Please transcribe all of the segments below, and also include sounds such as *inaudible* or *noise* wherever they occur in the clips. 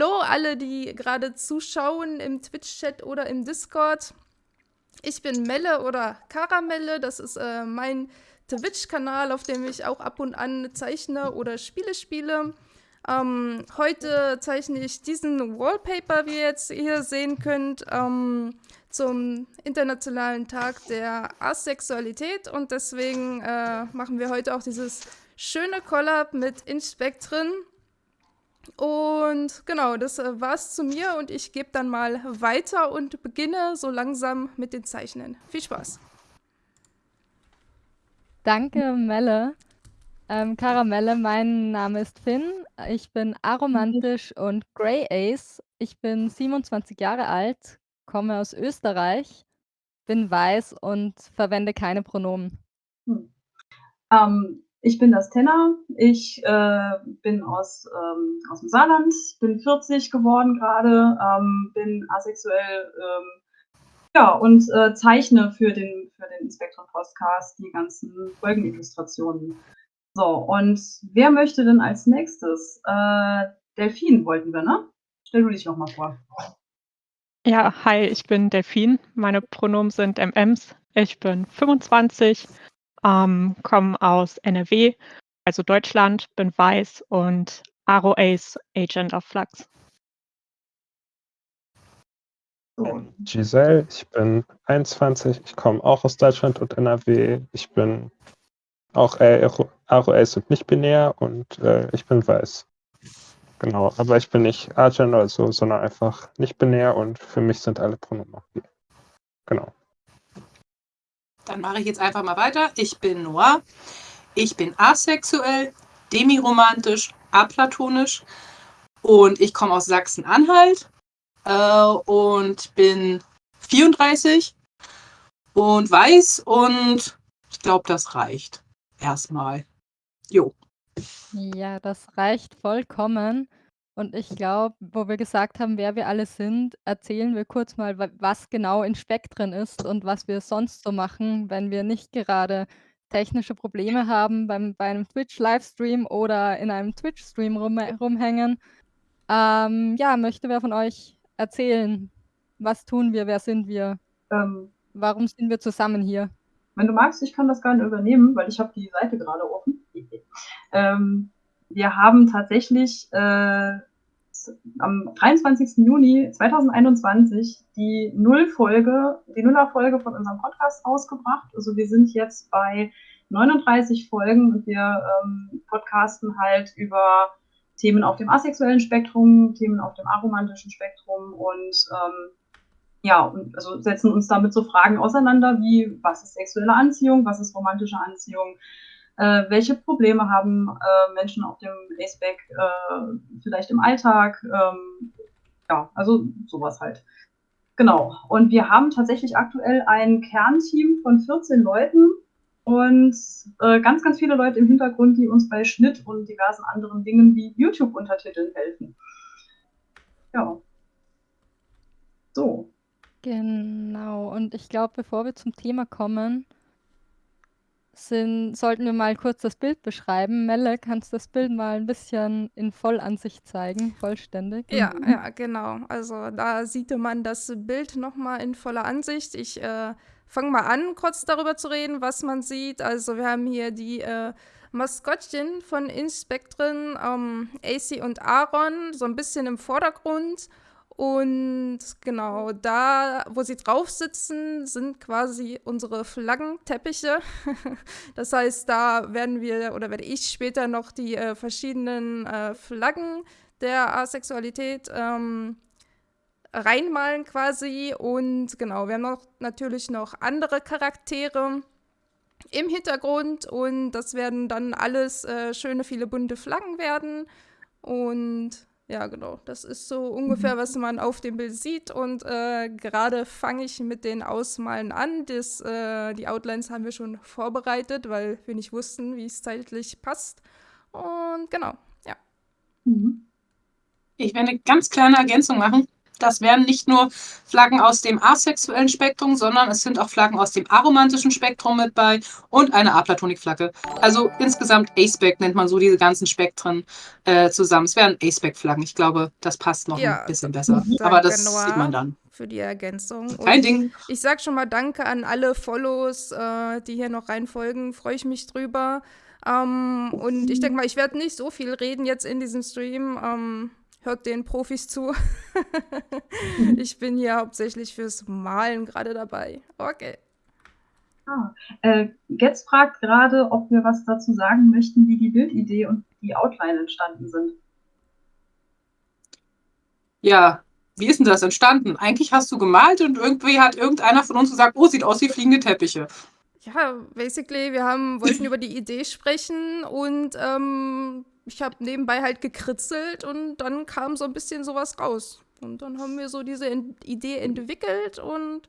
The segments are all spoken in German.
Hallo alle, die gerade zuschauen im Twitch-Chat oder im Discord. Ich bin Melle oder Karamelle, das ist äh, mein Twitch-Kanal, auf dem ich auch ab und an zeichne oder Spiele spiele. Ähm, heute zeichne ich diesen Wallpaper, wie ihr jetzt hier sehen könnt, ähm, zum Internationalen Tag der Asexualität und deswegen äh, machen wir heute auch dieses schöne Collab mit Inspektren. Und genau, das äh, war's zu mir und ich gebe dann mal weiter und beginne so langsam mit den Zeichnen. Viel Spaß! Danke, Melle. Ähm, Karamelle, mein Name ist Finn. Ich bin aromantisch und Grey Ace. Ich bin 27 Jahre alt, komme aus Österreich, bin weiß und verwende keine Pronomen. Hm. Ähm, ich bin das Tenner. Ich äh, bin aus, ähm, aus dem Saarland, bin 40 geworden gerade, ähm, bin asexuell ähm, ja, und äh, zeichne für den, für den Inspektor Podcast die ganzen Folgenillustrationen. So, und wer möchte denn als nächstes? Äh, Delfin wollten wir, ne? Stell du dich noch mal vor. Ja, hi, ich bin Delfin. Meine Pronomen sind MMs. Ich bin 25, ähm, komme aus NRW, also Deutschland, bin weiß und Aro Ace, Agent of Flux. bin Giselle, ich bin 21, ich komme auch aus Deutschland und NRW. Ich bin auch ROS und nicht binär und äh, ich bin weiß. Genau, aber ich bin nicht Agent oder so, sondern einfach nicht binär und für mich sind alle Pronomen. Genau. Dann mache ich jetzt einfach mal weiter. Ich bin Noir. Ich bin asexuell, demiromantisch, aplatonisch und ich komme aus Sachsen-Anhalt äh, und bin 34 und weiß und ich glaube, das reicht erstmal. Jo. Ja, das reicht vollkommen. Und ich glaube, wo wir gesagt haben, wer wir alle sind, erzählen wir kurz mal, was genau in Spektren ist und was wir sonst so machen, wenn wir nicht gerade technische Probleme haben beim, bei einem Twitch-Livestream oder in einem Twitch-Stream rum, rumhängen. Ähm, ja, möchte wer von euch erzählen? Was tun wir? Wer sind wir? Ähm, Warum sind wir zusammen hier? Wenn du magst, ich kann das gerne übernehmen, weil ich habe die Seite gerade offen. *laughs* ähm, wir haben tatsächlich äh, am 23. Juni 2021 die Nullfolge, die Nullerfolge von unserem Podcast ausgebracht. Also wir sind jetzt bei 39 Folgen und wir ähm, podcasten halt über Themen auf dem asexuellen Spektrum, Themen auf dem aromantischen Spektrum und ähm, ja, also setzen uns damit so Fragen auseinander wie, was ist sexuelle Anziehung, was ist romantische Anziehung, äh, welche Probleme haben äh, Menschen auf dem Aceback äh, vielleicht im Alltag, ähm, ja, also sowas halt. Genau. Und wir haben tatsächlich aktuell ein Kernteam von 14 Leuten, und äh, ganz, ganz viele Leute im Hintergrund, die uns bei Schnitt und diversen anderen Dingen wie YouTube-Untertiteln helfen. Ja. So. Genau. Und ich glaube, bevor wir zum Thema kommen, sind, sollten wir mal kurz das Bild beschreiben. Melle, kannst du das Bild mal ein bisschen in Vollansicht zeigen, vollständig? Ja, mhm. ja, genau. Also da sieht man das Bild nochmal in voller Ansicht. Ich äh, fange mal an, kurz darüber zu reden, was man sieht. Also wir haben hier die äh, Maskottchen von Inspektren, ähm, AC und Aaron, so ein bisschen im Vordergrund. Und genau, da, wo sie drauf sitzen, sind quasi unsere Flaggenteppiche. *laughs* das heißt, da werden wir oder werde ich später noch die äh, verschiedenen äh, Flaggen der Asexualität ähm, reinmalen quasi. Und genau, wir haben noch, natürlich noch andere Charaktere im Hintergrund und das werden dann alles äh, schöne, viele bunte Flaggen werden. Und ja, genau, das ist so ungefähr, was man auf dem Bild sieht. Und äh, gerade fange ich mit den Ausmalen an. Das, äh, die Outlines haben wir schon vorbereitet, weil wir nicht wussten, wie es zeitlich passt. Und genau, ja. Mhm. Ich werde eine ganz kleine Ergänzung machen. Das wären nicht nur Flaggen aus dem asexuellen Spektrum, sondern es sind auch Flaggen aus dem aromantischen Spektrum mit bei und eine Aplatonik-Flagge. Also insgesamt A-Spec nennt man so diese ganzen Spektren äh, zusammen. Es wären A-Spec-Flaggen. Ich glaube, das passt noch Ja, ein bisschen besser. Aber das Noah, sieht man dann. Für die Ergänzung. Kein Und Ding. Ich sag schon mal Danke an alle Follows, äh, die hier noch reinfolgen. Freue ich mich drüber. Ähm, und ich denke mal, ich werde nicht so viel reden jetzt in diesem Stream. Ähm, hört den Profis zu. *laughs* ich bin hier hauptsächlich fürs Malen gerade dabei. Okay. Ah, äh, Getz fragt gerade, ob wir was dazu sagen möchten, wie die Bildidee und die Outline entstanden sind. Ja, wie ist denn das entstanden? Eigentlich hast du gemalt und irgendwie hat irgendeiner von uns gesagt, oh, sieht aus wie fliegende Teppiche. Ja, basically, wir haben, wollten über die Idee sprechen und ähm, ich habe nebenbei halt gekritzelt und dann kam so ein bisschen sowas raus. Und dann haben wir so diese en Idee entwickelt und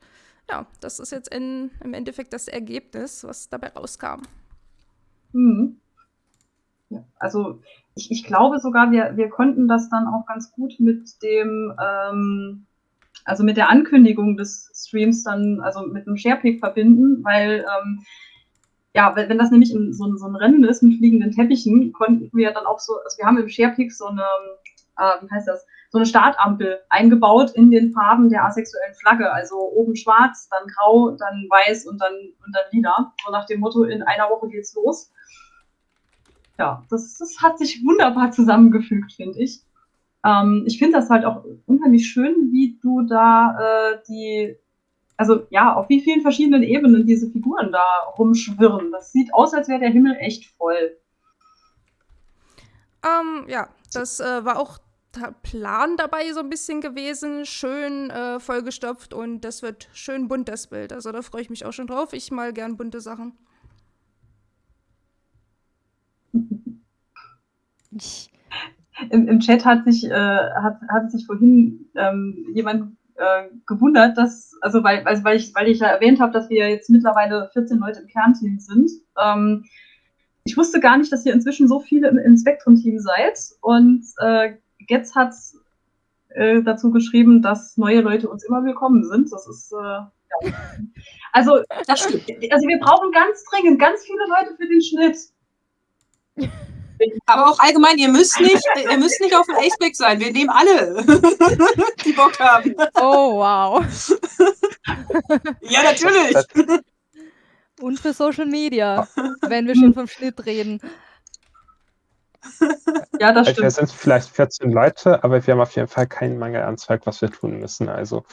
ja, das ist jetzt in, im Endeffekt das Ergebnis, was dabei rauskam. Mhm. Ja, also ich, ich glaube sogar, wir, wir konnten das dann auch ganz gut mit dem, ähm, also mit der Ankündigung des Streams dann, also mit einem Sharepick verbinden, weil ähm, ja, wenn, das nämlich in so, ein- so ein Rennen ist mit fliegenden Teppichen, konnten wir dann auch so, also wir haben im Sharepick so eine, äh, wie heißt das, so eine Startampel eingebaut in den Farben der asexuellen Flagge. Also oben schwarz, dann grau, dann weiß und dann, und dann lila. So nach dem Motto, in einer Woche geht's los. Ja, das, das hat sich wunderbar zusammengefügt, finde ich. Ähm, ich finde das halt auch unheimlich schön, wie du da äh, die, also ja, auf wie vielen verschiedenen Ebenen diese Figuren da rumschwirren. Das sieht aus, als wäre der Himmel echt voll. Ähm, ja, das äh, war auch der Plan dabei so ein bisschen gewesen. Schön äh, vollgestopft und das wird schön bunt, das Bild. Also da freue ich mich auch schon drauf. Ich mal gern bunte Sachen. Im, Im Chat hat sich, äh, hat, hat sich vorhin ähm, jemand äh, gewundert, dass, also weil, also weil ich, weil ich ja erwähnt habe, dass wir jetzt mittlerweile 14 Leute im Kernteam sind. Ähm, ich wusste gar nicht, dass ihr inzwischen so viele im, im Spektrum-Team seid. Und äh, Getz hat äh, dazu geschrieben, dass neue Leute uns immer willkommen sind. Das ist äh, ja. Also, Das also wir brauchen ganz dringend ganz viele Leute für den Schnitt. *laughs* Aber auch allgemein, ihr müsst nicht, ihr müsst nicht auf dem Aceback sein. Wir nehmen alle, *laughs* die Bock haben. oh, wow. Ja, natürlich. Und für Social Media, wenn wir schon vom Schnitt reden. Ja, das Also wir stimmt. sind vielleicht 14 Leute, aber wir haben auf jeden Fall keinen Mangel an Zeug, was wir tun müssen. Also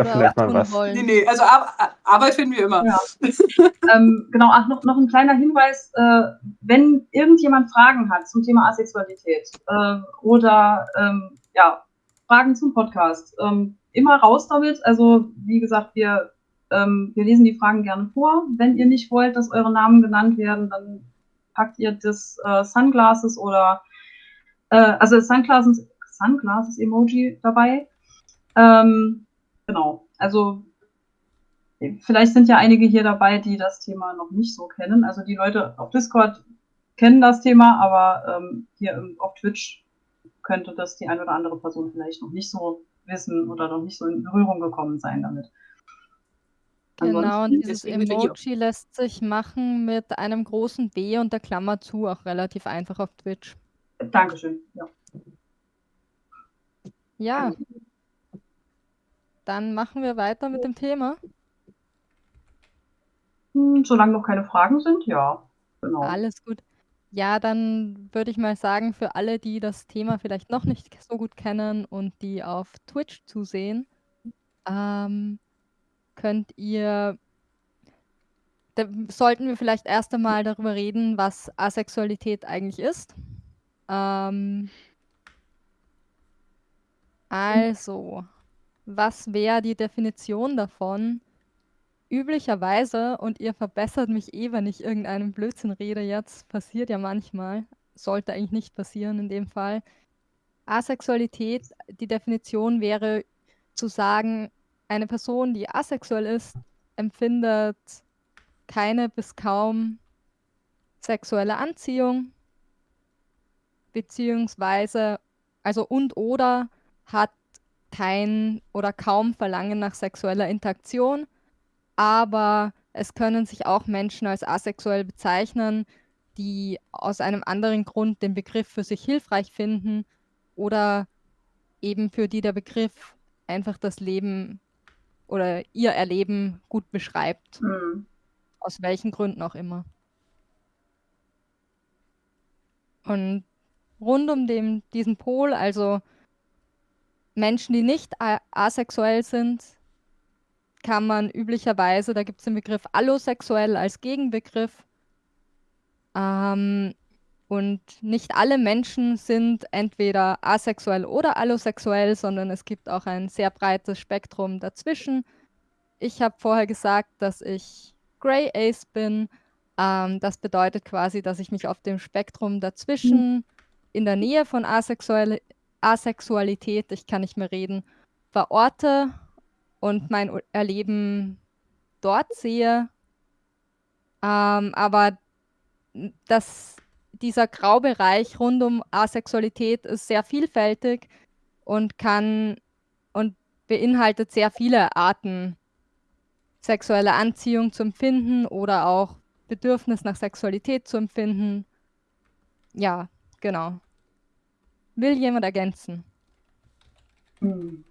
Oder vielleicht mal was. Nee, wollen. nee, also Ar Arbeit finden wir immer. Ja. *laughs* ähm, genau, ach, noch, noch ein kleiner Hinweis, äh, wenn irgendjemand Fragen hat zum Thema Asexualität äh, oder ähm, ja, Fragen zum Podcast, ähm, immer raus damit. Also wie gesagt, wir, ähm, wir lesen die Fragen gerne vor. Wenn ihr nicht wollt, dass eure Namen genannt werden, dann packt ihr das äh, Sunglasses oder äh, also das Sunglasses, Sunglasses Emoji dabei. Ähm, genau, also Vielleicht sind ja einige hier dabei, die das Thema noch nicht so kennen. Also die Leute auf Discord kennen das Thema, aber ähm, hier auf Twitch könnte das die eine oder andere Person vielleicht noch nicht so wissen oder noch nicht so in Berührung gekommen sein damit. Genau, und dieses. Emoji lässt sich machen mit einem großen B und der Klammer zu, auch relativ einfach auf Twitch. Dankeschön. Ja. Ja. Dann machen wir weiter mit dem Thema. Hm, solange noch keine Fragen sind, ja. Genau. Alles gut. Ja, dann würde ich mal sagen, für alle, die das Thema vielleicht noch nicht so gut kennen und die auf Twitch zusehen, ähm, könnt ihr, da sollten wir vielleicht erst einmal darüber reden, was Asexualität eigentlich ist. Ähm, also, was wäre die Definition davon? Üblicherweise, und ihr verbessert mich eh, wenn ich irgendeinen Blödsinn rede jetzt, passiert ja manchmal, sollte eigentlich nicht passieren in dem Fall. Asexualität, die Definition wäre zu sagen, eine Person, die asexuell ist, empfindet keine bis kaum sexuelle Anziehung, beziehungsweise, also und oder hat kein oder kaum Verlangen nach sexueller Interaktion, aber es können sich auch Menschen als asexuell bezeichnen, die aus einem anderen Grund den Begriff für sich hilfreich finden oder eben für die der Begriff einfach das Leben oder ihr Erleben gut beschreibt. Mhm. Aus welchen Gründen auch immer. Und rund um den, diesen Pol, also Menschen, die nicht asexuell sind, kann man üblicherweise, da gibt es den Begriff allosexuell als Gegenbegriff. Ähm, und nicht alle Menschen sind entweder asexuell oder allosexuell, sondern es gibt auch ein sehr breites Spektrum dazwischen. Ich habe vorher gesagt, dass ich Grey Ace bin. Ähm, das bedeutet quasi, dass ich mich auf dem Spektrum dazwischen, in der Nähe von Asexual Asexualität, ich kann nicht mehr reden, verorte und mein Erleben dort sehe. Ähm, aber das dieser Graubereich rund um Asexualität ist sehr vielfältig und kann und beinhaltet sehr viele Arten, sexuelle Anziehung zu empfinden oder auch Bedürfnis nach Sexualität zu empfinden. Ja, genau. Will jemand ergänzen? Hm.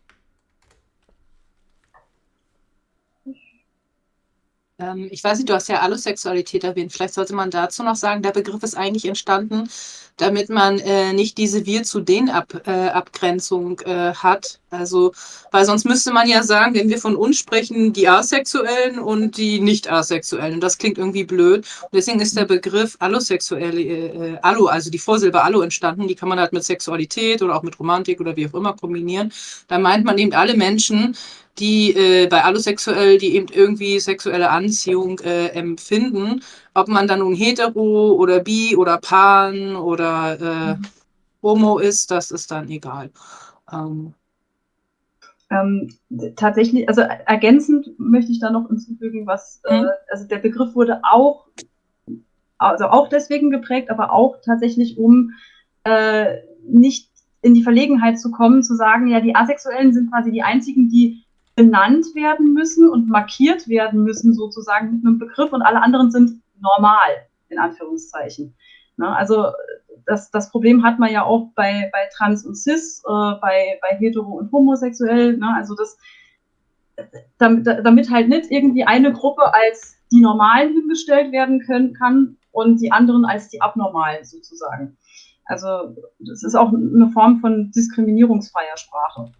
Ähm, ich weiß nicht, du hast ja Allosexualität erwähnt. Vielleicht sollte man dazu noch sagen, der Begriff ist eigentlich entstanden, damit man äh, nicht diese Wir zu den Ab, äh, Abgrenzung äh, hat. Also, weil sonst müsste man ja sagen, wenn wir von uns sprechen, die Asexuellen und die Nicht-Asexuellen. Und das klingt irgendwie blöd. Und deswegen ist der Begriff Allosexuelle, äh, Allo, also die Vorsilbe Allo entstanden. Die kann man halt mit Sexualität oder auch mit Romantik oder wie auch immer kombinieren. Da meint man eben alle Menschen, die äh, bei Allosexuell, die eben irgendwie sexuelle Anziehung äh, empfinden, ob man dann nun hetero oder bi oder pan oder äh, mhm. homo ist, das ist dann egal. Ähm. Ähm, tatsächlich, also ergänzend möchte ich da noch hinzufügen, was, äh, mhm. also der Begriff wurde auch, also auch deswegen geprägt, aber auch tatsächlich um äh, nicht in die Verlegenheit zu kommen, zu sagen, ja, die Asexuellen sind quasi die einzigen, die benannt werden müssen und markiert werden müssen, sozusagen mit einem Begriff und alle anderen sind normal, in Anführungszeichen. Ne? Also das, das Problem hat man ja auch bei, bei Trans und Cis, äh, bei, bei Hetero und Homosexuell. Ne? Also das, damit, damit halt nicht irgendwie eine Gruppe als die Normalen hingestellt werden können, kann und die anderen als die Abnormalen sozusagen. Also das ist auch eine Form von diskriminierungsfreier Sprache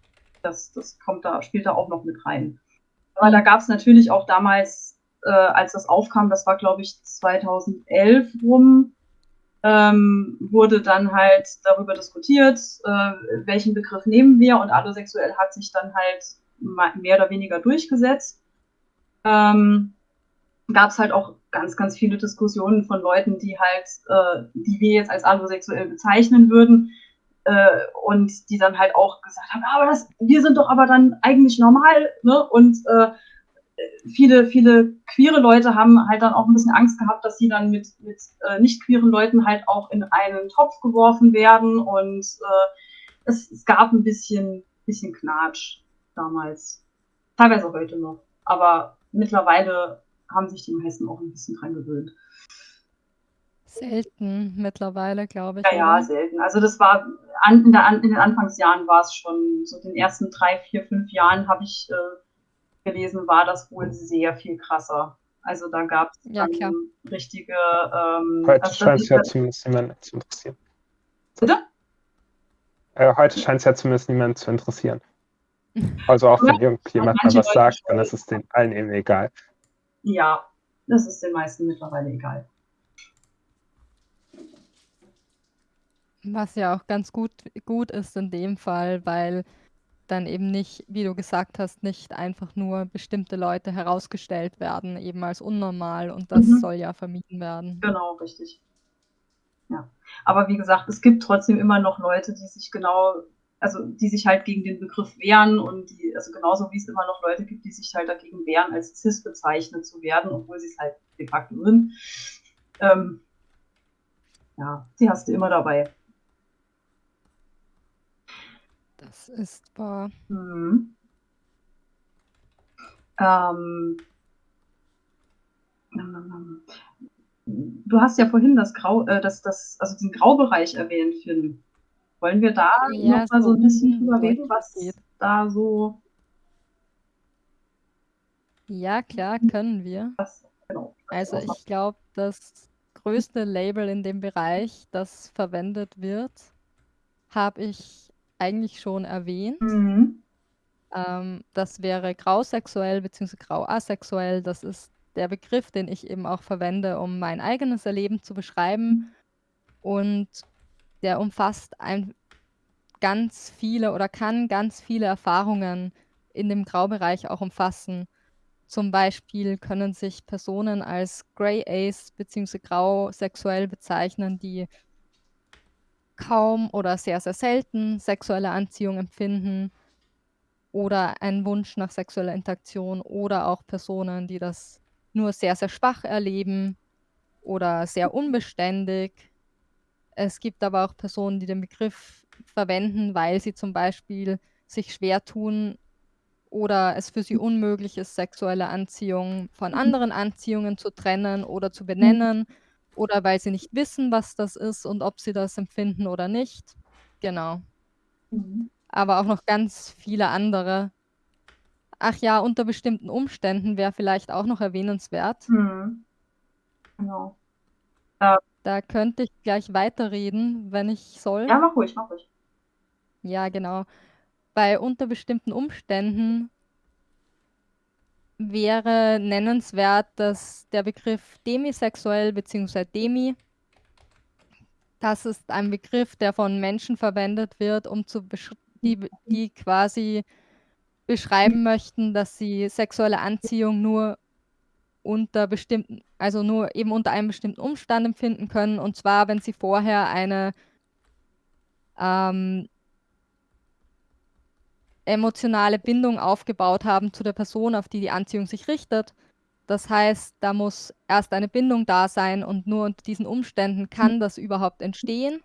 das, das kommt da, spielt da auch noch mit rein. Aber da gab es natürlich auch damals, äh, als das aufkam, das war glaube ich 2011 rum, ähm, wurde dann halt darüber diskutiert, äh, welchen Begriff nehmen wir und allosexuell hat sich dann halt mehr oder weniger durchgesetzt. Ähm, gab es halt auch ganz, ganz viele Diskussionen von Leuten, die halt, äh, die wir jetzt als allosexuell bezeichnen würden, äh, und die dann halt auch gesagt haben, aber das, wir sind doch aber dann eigentlich normal, ne? Und äh, viele, viele queere Leute haben halt dann auch ein bisschen Angst gehabt, dass sie dann mit, mit äh, nicht queeren Leuten halt auch in einen Topf geworfen werden und äh, es, es gab ein bisschen, bisschen Knatsch damals. Teilweise heute noch. Aber mittlerweile haben sich die meisten auch ein bisschen dran gewöhnt. Selten mittlerweile, glaube ich. Ja, ja, selten. Also das war an, in, der, in, den Anfangsjahren war es schon, so den ersten drei, vier, fünf Jahren habe ich äh, gelesen, war das wohl sehr viel krasser. Also da gab es ja, richtige. Ähm, heute also scheint es ja zumindest niemanden zu interessieren. Bitte? Äh, heute scheint es ja zumindest niemanden zu interessieren. *laughs* Also auch wenn irgendjemand mal was sagt, dann ist es den allen eben egal. Ja, das ist den meisten mittlerweile egal. Was ja auch ganz gut, gut ist in dem Fall, weil dann eben nicht, wie du gesagt hast, nicht einfach nur bestimmte Leute herausgestellt werden, eben als unnormal und das mhm. soll ja vermieden werden. Genau, richtig. Ja. Aber wie gesagt, es gibt trotzdem immer noch Leute, die sich genau, also die sich halt gegen den Begriff wehren und die, also genauso wie es immer noch Leute gibt, die sich halt dagegen wehren, als cis bezeichnet zu werden, obwohl sie es halt de facto sind. Ähm, ja, die hast du immer dabei. Das ist wahr. Mhm. Ähm, du hast ja vorhin das Grau, äh, das, das, also den Graubereich erwähnt, Finn. Wollen wir da Ja, noch mal so ein bisschen unten drüber reden, was geht. da so, Ja, klar, können wir. was, genau. Also ich glaube, das größte Label in dem Bereich, das verwendet wird, habe ich eigentlich schon erwähnt. Mhm. Ähm, das wäre grausexuell bzw. grauasexuell. Das ist der Begriff, den ich eben auch verwende, um mein eigenes Erleben zu beschreiben. Und der umfasst ein, ganz viele oder kann ganz viele Erfahrungen in dem Graubereich auch umfassen. Zum Beispiel können sich Personen als Grey Ace bzw. grausexuell bezeichnen, die kaum oder sehr, sehr selten sexuelle Anziehung empfinden oder einen Wunsch nach sexueller Interaktion oder auch Personen, die das nur sehr, sehr schwach erleben oder sehr unbeständig. Es gibt aber auch Personen, die den Begriff verwenden, weil sie zum Beispiel sich schwer tun oder es für sie unmöglich ist, sexuelle Anziehung von anderen Anziehungen zu trennen oder zu benennen oder weil sie nicht wissen, was das ist und ob sie das empfinden oder nicht. Genau. Mhm. Aber auch noch ganz viele andere. Ach ja, unter bestimmten Umständen wäre vielleicht auch noch erwähnenswert. Mhm. Genau. Da könnte ich gleich weiterreden, wenn ich soll. Ja, mach ruhig, mach ruhig. Ja, genau. Bei unter bestimmten Umständen wäre nennenswert, dass der Begriff demisexuell bzw. demi, das ist ein Begriff, der von Menschen verwendet wird, um zu die, die quasi beschreiben möchten, dass sie sexuelle Anziehung nur unter bestimmten, also nur eben unter einem bestimmten Umstand empfinden können, und zwar, wenn sie vorher eine ähm, emotionale Bindung aufgebaut haben zu der Person, auf die die Anziehung sich richtet. Das heißt, da muss erst eine Bindung da sein und nur unter diesen Umständen kann das überhaupt entstehen.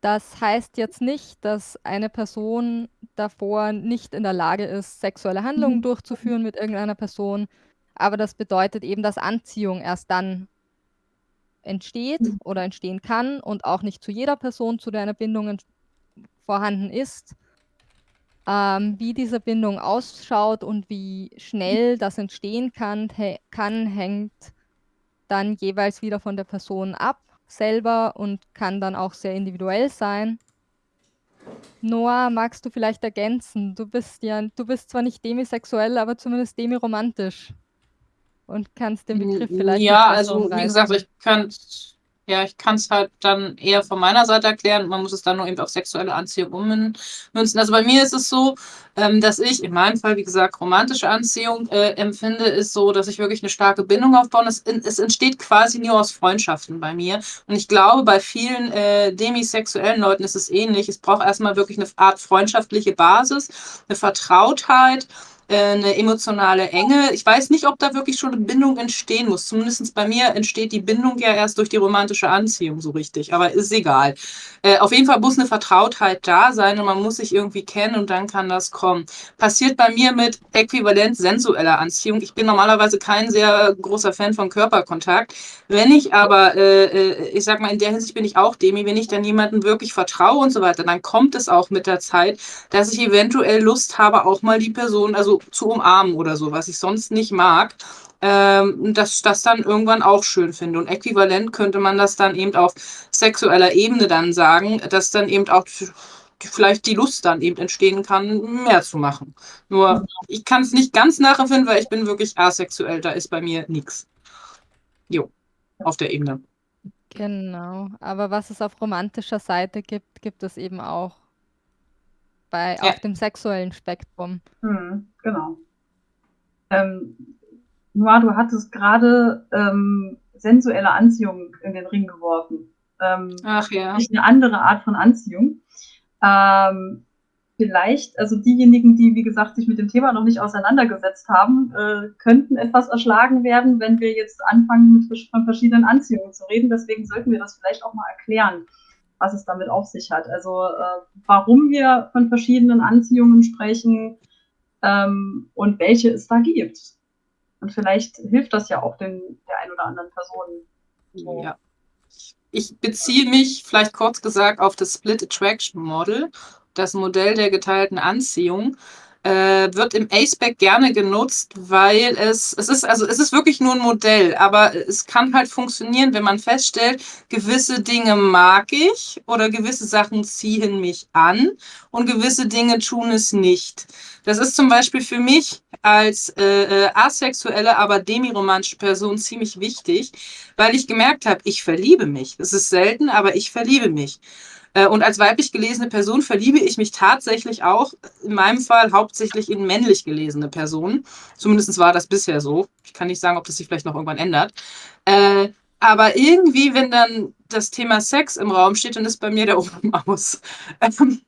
Das heißt jetzt nicht, dass eine Person davor nicht in der Lage ist, sexuelle Handlungen durchzuführen mit irgendeiner Person, aber das bedeutet eben, dass Anziehung erst dann entsteht oder entstehen kann und auch nicht zu jeder Person, zu der eine Bindung vorhanden ist. Ähm, wie diese Bindung ausschaut und wie schnell das entstehen kann, kann, hängt dann jeweils wieder von der Person ab selber und kann dann auch sehr individuell sein. Noah, magst du vielleicht ergänzen? Du bist ja, du bist zwar nicht demisexuell, aber zumindest demiromantisch. Und kannst den Begriff vielleicht Ja, also wie gesagt, ich kann ja, ich kann es halt dann eher von meiner Seite erklären. Man muss es dann nur eben auf sexuelle Anziehung ummünzen. Also bei mir ist es so, ähm, dass ich in meinem Fall, wie gesagt, romantische Anziehung äh, empfinde, ist so, dass ich wirklich eine starke Bindung aufbaue. Es, es entsteht quasi nur aus Freundschaften bei mir. Und ich glaube, bei vielen äh, demisexuellen Leuten ist es ähnlich. Es braucht erstmal wirklich eine Art freundschaftliche Basis, eine Vertrautheit eine emotionale Enge. Ich weiß nicht, ob da wirklich schon eine Bindung entstehen muss. Zumindest bei mir entsteht die Bindung ja erst durch die romantische Anziehung so richtig, aber ist egal. Äh, auf jeden Fall muss eine Vertrautheit da sein und man muss sich irgendwie kennen und dann kann das kommen. Passiert bei mir mit äquivalent sensueller Anziehung. Ich bin normalerweise kein sehr großer Fan von Körperkontakt. Wenn ich aber, äh, äh, ich sag mal, in der Hinsicht bin ich auch Demi, wenn ich dann jemandem wirklich vertraue und so weiter, dann kommt es auch mit der Zeit, dass ich eventuell Lust habe, auch mal die Person, also zu umarmen oder so, was ich sonst nicht mag, ähm, dass das dann irgendwann auch schön finde. Und äquivalent könnte man das dann eben auf sexueller Ebene dann sagen, dass dann eben auch vielleicht die Lust dann eben entstehen kann, mehr zu machen. Nur ich kann es nicht ganz nachempfinden, weil ich bin wirklich asexuell, da ist bei mir nichts. Jo, auf der Ebene. Genau, aber was es auf romantischer Seite gibt, gibt es eben auch bei, Ja. auf dem sexuellen Spektrum. Mhm, genau. Ähm, Noah, du hattest gerade ähm, sensuelle Anziehung in den Ring geworfen. Ähm, Ach ja. nicht eine andere Art von Anziehung. Ähm, vielleicht, also diejenigen, die, wie gesagt, sich mit dem Thema noch nicht auseinandergesetzt haben, äh, könnten etwas erschlagen werden, wenn wir jetzt anfangen, mit, von verschiedenen Anziehungen zu reden. Deswegen sollten wir das vielleicht auch mal erklären. Was es damit auf sich hat. Also äh, warum wir von verschiedenen Anziehungen sprechen ähm, und welche es da gibt. Und vielleicht hilft das ja auch den, der ein oder anderen Person. So. Ja. Ich beziehe mich vielleicht kurz gesagt auf das Split Attraction Model, das Modell der geteilten Anziehung äh, wird im Aceback gerne genutzt, weil es, es ist, also es ist wirklich nur ein Modell, aber es kann halt funktionieren, wenn man feststellt, gewisse Dinge mag ich oder gewisse Sachen ziehen mich an und gewisse Dinge tun es nicht. Das ist zum Beispiel für mich als äh, äh asexuelle, aber demiromantische Person ziemlich wichtig, weil ich gemerkt habe, ich verliebe mich. Es ist selten, aber ich verliebe mich. Äh, und als weiblich gelesene Person verliebe ich mich tatsächlich auch, in meinem Fall hauptsächlich in männlich gelesene Personen. Zumindest war das bisher so. Ich kann nicht sagen, ob das sich vielleicht noch irgendwann ändert. Äh, aber irgendwie, wenn dann das Thema Sex im Raum steht, dann ist bei mir der Ofen *laughs* aus. Ähm,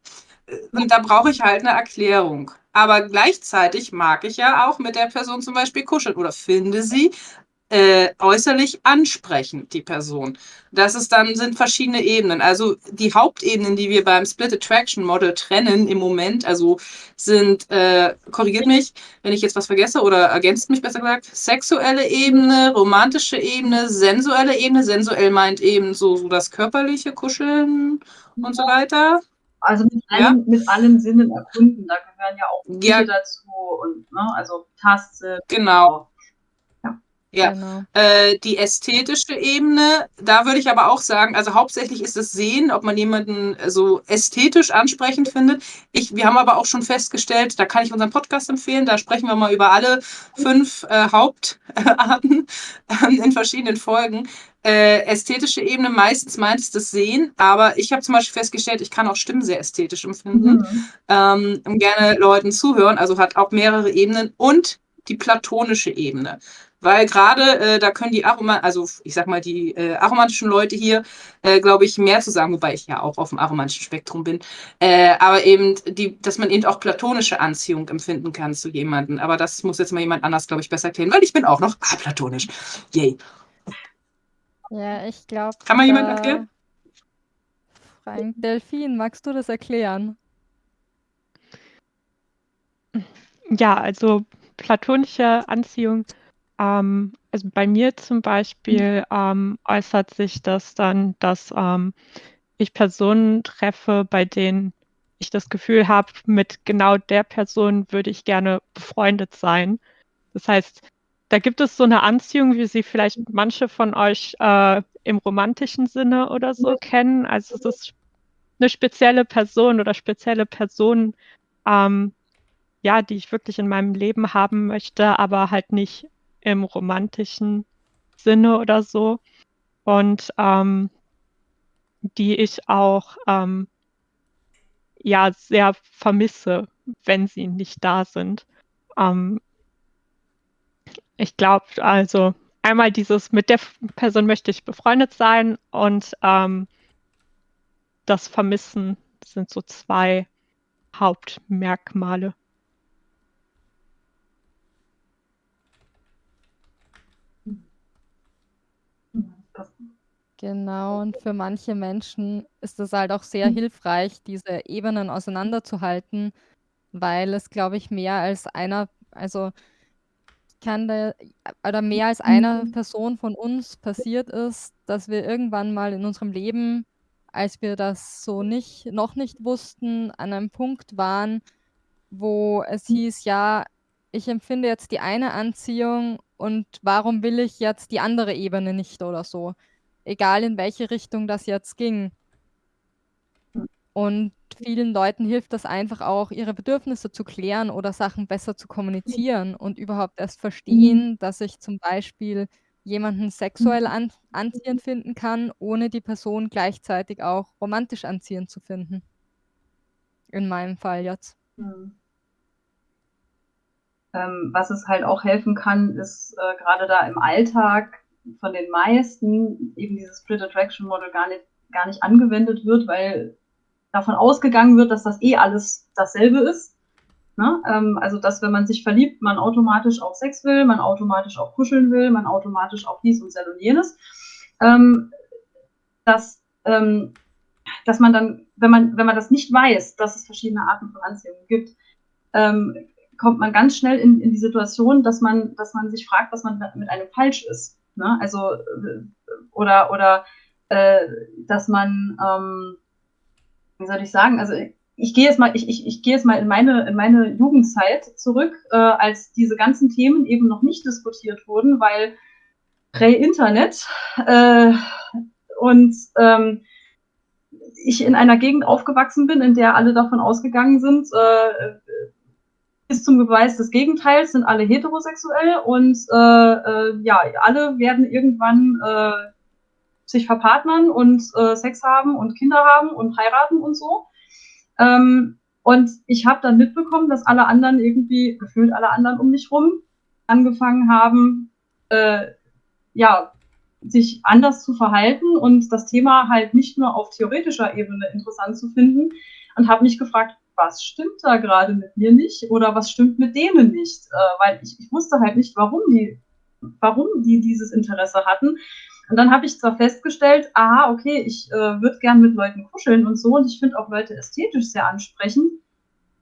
und da brauche ich halt eine Erklärung. Aber gleichzeitig mag ich ja auch mit der Person zum Beispiel kuscheln oder finde sie äh, äußerlich ansprechend, die Person. Das ist dann, sind verschiedene Ebenen. Also die Hauptebenen, die wir beim Split Attraction Model trennen im Moment, also sind, äh, korrigiert mich, wenn ich jetzt was vergesse oder ergänzt mich besser gesagt, sexuelle Ebene, romantische Ebene, sensuelle Ebene. Sensuell meint eben so, so das körperliche Kuscheln und so weiter. Also mit allen, ja. mit allen Sinnen erkunden, da gehören ja auch ja. dazu und ne, also Taste. Genau. Ja, genau. äh, die ästhetische Ebene, da würde ich aber auch sagen, also hauptsächlich ist es Sehen, ob man jemanden so ästhetisch ansprechend findet. Ich, wir haben aber auch schon festgestellt, da kann ich unseren Podcast empfehlen, da sprechen wir mal über alle fünf äh, Hauptarten äh, in verschiedenen Folgen. Äh, ästhetische Ebene, meistens meint es das Sehen, aber ich habe zum Beispiel festgestellt, ich kann auch Stimmen sehr ästhetisch empfinden mhm. ähm, und gerne Leuten zuhören, also hat auch mehrere Ebenen und die platonische Ebene weil gerade äh, da können die Aroma, also ich sag mal, die äh, aromantischen Leute hier, äh, glaube ich, mehr zu sagen, wobei ich ja auch auf dem aromantischen Spektrum bin. Äh, aber eben, die, dass man eben auch platonische Anziehung empfinden kann zu jemandem. Aber das muss jetzt mal jemand anders, glaube ich, besser erklären, weil ich bin auch noch aplatonisch. Yay. Ja, ich glaube. Kann man jemand erklären? Frank Delfin, magst du das erklären? Ja, also platonische Anziehung ähm, also bei mir zum Beispiel ähm, äußert sich das dann, dass ähm, ich Personen treffe, bei denen ich das Gefühl habe, mit genau der Person würde ich gerne befreundet sein. Das heißt, da gibt es so eine Anziehung, wie sie vielleicht manche von euch äh, im romantischen Sinne oder so kennen. Also es ist eine spezielle Person oder spezielle Personen, ähm, ja, die ich wirklich in meinem Leben haben möchte, aber halt nicht im romantischen Sinne oder so. Und ähm, die ich auch ähm, ja sehr vermisse, wenn sie nicht da sind. Ähm, ich glaube, also einmal dieses, mit der Person möchte ich befreundet sein und ähm, das Vermissen sind so zwei Hauptmerkmale. Genau, und für manche Menschen ist es halt auch sehr mhm. hilfreich, diese Ebenen auseinanderzuhalten, weil es, glaube ich, mehr als einer, also kann da, oder mehr als einer Mhm. Person von uns passiert ist, dass wir irgendwann mal in unserem Leben, als wir das so nicht, noch nicht wussten, an einem Punkt waren, wo es mhm. hieß, ja, ich empfinde jetzt die eine Anziehung und warum will ich jetzt die andere Ebene nicht oder so? Egal in welche Richtung das jetzt ging. Und vielen Leuten hilft das einfach auch, ihre Bedürfnisse zu klären oder Sachen besser zu kommunizieren und überhaupt erst verstehen, mhm. dass ich zum Beispiel jemanden sexuell an anziehend finden kann, ohne die Person gleichzeitig auch romantisch anziehend zu finden. In meinem Fall jetzt. Mhm. Ähm, was es halt auch helfen kann, ist äh, gerade da im Alltag von den meisten eben dieses Split Attraction Model gar nicht, gar nicht angewendet wird, weil davon ausgegangen wird, dass das eh alles dasselbe ist. Ne? Ähm, also, dass wenn man sich verliebt, man automatisch auch Sex will, man automatisch auch kuscheln will, man automatisch auch dies und das und jenes. Ähm, dass ähm, dass man dann, wenn man, wenn man das nicht weiß, dass es verschiedene Arten von Anziehung gibt, ähm, kommt man ganz schnell in, in die Situation, dass man, dass man sich fragt, was man mit einem falsch ist. Ne? Also, äh, oder, oder äh, dass man, ähm, wie soll ich sagen, also ich gehe jetzt mal, ich, ich, ich gehe jetzt mal in meine, in meine Jugendzeit zurück, äh, als diese ganzen Themen eben noch nicht diskutiert wurden, weil Prä-Internet äh, und ähm, ich in einer Gegend aufgewachsen bin, in der alle davon ausgegangen sind, äh, bis zum Beweis des Gegenteils sind alle heterosexuell und äh, äh, ja, alle werden irgendwann äh, sich verpartnern und äh, Sex haben und Kinder haben und heiraten und so. Ähm, und ich habe dann mitbekommen, dass alle anderen irgendwie, gefühlt alle anderen um mich rum, angefangen haben, äh, ja, sich anders zu verhalten und das Thema halt nicht nur auf theoretischer Ebene interessant zu finden und habe mich gefragt, was stimmt da gerade mit mir nicht oder was stimmt mit denen nicht, äh, weil ich, ich wusste halt nicht, warum die, warum die dieses Interesse hatten. Und dann habe ich zwar festgestellt, aha, okay, ich äh, würde gern mit Leuten kuscheln und so und ich finde auch Leute ästhetisch sehr ansprechend.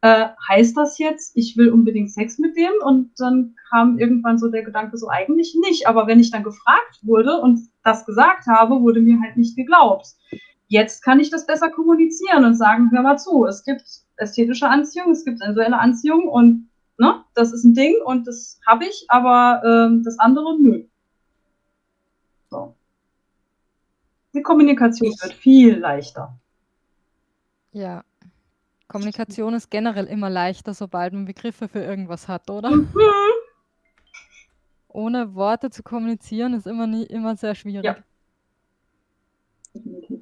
Äh, heißt das jetzt, ich will unbedingt Sex mit denen? Und dann kam irgendwann so der Gedanke, so eigentlich nicht. Aber wenn ich dann gefragt wurde und das gesagt habe, wurde mir halt nicht geglaubt. Jetzt kann ich das besser kommunizieren und sagen, hör mal zu, es gibt ästhetische Anziehung, es gibt sensuelle Anziehung und ne, das ist ein Ding und das habe ich, aber ähm, das andere nö. So. Die Kommunikation wird viel leichter. Ja. Kommunikation ist generell immer leichter, sobald man Begriffe für irgendwas hat, oder? Mhm. Ohne Worte zu kommunizieren ist immer, nie, immer sehr schwierig. Ja.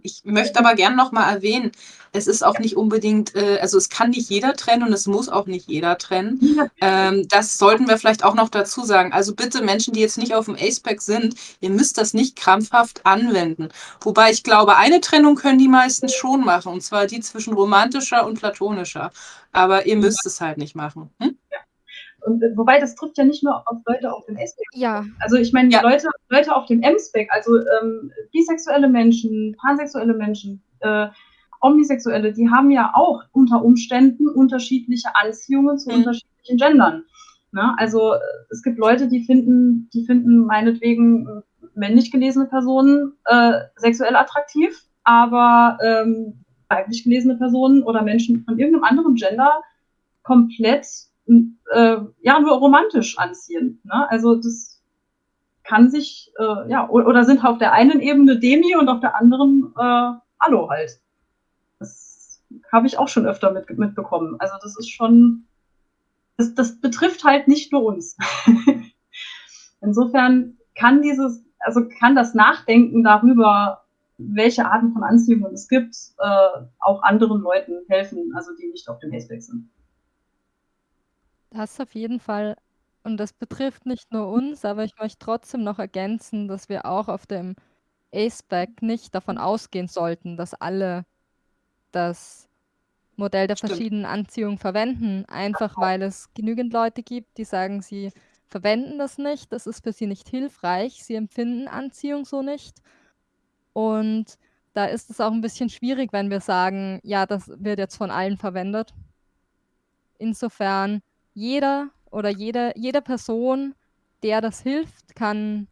Ich möchte aber gerne noch mal erwähnen, es ist auch nicht unbedingt, äh, also es kann nicht jeder trennen und es muss auch nicht jeder trennen. Ähm, das sollten wir vielleicht auch noch dazu sagen. Also bitte Menschen, die jetzt nicht auf dem ACEPAC sind, ihr müsst das nicht krampfhaft anwenden. Wobei ich glaube, eine Trennung können die meisten schon machen, und zwar die zwischen romantischer und platonischer. Aber ihr müsst es halt nicht machen. Hm? Und, äh, wobei das trifft ja nicht nur auf Leute auf dem S-Spec. Ja. Also ich meine, Ja. Leute, Leute auf dem M-Spec, also ähm, bisexuelle Menschen, pansexuelle Menschen, äh, Omnisexuelle, die haben ja auch unter Umständen unterschiedliche Anziehungen zu Mhm. unterschiedlichen Gendern. Ne? Also äh, es gibt Leute, die finden, die finden meinetwegen äh, männlich gelesene Personen äh, sexuell attraktiv, aber ähm, weiblich gelesene Personen oder Menschen von irgendeinem anderen Gender komplett äh, ja nur romantisch anziehen. Ne? Also das kann sich äh, ja oder sind auf der einen Ebene Demi und auf der anderen äh, Allo halt. Das habe ich auch schon öfter mit, mitbekommen. Also das ist schon das, das betrifft halt nicht nur uns. *laughs* Insofern kann dieses also kann das Nachdenken darüber, welche Arten von Anziehungen es gibt, äh, auch anderen Leuten helfen, also die nicht auf dem Aceback sind. Das auf jeden Fall. Und das betrifft nicht nur uns, aber ich möchte trotzdem noch ergänzen, dass wir auch auf dem ACEBAC nicht davon ausgehen sollten, dass alle das Modell der Stimmt. verschiedenen Anziehungen verwenden, einfach weil es genügend Leute gibt, die sagen, sie verwenden das nicht, das ist für sie nicht hilfreich, sie empfinden Anziehung so nicht. Und da ist es auch ein bisschen schwierig, wenn wir sagen, ja, das wird jetzt von allen verwendet. Insofern, jeder oder jede, jede Person, der das hilft, kann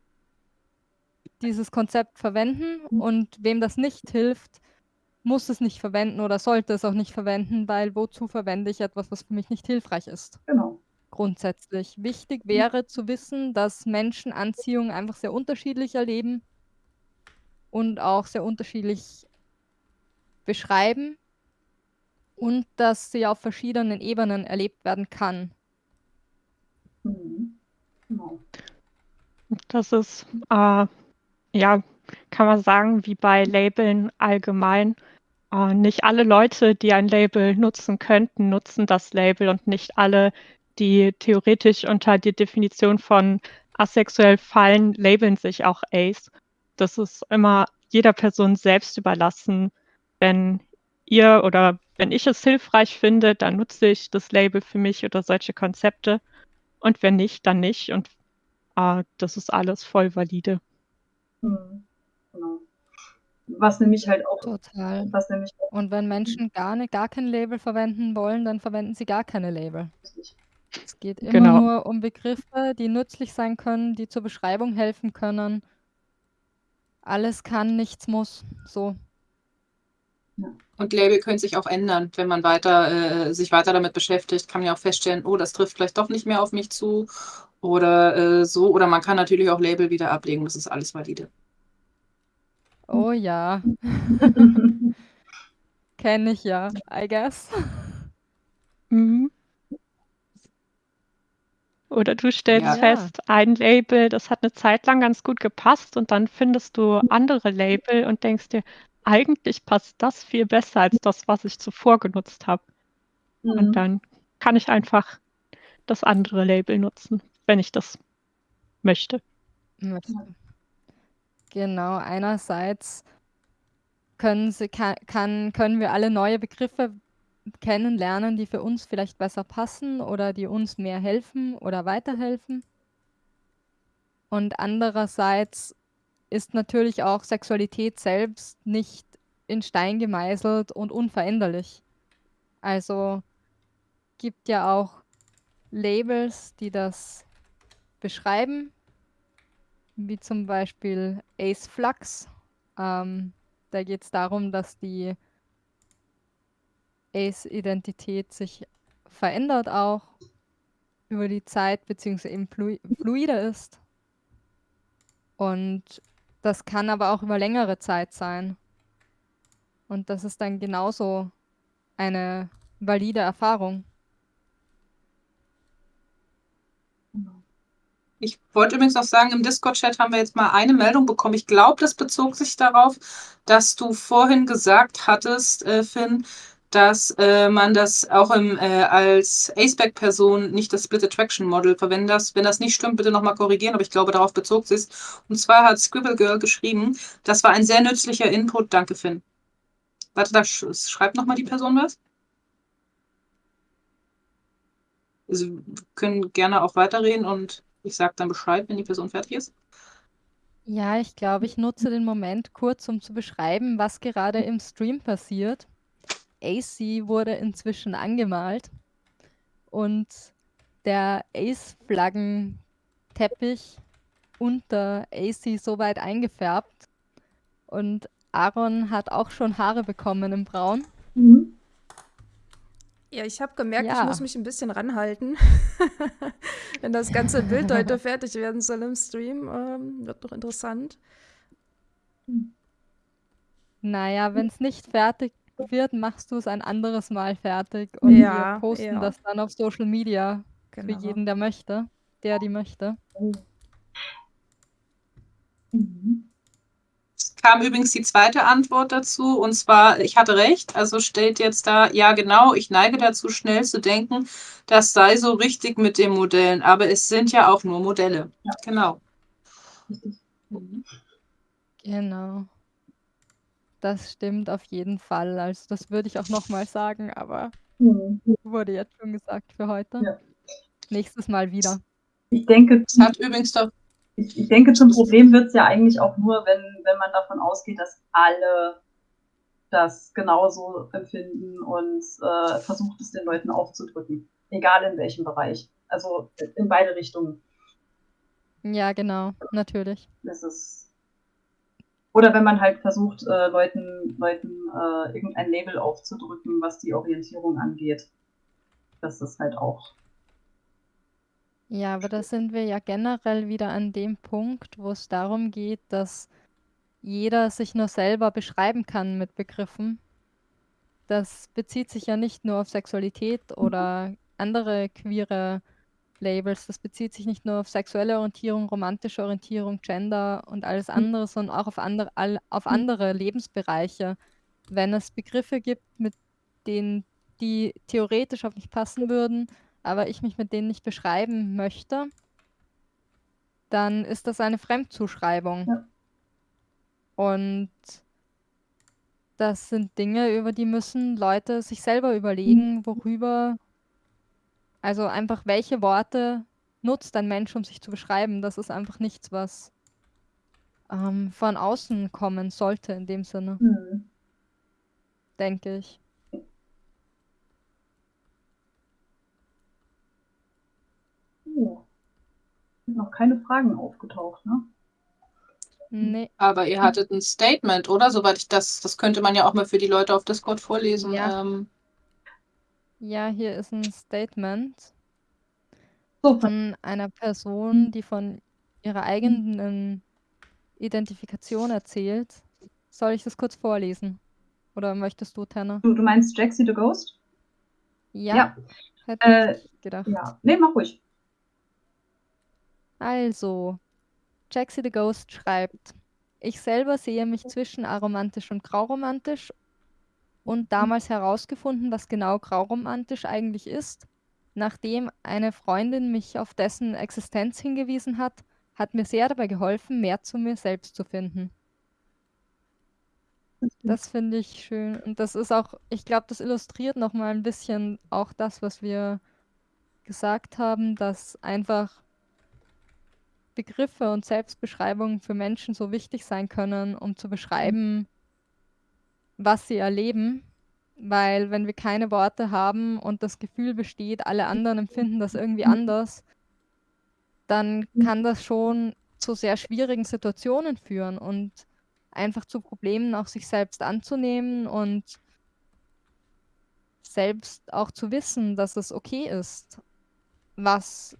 dieses Konzept verwenden und wem das nicht hilft, muss es nicht verwenden oder sollte es auch nicht verwenden, weil wozu verwende ich etwas, was für mich nicht hilfreich ist? Genau. Grundsätzlich. Wichtig wäre zu wissen, dass Menschen Anziehung einfach sehr unterschiedlich erleben und auch sehr unterschiedlich beschreiben und dass sie auf verschiedenen Ebenen erlebt werden kann. Mhm. Genau. Das ist, äh, ja, kann man sagen, wie bei Labeln allgemein. Äh, nicht alle Leute, die ein Label nutzen könnten, nutzen das Label und nicht alle, die theoretisch unter die Definition von asexuell fallen, labeln sich auch Ace. Das ist immer jeder Person selbst überlassen. Wenn ihr oder wenn ich es hilfreich finde, dann nutze ich das Label für mich oder solche Konzepte. Und wenn nicht, dann nicht. Und äh, das ist alles voll valide. Mhm. Genau. Was nämlich halt auch Total. was nämlich auch Und wenn Menschen gar nicht gar kein Label verwenden wollen, dann verwenden sie gar keine Label. richtig. Es geht immer Genau. nur um Begriffe, die nützlich sein können, die zur Beschreibung helfen können. Alles kann, nichts muss. So. Und Label können sich auch ändern, wenn man weiter, äh, sich weiter damit beschäftigt, kann man ja auch feststellen, oh, das trifft vielleicht doch nicht mehr auf mich zu oder äh, so. Oder man kann natürlich auch Label wieder ablegen, das ist alles valide. Oh ja, *laughs* kenne ich ja, I guess. Mhm. Oder du stellst Ja. fest, ein Label, das hat eine Zeit lang ganz gut gepasst und dann findest du andere Label und denkst dir, eigentlich passt das viel besser als das, was ich zuvor genutzt habe. Mhm. Und dann kann ich einfach das andere Label nutzen, wenn ich das möchte. Genau, einerseits können, sie, kann, kann, können wir alle neue Begriffe kennenlernen, die für uns vielleicht besser passen oder die uns mehr helfen oder weiterhelfen. Und andererseits ist natürlich auch Sexualität selbst nicht in Stein gemeißelt und unveränderlich. Also gibt ja auch Labels, die das beschreiben, wie zum Beispiel Ace Flux. Ähm, da geht es darum, dass die Ace-Identität sich verändert auch über die Zeit, beziehungsweise eben flu fluide ist. Und das kann aber auch über längere Zeit sein. Und das ist dann genauso eine valide Erfahrung. Ich wollte übrigens noch sagen, im Discord-Chat haben wir jetzt mal eine Meldung bekommen. Ich glaube, das bezog sich darauf, dass du vorhin gesagt hattest, äh, Finn, dass äh, man das auch im, äh, als Aceback-Person nicht das Split Attraction Model verwenden darf. Wenn das nicht stimmt, bitte nochmal korrigieren, aber ich glaube, darauf bezog sich Und zwar hat Scribble Girl geschrieben, das war ein sehr nützlicher Input. Danke, Finn. Warte, da sch schreibt nochmal die Person was. Also, wir können gerne auch weiterreden und ich sage dann Bescheid, wenn die Person fertig ist. Ja, ich glaube, ich nutze den Moment kurz, um zu beschreiben, was gerade im Stream passiert. AC wurde inzwischen angemalt und der Ace-Flaggenteppich unter AC so weit eingefärbt und Aaron hat auch schon Haare bekommen im Braun. Mhm. Ja, ich habe gemerkt, ich Ja. muss mich ein bisschen ranhalten. *laughs* Wenn das ganze Bild *laughs* heute fertig werden soll im Stream, ähm, wird noch interessant. Naja, wenn es nicht fertig wird, machst du es ein anderes Mal fertig und Ja, wir posten ja. das dann auf Social Media Genau. für jeden, der möchte, der die möchte. Mhm. Es kam übrigens die zweite Antwort dazu, und zwar, ich hatte recht, also steht jetzt da, ja genau, ich neige dazu, schnell zu denken, das sei so richtig mit den Modellen, aber es sind ja auch nur Modelle. Ja. Genau. Genau. Das stimmt auf jeden Fall. Also das würde ich auch nochmal sagen, aber Mhm. wurde jetzt schon gesagt für heute. Ja. Nächstes Mal wieder. Ich denke, Es hat übrigens doch, ich, ich denke, zum Problem wird es ja eigentlich auch nur, wenn, wenn man davon ausgeht, dass alle das genauso empfinden und äh, versucht es den Leuten aufzudrücken. Egal in welchem Bereich. Also in beide Richtungen. Ja, genau, natürlich. Das ist. Oder wenn man halt versucht, äh, Leuten, Leuten äh, irgendein Label aufzudrücken, was die Orientierung angeht. Das ist halt auch. Ja, aber da sind wir ja generell wieder an dem Punkt, wo es darum geht, dass jeder sich nur selber beschreiben kann mit Begriffen. Das bezieht sich ja nicht nur auf Sexualität oder andere queere Labels. Das bezieht sich nicht nur auf sexuelle Orientierung, romantische Orientierung, Gender und alles andere, sondern auch auf andere, all, auf andere Lebensbereiche. Wenn es Begriffe gibt, mit denen die theoretisch auf mich passen würden, aber ich mich mit denen nicht beschreiben möchte, dann ist das eine Fremdzuschreibung. Ja. Und das sind Dinge, über die müssen Leute sich selber überlegen, worüber, also einfach welche Worte nutzt ein Mensch, um sich zu beschreiben. Das ist einfach nichts, was ähm, von außen kommen sollte in dem Sinne, Hm. denke ich. Oh. Sind noch keine Fragen aufgetaucht, ne? Nee, Aber ihr hattet ein Statement, oder? Soweit ich das, das könnte man ja auch mal für die Leute auf Discord vorlesen. Ja. Ähm, ja, hier ist ein Statement So, von einer Person, die von ihrer eigenen Identifikation erzählt. Soll ich das kurz vorlesen? Oder möchtest du, Tanner? du, du meinst Jaxie the Ghost? Ja, Ja. hätte Äh, ich gedacht. Ja. Nee, mach ruhig. Also, Jaxie the Ghost schreibt, ich selber sehe mich zwischen aromantisch und grauromantisch und damals herausgefunden, was genau grauromantisch eigentlich ist. Nachdem eine Freundin mich auf dessen Existenz hingewiesen hat, hat mir sehr dabei geholfen, mehr zu mir selbst zu finden. Das finde ich schön. Und das ist auch, ich glaube, das illustriert nochmal ein bisschen auch das, was wir gesagt haben, dass einfach Begriffe und Selbstbeschreibungen für Menschen so wichtig sein können, um zu beschreiben, was sie erleben. Weil wenn wir keine Worte haben und das Gefühl besteht, alle anderen empfinden das irgendwie anders, dann kann das schon zu sehr schwierigen Situationen führen und einfach zu Problemen auch sich selbst anzunehmen und selbst auch zu wissen, dass es okay ist, was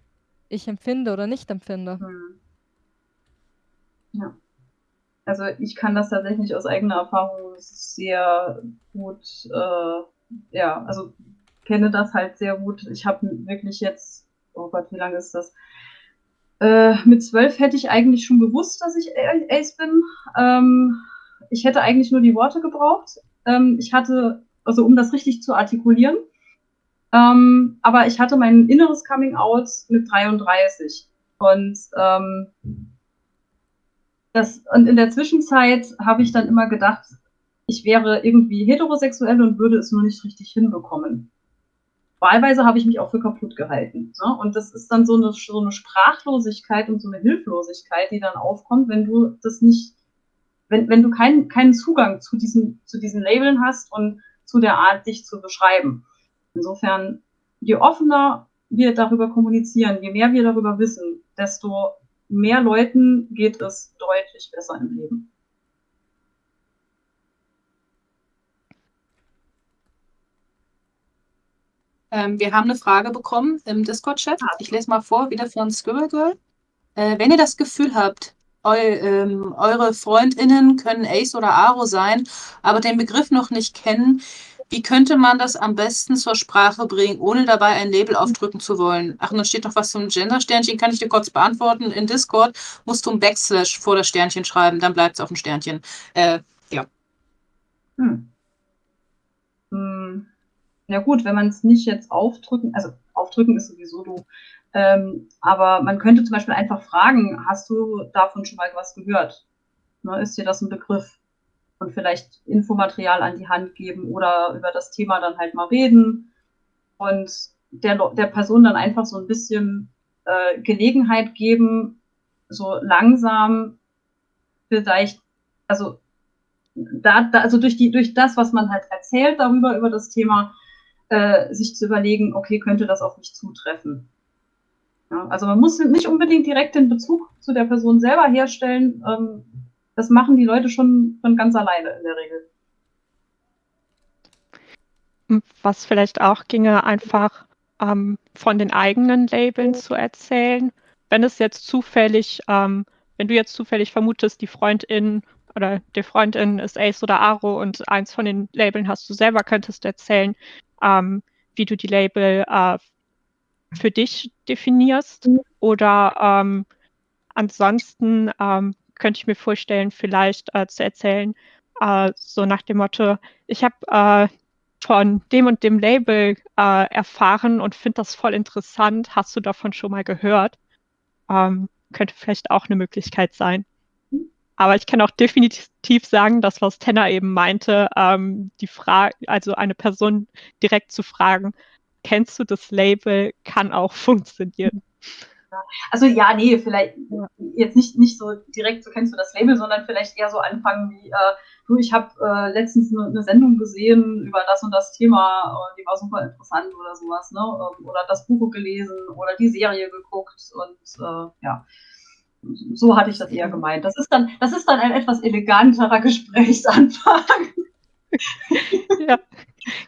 ich empfinde oder nicht empfinde. Hm. Ja. Also ich kann das tatsächlich aus eigener Erfahrung sehr gut, äh, ja, also kenne das halt sehr gut. Ich habe wirklich jetzt, oh Gott, wie lange ist das? Äh, mit zwölf hätte ich eigentlich schon gewusst, dass ich Ace bin. Ähm, ich hätte eigentlich nur die Worte gebraucht. Ähm, ich hatte, also um das richtig zu artikulieren. Ähm, aber ich hatte mein inneres Coming Out mit 33. Und ähm, das, und in der Zwischenzeit habe ich dann immer gedacht, ich wäre irgendwie heterosexuell und würde es nur nicht richtig hinbekommen. Wahlweise habe ich mich auch für kaputt gehalten. Ne? Und das ist dann so eine, so eine Sprachlosigkeit und so eine Hilflosigkeit, die dann aufkommt, wenn du das nicht, wenn, wenn du keinen, keinen Zugang zu diesen, zu diesen Labeln hast und zu der Art, dich zu beschreiben. Insofern, je offener wir darüber kommunizieren, je mehr wir darüber wissen, desto mehr Leuten geht es deutlich besser im Leben. ähm, wir haben eine Frage bekommen im Discord-Chat. Ich lese mal vor, wieder von Scribble Girl. Äh, wenn ihr das Gefühl habt, eu, ähm, eure FreundInnen können Ace oder Aro sein, aber den Begriff noch nicht kennen, wie könnte man das am besten zur Sprache bringen, ohne dabei ein Label aufdrücken zu wollen? Ach, und dann steht noch was zum Gender-Sternchen, kann ich dir kurz beantworten. In Discord musst du ein Backslash vor das Sternchen schreiben, dann bleibt es auf dem Sternchen. Äh, ja. Hm. Hm. Ja gut, wenn man es nicht jetzt aufdrücken, also aufdrücken ist sowieso du, ähm, aber man könnte zum Beispiel einfach fragen, hast du davon schon mal was gehört? Ne, ist dir das ein Begriff? Und vielleicht Infomaterial an die Hand geben oder über das Thema dann halt mal reden und der, der Person dann einfach so ein bisschen äh, Gelegenheit geben, so langsam vielleicht, also da, da, also durch die, durch das, was man halt erzählt darüber, über das Thema, äh, sich zu überlegen, okay, könnte das auf mich zutreffen? Ja, also man muss nicht unbedingt direkt den Bezug zu der Person selber herstellen. Ähm, das machen die Leute schon von ganz alleine in der Regel. Was vielleicht auch ginge, einfach ähm, von den eigenen Labeln zu erzählen. Wenn es jetzt zufällig, ähm, wenn du jetzt zufällig vermutest, die Freundin oder die Freundin ist Ace oder Aro und eins von den Labeln hast du selber, könntest erzählen, ähm, wie du die Label äh, für dich definierst. Oder ähm, ansonsten ähm, könnte ich mir vorstellen, vielleicht äh, zu erzählen, äh, so nach dem Motto, ich habe äh, von dem und dem Label äh, erfahren und finde das voll interessant. Hast du davon schon mal gehört? Ähm, könnte vielleicht auch eine Möglichkeit sein. Aber ich kann auch definitiv sagen, dass was Tenner eben meinte, ähm, die Frage, also eine Person direkt zu fragen, kennst du das Label, kann auch *laughs* funktionieren. Also ja, nee, vielleicht jetzt nicht, nicht so direkt, so kennst du das Label, sondern vielleicht eher so anfangen wie, äh, du, ich habe äh, letztens eine, eine, Sendung gesehen über das und das Thema, und die war super interessant oder sowas, ne? Ähm, oder das Buch gelesen oder die Serie geguckt und äh, ja. So hatte ich das eher gemeint. Das ist dann, das ist dann ein etwas eleganterer *laughs* Gesprächsanfang. Ja,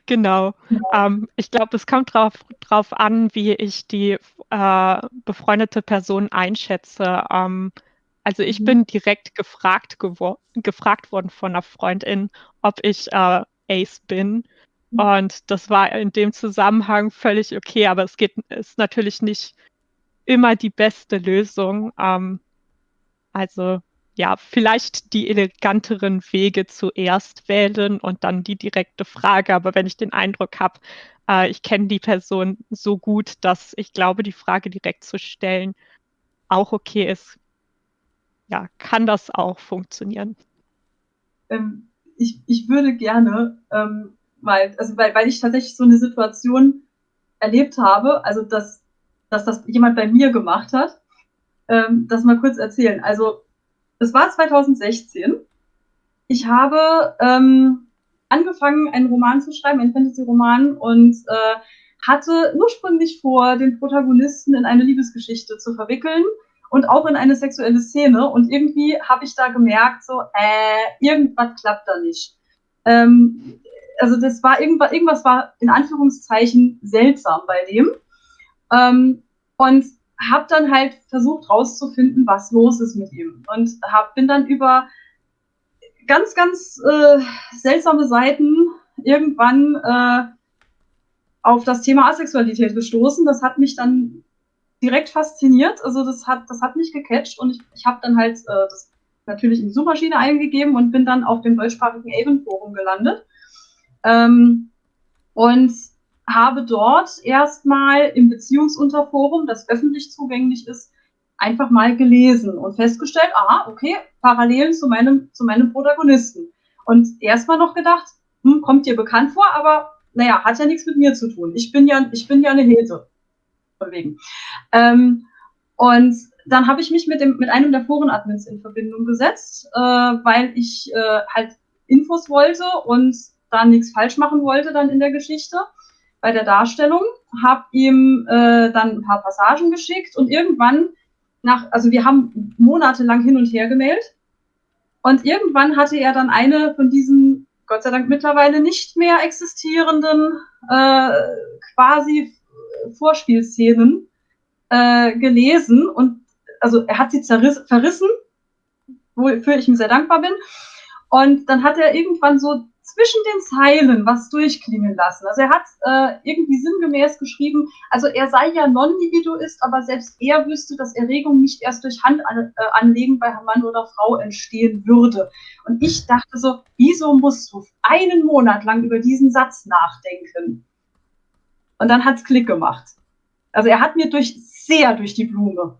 genau. Ja. Ähm, ich glaube, es kommt darauf drauf an, wie ich die äh, befreundete Person einschätze. Ähm, also ich mhm. bin direkt gefragt, gefragt worden von einer Freundin, ob ich äh, Ace bin. Mhm. Und das war in dem Zusammenhang völlig okay, aber es geht, ist natürlich nicht immer die beste Lösung. Ähm, also ja, vielleicht die eleganteren Wege zuerst wählen und dann die direkte Frage. Aber wenn ich den Eindruck habe, äh, ich kenne die Person so gut, dass ich glaube, die Frage direkt zu stellen auch okay ist, ja, kann das auch funktionieren. Ähm, ich, ich würde gerne, ähm, weil, also weil, weil ich tatsächlich so eine Situation erlebt habe, also dass, dass das jemand bei mir gemacht hat, ähm, das mal kurz erzählen. Also das war 2016. Ich habe ähm, angefangen, einen Roman zu schreiben, einen Fantasy-Roman, und äh, hatte ursprünglich vor, den Protagonisten in eine Liebesgeschichte zu verwickeln und auch in eine sexuelle Szene. Und irgendwie habe ich da gemerkt, so, äh, irgendwas klappt da nicht. Ähm, also das war irgendwas, irgendwas war in Anführungszeichen seltsam bei dem. Ähm, und habe dann halt versucht rauszufinden, was los ist mit ihm. Und hab, bin dann über ganz, ganz äh, seltsame Seiten irgendwann äh, auf das Thema Asexualität gestoßen. Das hat mich dann direkt fasziniert. Also das hat, das hat mich gecatcht und ich, ich habe dann halt äh, das natürlich in die Suchmaschine eingegeben und bin dann auf dem deutschsprachigen Avon-Forum gelandet. Ähm, und habe dort erstmal im Beziehungsunterforum, das öffentlich zugänglich ist, einfach mal gelesen und festgestellt, aha, okay, Parallelen zu meinem, zu meinem Protagonisten. Und erstmal noch gedacht, hm, kommt dir bekannt vor, aber naja, hat ja nichts mit mir zu tun. Ich bin ja, ich bin ja eine Hilfe. Ähm, und dann habe ich mich mit, dem, mit einem der Forenadmins in Verbindung gesetzt, äh, weil ich äh, halt Infos wollte und da nichts falsch machen wollte dann in der Geschichte bei der Darstellung, habe ihm äh, dann ein paar Passagen geschickt und irgendwann nach, also wir haben monatelang hin und her gemeldet und irgendwann hatte er dann eine von diesen Gott sei Dank mittlerweile nicht mehr existierenden äh, quasi Vorspielszenen äh, gelesen und also er hat sie zerriss, verrissen, wofür ich ihm sehr dankbar bin. Und dann hat er irgendwann so zwischen den Zeilen was durchklingen lassen. Also er hat äh, irgendwie sinngemäß geschrieben, also er sei ja Non-Individuist, aber selbst er wüsste, dass Erregung nicht erst durch Handanlegen äh, bei Mann oder Frau entstehen würde. Und ich dachte so, wieso musst du einen Monat lang über diesen Satz nachdenken? Und dann hat's Klick gemacht. Also er hat mir durch sehr durch die Blume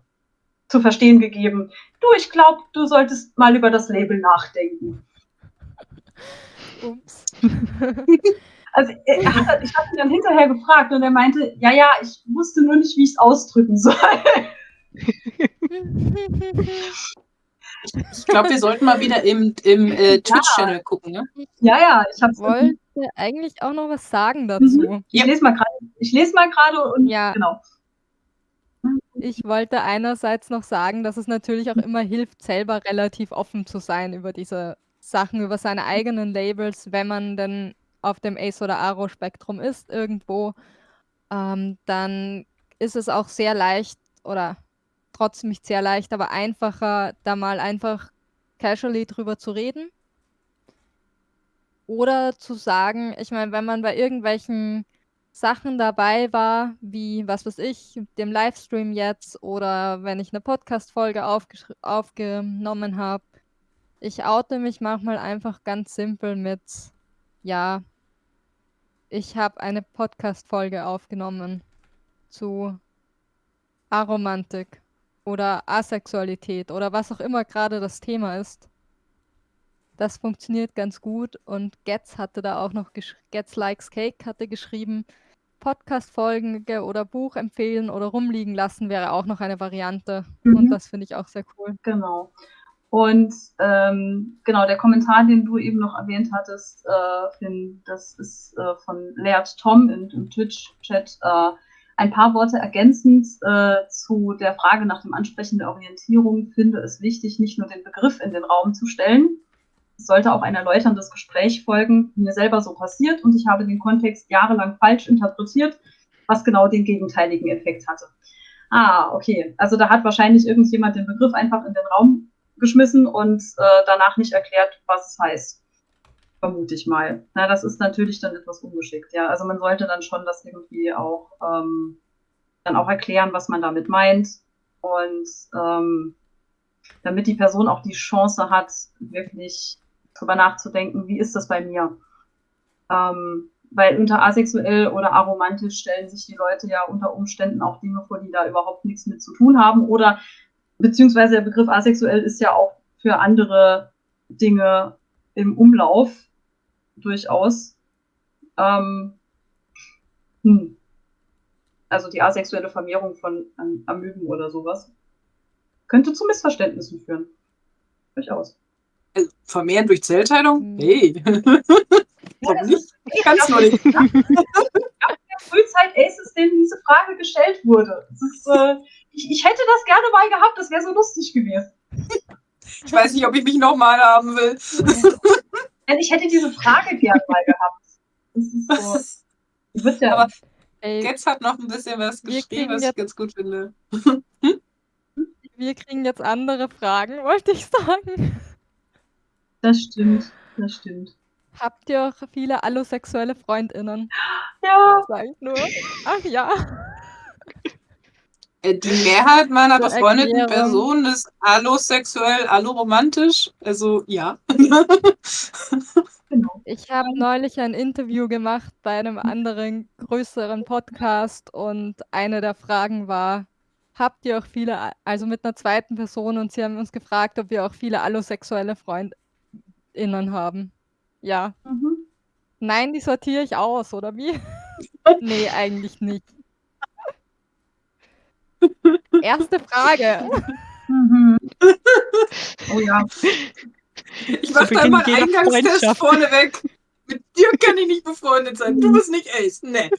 zu verstehen gegeben, du, ich glaube, du solltest mal über das Label nachdenken. Ups. *laughs* Also hat, ich habe ihn dann hinterher gefragt und er meinte, ja, ja, ich wusste nur nicht, wie ich es ausdrücken soll. *laughs* Ich glaube, wir sollten mal wieder im, im äh, Twitch-Channel gucken. Ne? Ja, ja, ich wollte eigentlich auch noch was sagen dazu. Mhm. Ich lese mal gerade. Ich lese mal gerade und ja. genau. Ich wollte einerseits noch sagen, dass es natürlich auch immer hilft, selber relativ offen zu sein über diese Sachen über seine eigenen Labels, wenn man denn auf dem Ace oder Aro Spektrum ist irgendwo, ähm, dann ist es auch sehr leicht oder trotzdem nicht sehr leicht, aber einfacher, da mal einfach casually drüber zu reden. Oder zu sagen, ich meine, wenn man bei irgendwelchen Sachen dabei war, wie, was weiß ich, dem Livestream jetzt oder wenn ich eine Podcast-Folge aufgenommen habe, ich oute mich manchmal einfach ganz simpel mit, ja, ich habe eine Podcast-Folge aufgenommen zu Aromantik oder Asexualität oder was auch immer gerade das Thema ist. Das funktioniert ganz gut und Getz hatte da auch noch, Getz Likes Cake hatte geschrieben, Podcast-Folge oder Buch empfehlen oder rumliegen lassen wäre auch noch eine Variante. Mhm. Und das finde ich auch sehr cool. Genau. Und ähm, genau, der Kommentar, den du eben noch erwähnt hattest, äh, Finn, das ist äh, von Leert Tom im, im Twitch-Chat. Äh, ein paar Worte ergänzend äh, zu der Frage nach dem Ansprechen der Orientierung finde es wichtig, nicht nur den Begriff in den Raum zu stellen. Es sollte auch ein erläuterndes Gespräch folgen, mir selber so passiert und ich habe den Kontext jahrelang falsch interpretiert, was genau den gegenteiligen Effekt hatte. Ah, okay. Also da hat wahrscheinlich irgendjemand den Begriff einfach in den Raum geschmissen und äh, danach nicht erklärt, was es heißt. Vermute ich mal. Na, das ist natürlich dann etwas ungeschickt, ja. Also man sollte dann schon das irgendwie auch ähm, dann auch erklären, was man damit meint. Und ähm, damit die Person auch die Chance hat, wirklich drüber nachzudenken, wie ist das bei mir? Ähm, weil unter asexuell oder aromantisch stellen sich die Leute ja unter Umständen auch Dinge vor, die da überhaupt nichts mit zu tun haben oder beziehungsweise der Begriff asexuell ist ja auch für andere Dinge im Umlauf durchaus. Ähm, hm. Also die asexuelle Vermehrung von ähm, Amöben oder sowas könnte zu Missverständnissen führen. Durchaus. Also, vermehren durch Zellteilung? Mhm. Nee. *laughs* Warum das nicht? hey, Ganz ja, nur nicht. in der Frühzeit Aces, denen diese Frage gestellt wurde. Das ist, äh, ich, ich hätte das gerne mal gehabt, das wäre so lustig gewesen. Ich weiß nicht, ob ich mich nochmal haben will. *laughs* Denn ich hätte diese Frage gerne mal gehabt. Das ist so. Wird ja. Aber Ey, Getz hat noch ein bisschen was Wir geschrieben, kriegen was ich jetzt- ganz gut finde. wir kriegen jetzt andere Fragen, wollte ich sagen. das stimmt. Das stimmt. Habt ihr auch viele allosexuelle FreundInnen? Ja. Sag ich nur. Ach ja. Äh, Die Mehrheit meiner *laughs* Zur befreundeten Erklärung. Personen ist allosexuell, alloromantisch. Also ja. *laughs* Genau. Ich habe neulich ein Interview gemacht bei einem anderen größeren Podcast und eine der Fragen war, habt ihr auch viele, also mit einer zweiten Person und sie haben uns gefragt, ob wir auch viele allosexuelle FreundInnen haben. Ja. Mhm. Nein, die sortiere ich aus, oder wie? *laughs* nee, eigentlich nicht. Erste Frage. Mhm. Oh ja. Ich mach da Beginn mal Eingangstest vorneweg. Mit dir kann ich nicht befreundet sein. Du bist nicht Ace. Nee.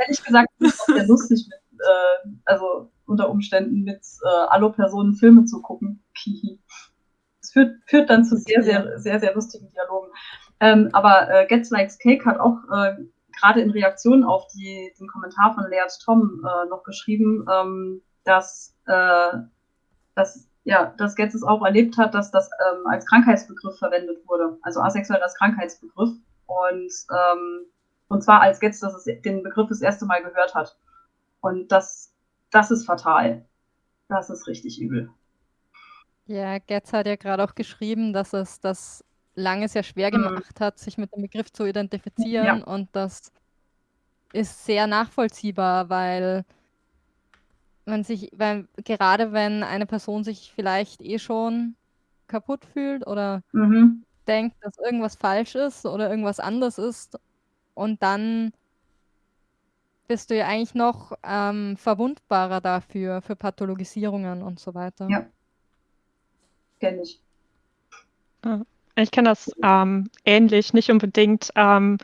Ehrlich gesagt, ist es auch sehr lustig, mit, äh, also unter Umständen mit äh, Allo-Personen Filme zu gucken. Kihi. Das führt, führt dann zu sehr, sehr, sehr, sehr lustigen Dialogen. Ähm, aber äh, Gets Likes Cake hat auch äh, gerade in Reaktion auf die, den Kommentar von Leert Tom äh, noch geschrieben, ähm, dass, äh, dass, ja, dass Getz es auch erlebt hat, dass das ähm, als Krankheitsbegriff verwendet wurde. Also asexuell als Krankheitsbegriff. Und, ähm, und zwar als Getz dass es den Begriff das erste Mal gehört hat. Und das, das ist fatal. Das ist richtig übel. Ja, Getz hat ja gerade auch geschrieben, dass es das lange sehr schwer Mhm. gemacht hat, sich mit dem Begriff zu identifizieren und das ist sehr nachvollziehbar, weil man sich, weil gerade wenn eine Person sich vielleicht eh schon kaputt fühlt oder Mhm. denkt, dass irgendwas falsch ist oder irgendwas anders ist und dann bist du ja eigentlich noch ähm, verwundbarer dafür, für Pathologisierungen und so weiter. Ja. Kenn ich. Ich kenne das ähm, ähnlich, nicht unbedingt, ähm,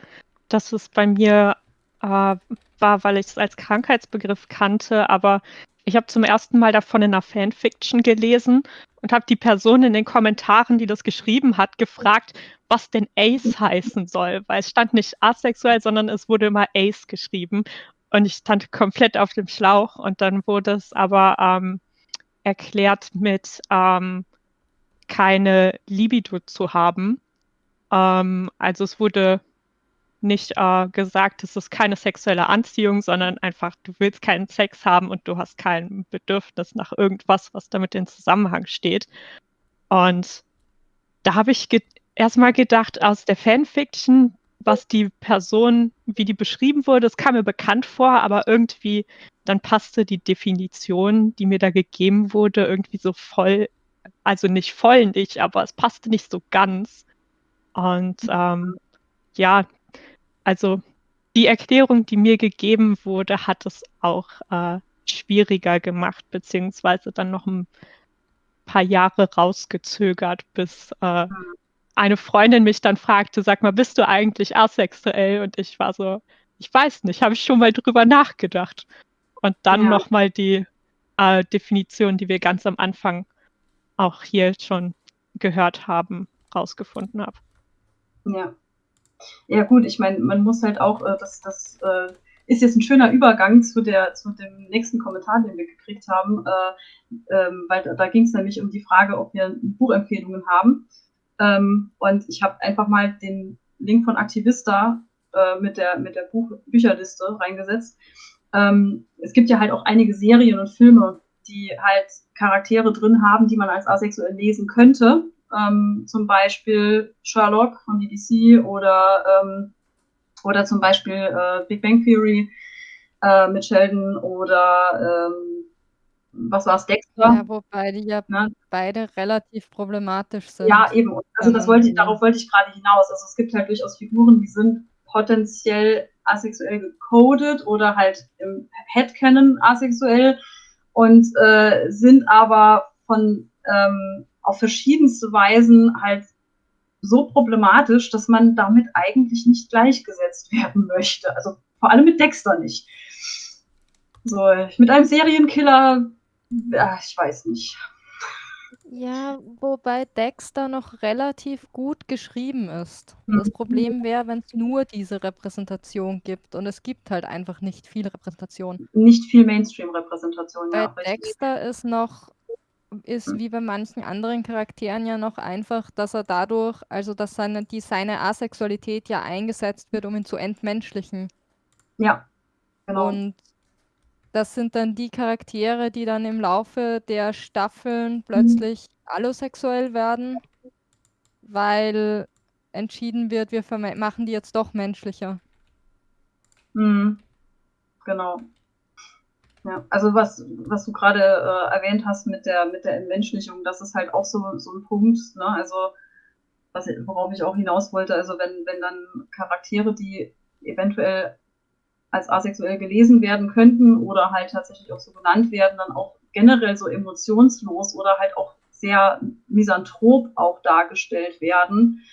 dass es bei mir äh, war, weil ich es als Krankheitsbegriff kannte, aber ich habe zum ersten Mal davon in einer Fanfiction gelesen und habe die Person in den Kommentaren, die das geschrieben hat, gefragt, was denn Ace heißen soll, weil es stand nicht asexuell, sondern es wurde immer Ace geschrieben und ich stand komplett auf dem Schlauch und dann wurde es aber ähm, erklärt mit ähm, keine Libido zu haben. Ähm, also es wurde nicht äh, gesagt, es ist keine sexuelle Anziehung, sondern einfach, du willst keinen Sex haben und du hast kein Bedürfnis nach irgendwas, was damit in Zusammenhang steht. Und da habe ich ge erstmal gedacht, aus der Fanfiction, was die Person, wie die beschrieben wurde, das kam mir bekannt vor, aber irgendwie dann passte die Definition, die mir da gegeben wurde, irgendwie so voll also nicht voll nicht, aber es passte nicht so ganz. Und ähm, ja, also die Erklärung, die mir gegeben wurde, hat es auch äh, schwieriger gemacht, beziehungsweise dann noch ein paar Jahre rausgezögert, bis äh, eine Freundin mich dann fragte, sag mal, bist du eigentlich asexuell? Und ich war so, ich weiß nicht, habe ich schon mal drüber nachgedacht. Und dann ja. nochmal die äh, Definition, die wir ganz am Anfang auch hier schon gehört haben, rausgefunden habe. Ja. Ja, gut, ich meine, man muss halt auch, äh, das, das äh, ist jetzt ein schöner Übergang zu, der, zu dem nächsten Kommentar, den wir gekriegt haben, äh, ähm, weil da, da ging es nämlich um die Frage, ob wir Buchempfehlungen haben. Ähm, und ich habe einfach mal den Link von Aktivista äh, mit der, mit der Buch Bücherliste reingesetzt. Ähm, es gibt ja halt auch einige Serien und Filme, die halt Charaktere drin haben, die man als asexuell lesen könnte. Ähm, zum Beispiel Sherlock von BBC oder, ähm, oder zum Beispiel äh, Big Bang Theory äh, mit Sheldon oder ähm, was war es, Dexter? Ja, wobei die ja ne? beide relativ problematisch sind. Ja, eben. Also das wollte ich, darauf wollte ich gerade hinaus. Also es gibt halt durchaus Figuren, die sind potenziell asexuell gecodet oder halt im Headcanon asexuell und äh, sind aber von ähm, auf verschiedenste Weisen halt so problematisch, dass man damit eigentlich nicht gleichgesetzt werden möchte. Also vor allem mit Dexter nicht. So, mit einem Serienkiller, ja, ich weiß nicht. Ja, wobei Dexter noch relativ gut geschrieben ist. Das mhm. Problem wäre, wenn es nur diese Repräsentation gibt und es gibt halt einfach nicht viel Repräsentation. Nicht viel Mainstream-Repräsentation, ja. Bei Dexter ist noch, ist mhm. wie bei manchen anderen Charakteren ja noch einfach, dass er dadurch, also dass seine, die, seine Asexualität ja eingesetzt wird, um ihn zu entmenschlichen. Ja, genau. Und das sind dann die Charaktere, die dann im Laufe der Staffeln mhm. plötzlich allosexuell werden, weil entschieden wird, wir machen die jetzt doch menschlicher. Mhm. Genau. Ja, also was, was du gerade äh, erwähnt hast mit der, mit der Entmenschlichung, das ist halt auch so, so ein Punkt, ne? Also was, worauf ich auch hinaus wollte, also wenn, wenn dann Charaktere, die eventuell als asexuell gelesen werden könnten oder halt tatsächlich auch so genannt werden, dann auch generell so emotionslos oder halt auch sehr misanthrop auch dargestellt werden,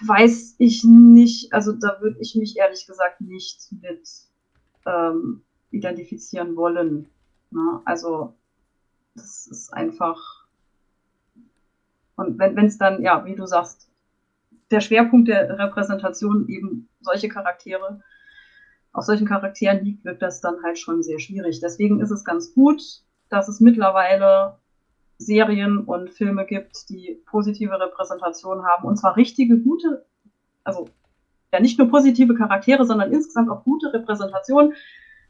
weiß ich nicht, also da würde ich mich ehrlich gesagt nicht mit ähm, identifizieren wollen. Ne? Also das ist einfach. Und wenn es dann, ja, wie du sagst, der Schwerpunkt der Repräsentation eben solche Charaktere auf solchen Charakteren liegt, wird das dann halt schon sehr schwierig. Deswegen ist es ganz gut, dass es mittlerweile Serien und Filme gibt, die positive Repräsentation haben. Und zwar richtige, gute, also ja nicht nur positive Charaktere, sondern insgesamt auch gute Repräsentationen,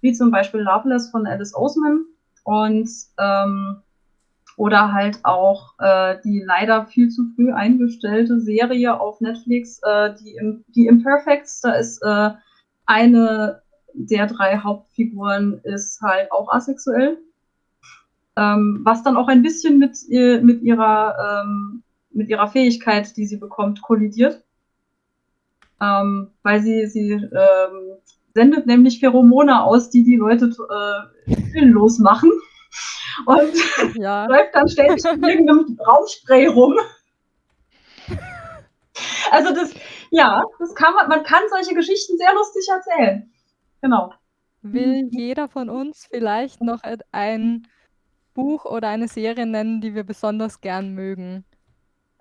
wie zum Beispiel Loveless von Alice Oseman und ähm, oder halt auch äh, die leider viel zu früh eingestellte Serie auf Netflix, äh, die, die Imperfects, da ist äh, eine der drei Hauptfiguren ist halt auch asexuell. Ähm, was dann auch ein bisschen mit, ihr, mit, ihrer, ähm, mit ihrer Fähigkeit, die sie bekommt, kollidiert. Ähm, weil sie, sie ähm, sendet nämlich Pheromone aus, die die Leute äh, willenlos machen. Und *laughs* ja. *laughs* läuft dann ständig in irgendeinem Raumspray rum. *laughs* Also das, ja, das kann man, man kann solche Geschichten sehr lustig erzählen. Genau. Will jeder von uns vielleicht noch ein Buch oder eine Serie nennen, die wir besonders gern mögen?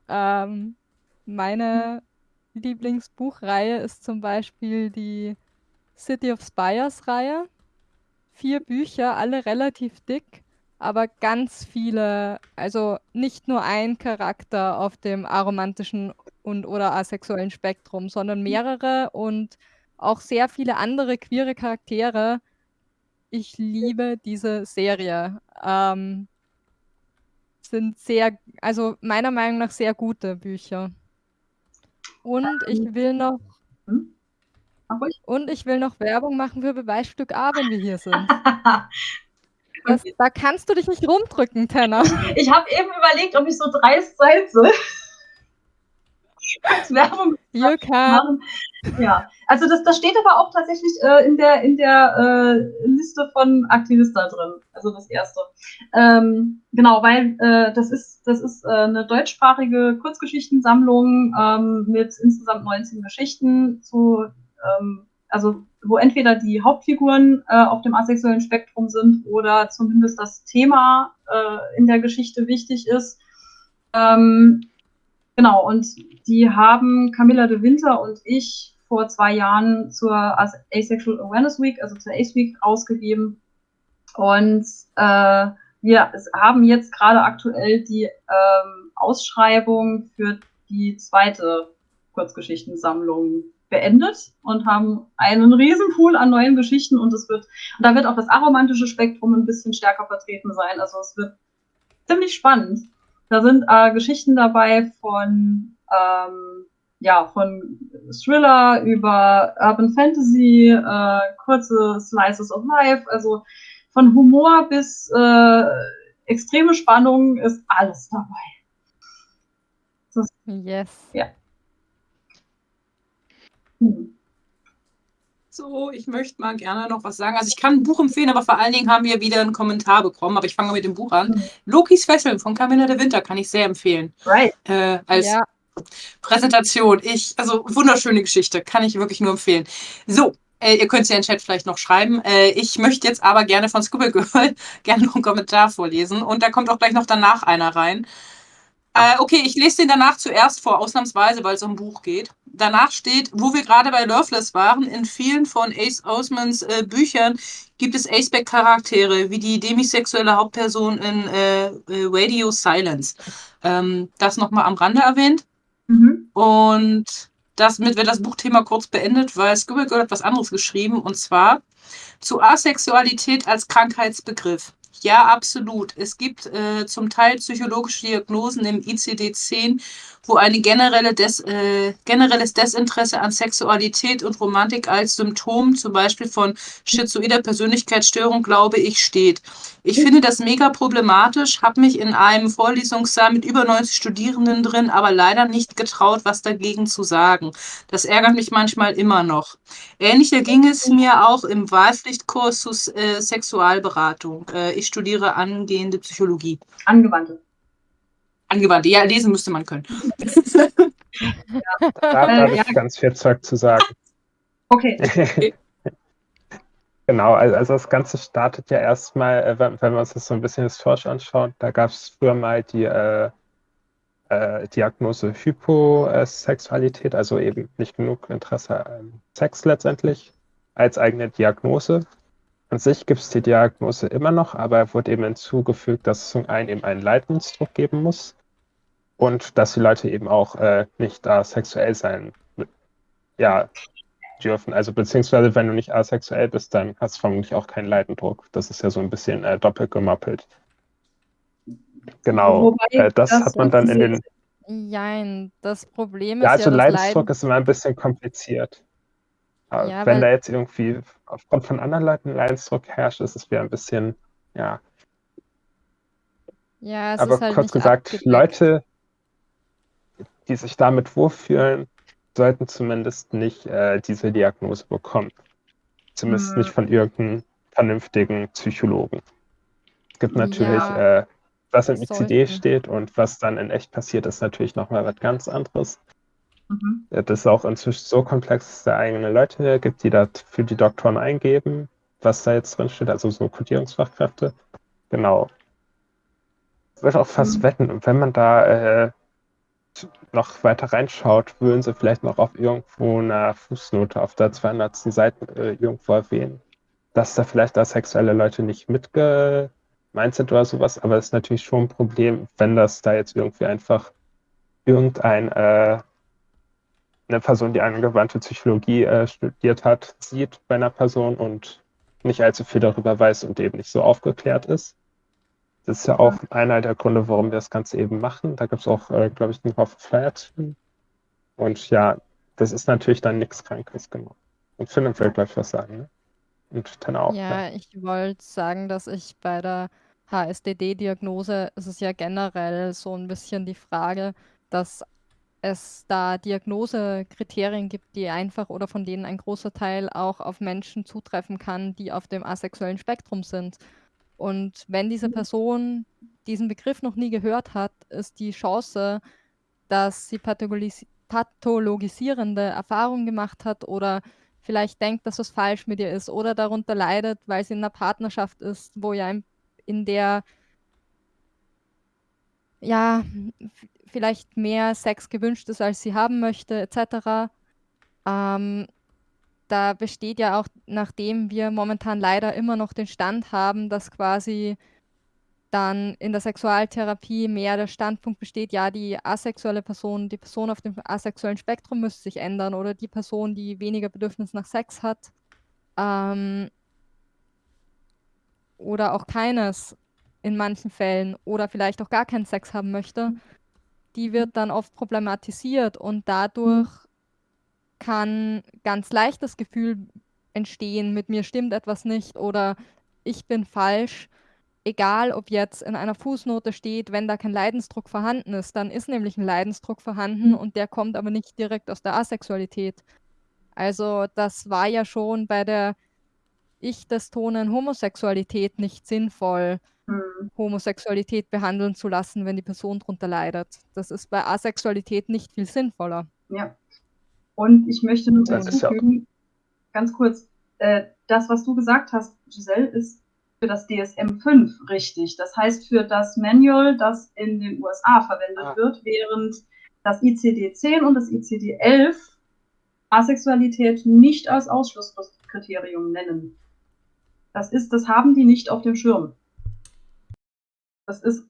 Ähm, meine Lieblingsbuchreihe ist zum Beispiel die City of Spires Reihe. Vier Bücher, alle relativ dick aber ganz viele, also nicht nur ein Charakter auf dem aromantischen und oder asexuellen Spektrum, sondern mehrere und auch sehr viele andere queere Charaktere. Ich liebe diese Serie. Ähm, sind sehr, also meiner Meinung nach sehr gute Bücher. Und ich ähm, will noch hm? und ich will noch Werbung machen für Beweisstück A, wenn wir hier sind. *laughs* Das, da kannst du dich nicht rumdrücken, Tenner. Ich habe eben überlegt, ob ich so dreist sein soll. Werbung *laughs* can. machen. Ja, also das, das steht aber auch tatsächlich äh, in der, in der äh, Liste von Aktivista drin, also das erste. Ähm, genau, weil äh, das ist, das ist äh, eine deutschsprachige Kurzgeschichtensammlung ähm, mit insgesamt 19 Geschichten zu, ähm, also wo entweder die Hauptfiguren äh, auf dem asexuellen Spektrum sind oder zumindest das Thema äh, in der Geschichte wichtig ist. Ähm, genau, und die haben Camilla de Winter und ich vor zwei Jahren zur Asexual Awareness Week, also zur ACE Week, rausgegeben. Und äh, wir haben jetzt gerade aktuell die ähm, Ausschreibung für die zweite Kurzgeschichtensammlung beendet und haben einen riesen Pool an neuen Geschichten und es wird, und da wird auch das aromantische Spektrum ein bisschen stärker vertreten sein. Also es wird ziemlich spannend. Da sind äh, Geschichten dabei von ähm, ja, von Thriller über Urban Fantasy, äh, kurze Slices of Life, also von Humor bis äh, extreme Spannung ist alles dabei. Das, yes. Ja. Hm. So, ich möchte mal gerne noch was sagen. Also ich kann ein Buch empfehlen, aber vor allen Dingen haben wir wieder einen Kommentar bekommen. Aber ich fange mit dem Buch an. Mhm. Lokis Fesseln von Camilla de Winter kann ich sehr empfehlen. Right. Äh, als ja. Präsentation. Ich, also wunderschöne Geschichte, kann ich wirklich nur empfehlen. So, äh, ihr könnt es ja in den Chat vielleicht noch schreiben. Äh, ich möchte jetzt aber gerne von Scuba Girl *laughs* gerne noch einen Kommentar vorlesen. Und da kommt auch gleich noch danach einer rein. Äh, okay, ich lese den danach zuerst vor, ausnahmsweise, weil es um Buch geht. Danach steht, wo wir gerade bei Loveless waren, in vielen von Ace Osmans äh, Büchern gibt es Aceback-Charaktere, wie die demisexuelle Hauptperson in äh, äh Radio Silence. Ähm, das nochmal am Rande erwähnt. Mhm. Und damit wird das Buchthema kurz beendet, weil Girl hat was anderes geschrieben, und zwar zu Asexualität als Krankheitsbegriff. Ja, absolut. Es gibt äh, zum Teil psychologische Diagnosen im ICD-10, wo ein generelle Des, äh, generelles Desinteresse an Sexualität und Romantik als Symptom zum Beispiel von schizoider Persönlichkeitsstörung, glaube ich, steht. Ich finde das mega problematisch, habe mich in einem Vorlesungssaal mit über 90 Studierenden drin, aber leider nicht getraut, was dagegen zu sagen. Das ärgert mich manchmal immer noch. Ähnlicher ging es mir auch im Wahlpflichtkurs zu äh, Sexualberatung. Äh, ich studiere angehende Psychologie. Angewandte. Angewandte, ja, lesen müsste man können. ja. Da habe ich ganz viel Zeug zu sagen. Okay. okay. *laughs* Genau, also das Ganze startet ja erstmal, äh, wenn, wir uns das so ein bisschen historisch anschauen, da gab es früher mal die äh, äh, Diagnose Hyposexualität, also eben nicht genug Interesse an Sex letztendlich, als eigene Diagnose. An sich gibt es die Diagnose immer noch, aber wurde eben hinzugefügt, dass es zum einen eben einen Leidensdruck geben muss und dass die Leute eben auch äh, nicht asexuell sein ja, dürfen. Also beziehungsweise wenn du nicht asexuell bist, dann hast du vermutlich auch keinen Leidendruck. Das ist ja so ein bisschen äh, doppelt gemoppelt. Genau, äh, das, das, hat man dann in den... Nein, das Problem ist ja, also ja Leidensdruck Leiden... ist immer ein bisschen kompliziert. Ja, wenn da jetzt irgendwie aufgrund von anderen Leuten Leidensdruck herrscht, ist es wieder ein bisschen, ja. Ja, es Aber ist halt kurz gesagt, abgedeckt. Leute, die sich damit wohlfühlen, sollten zumindest nicht äh, diese Diagnose bekommen. Zumindest hm. nicht von irgendeinem vernünftigen Psychologen. Es gibt natürlich, ja, äh, was im ICD steht und was dann in echt passiert, ist natürlich nochmal was ganz anderes. Mhm. Das ist auch inzwischen so komplex, dass es da eigene Leute gibt, die das für die Doktoren eingeben, was da jetzt drin steht, also so Kodierungsfachkräfte. Genau. Ich würde auch fast mhm. wetten, wenn man da äh, noch weiter reinschaut, würden sie vielleicht noch auf irgendwo eine Fußnote auf der 200. Seite äh, irgendwo erwähnen, dass da vielleicht da sexuelle Leute nicht mitgemeint sind oder sowas, aber es ist natürlich schon ein Problem, wenn das da jetzt irgendwie einfach irgendein äh, eine Person, die angewandte Psychologie äh, studiert hat, sieht bei einer Person und nicht allzu viel darüber weiß und eben nicht so aufgeklärt ist. Das ist ja auch einer der Gründe, warum wir das Ganze eben machen. Da gibt es auch, äh, glaube ich, einen Haufen Flyer zu. Und ja, das ist natürlich dann nichts Krankes, genau. Und Philipp will gleich was sagen, ne? Und dann auch. Ja, ja. ich wollte sagen, dass ich bei der HSDD-Diagnose, es ist ja generell so ein bisschen die Frage, dass es da Diagnosekriterien gibt, die einfach oder von denen ein großer Teil auch auf Menschen zutreffen kann, die auf dem asexuellen Spektrum sind. Und wenn diese Person diesen Begriff noch nie gehört hat, ist die Chance, dass sie pathologis pathologisierende Erfahrungen gemacht hat oder vielleicht denkt, dass was falsch mit ihr ist oder darunter leidet, weil sie in einer Partnerschaft ist, wo ja in der ja vielleicht mehr Sex gewünscht ist, als sie haben möchte, etc. Ähm, da besteht ja auch, nachdem wir momentan leider immer noch den Stand haben, dass quasi dann in der Sexualtherapie mehr der Standpunkt besteht, ja, die asexuelle Person, die Person auf dem asexuellen Spektrum müsste sich ändern oder die Person, die weniger Bedürfnis nach Sex hat ähm, oder auch keines in manchen Fällen oder vielleicht auch gar keinen Sex haben möchte, die wird dann oft problematisiert und dadurch kann ganz leicht das Gefühl entstehen, mit mir stimmt etwas nicht oder ich bin falsch. Egal, ob jetzt in einer Fußnote steht, wenn da kein Leidensdruck vorhanden ist, dann ist nämlich ein Leidensdruck vorhanden und der kommt aber nicht direkt aus der Asexualität. Also das war ja schon bei der ich-destonen Homosexualität nicht sinnvoll, Mhm. Homosexualität behandeln zu lassen, wenn die Person darunter leidet. Das ist bei Asexualität nicht viel sinnvoller. Ja. Und ich möchte nur Das hinzufügen, ganz kurz, äh, das, was du gesagt hast, Giselle, ist für das DSM-5 richtig. Das heißt für das Manual, das in den USA verwendet Ah. wird, während das ICD-10 und das ICD-11 Asexualität nicht als Ausschlusskriterium nennen. Das ist, das haben die nicht auf dem Schirm. Das ist,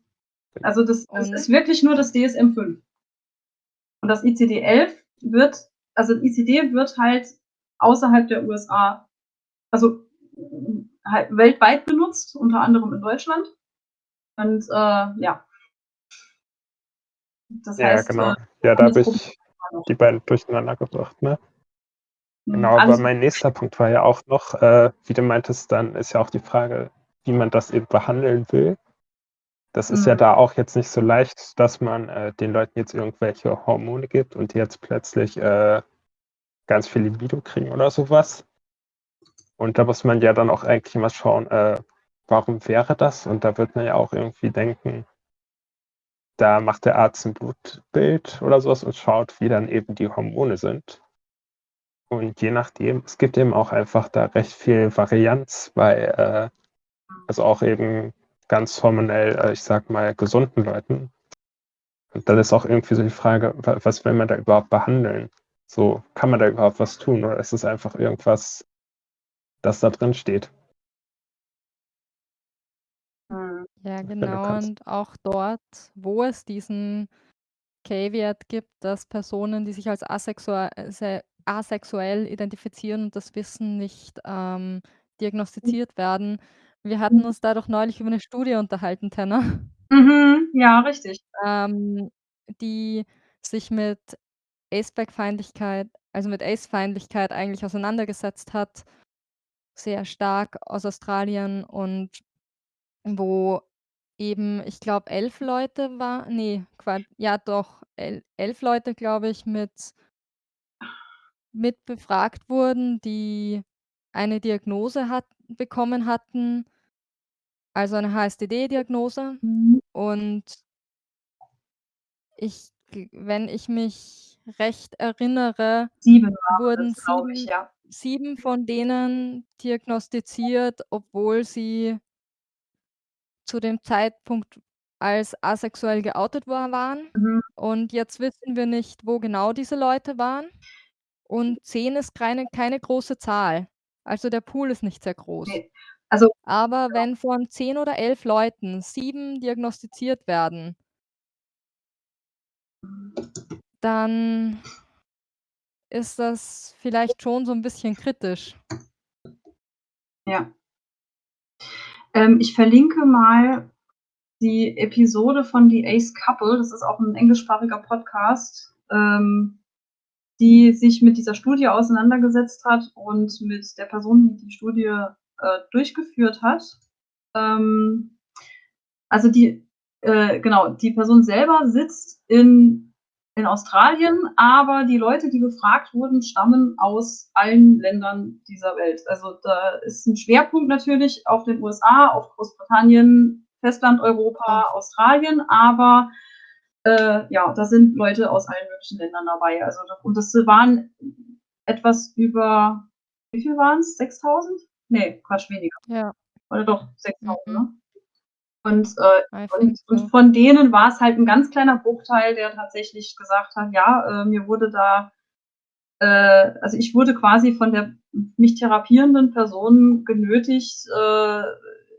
also das, das ist wirklich nur das DSM-5. Und das ICD-11 wird, also ICD wird halt außerhalb der USA, also halt weltweit benutzt, unter anderem in Deutschland. Und äh, ja. Das Ja, heißt, genau. äh, Ja, da habe ich die beiden durcheinander gebracht, ne? Genau, alles- aber mein nächster Punkt war ja auch noch, äh, wie du meintest, dann ist ja auch die Frage, wie man das eben behandeln will. Das ist ja Mhm. da auch jetzt nicht so leicht, dass man äh, den Leuten jetzt irgendwelche Hormone gibt und die jetzt plötzlich äh, ganz viel Libido kriegen oder sowas. Und da muss man ja dann auch eigentlich mal schauen, äh, warum wäre das? Und da wird man ja auch irgendwie denken, da macht der Arzt ein Blutbild oder sowas und schaut, wie dann eben die Hormone sind. Und je nachdem, es gibt eben auch einfach da recht viel Varianz bei, äh, also auch eben ganz hormonell, äh, ich sag mal, gesunden Leuten. Und dann ist auch irgendwie so die Frage, wa- was will man da überhaupt behandeln? So, kann man da überhaupt was tun oder ist es einfach irgendwas, das da drin steht? Mhm. Ja, genau. Und auch dort, wo es diesen Caveat gibt, dass Personen, die sich als asexuell, se- asexuell identifizieren und das Wissen nicht ähm, diagnostiziert werden. Wir hatten uns da doch neulich über eine Studie unterhalten, Tenner, Mhm, ja, richtig. *laughs* ähm, die sich mit Aceback-Feindlichkeit, also mit Ace-Feindlichkeit eigentlich auseinandergesetzt hat, sehr stark aus Australien und wo eben, ich glaube, elf Leute war, nee, ja doch, el elf Leute, glaube ich, mit mit befragt wurden, die eine Diagnose hat bekommen hatten, also eine HSDD-Diagnose. Mhm. Und ich wenn ich mich recht erinnere, Sieben wurden das, glaube ich, 7 ja. 7 von denen diagnostiziert, obwohl sie zu dem Zeitpunkt als asexuell geoutet war waren. Mhm. Und jetzt wissen wir nicht, wo genau diese Leute waren. Und 10 ist keine keine große Zahl. Also, der Pool ist nicht sehr groß. Ne, also Aber wenn von 10 oder 11 Leuten 7 diagnostiziert werden dann ist das vielleicht schon so 'n bisschen kritisch. Ja. Ähm, ich verlinke mal die Episode von The Ace Couple, das ist auch 'n englischsprachiger Podcast, ähm, die sich mit dieser Studie auseinandergesetzt hat und mit der Person, die die Studie, äh, durchgeführt hat. Ähm, also die äh, genau, die Person selber sitzt in in Australien, aber die Leute, die befragt wurden, stammen aus allen Ländern dieser Welt. Also da ist ein Schwerpunkt natürlich auf den USA, auf Großbritannien, Festland Europa, Australien, aber äh, ja, da sind Leute aus allen möglichen Ländern dabei. Also und das waren etwas über, wie viel waren es? 6000? Nee, Quatsch, weniger. Ja. Oder doch 6000, Mhm. ne? Und, äh, und, und von denen war es halt ein ganz kleiner Bruchteil, der tatsächlich gesagt hat, ja, äh, mir wurde da, äh, also ich wurde quasi von der mich therapierenden Person genötigt, äh,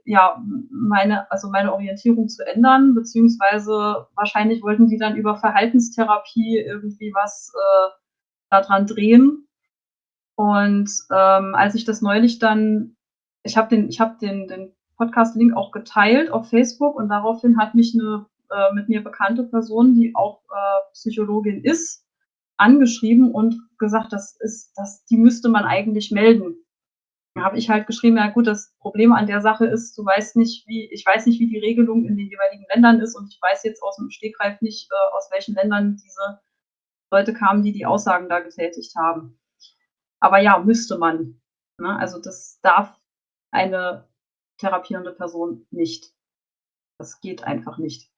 ja, meine, also meine Orientierung zu ändern, beziehungsweise wahrscheinlich wollten die dann über Verhaltenstherapie irgendwie was äh, daran drehen. Und ähm, als ich das neulich dann, ich habe den, ich habe den, den Podcast-Link auch geteilt auf Facebook und daraufhin hat mich eine äh, mit mir bekannte Person, die auch äh, Psychologin ist, angeschrieben und gesagt, das ist, das, die müsste man eigentlich melden. Da habe ich halt geschrieben, ja gut, das Problem an der Sache ist, du weißt nicht, wie, ich weiß nicht, wie die Regelung in den jeweiligen Ländern ist und ich weiß jetzt aus dem Stegreif nicht, äh, aus welchen Ländern diese Leute kamen, die die Aussagen da getätigt haben. Aber ja, müsste man. Ne? Also das darf eine therapierende Person nicht. Das geht einfach nicht.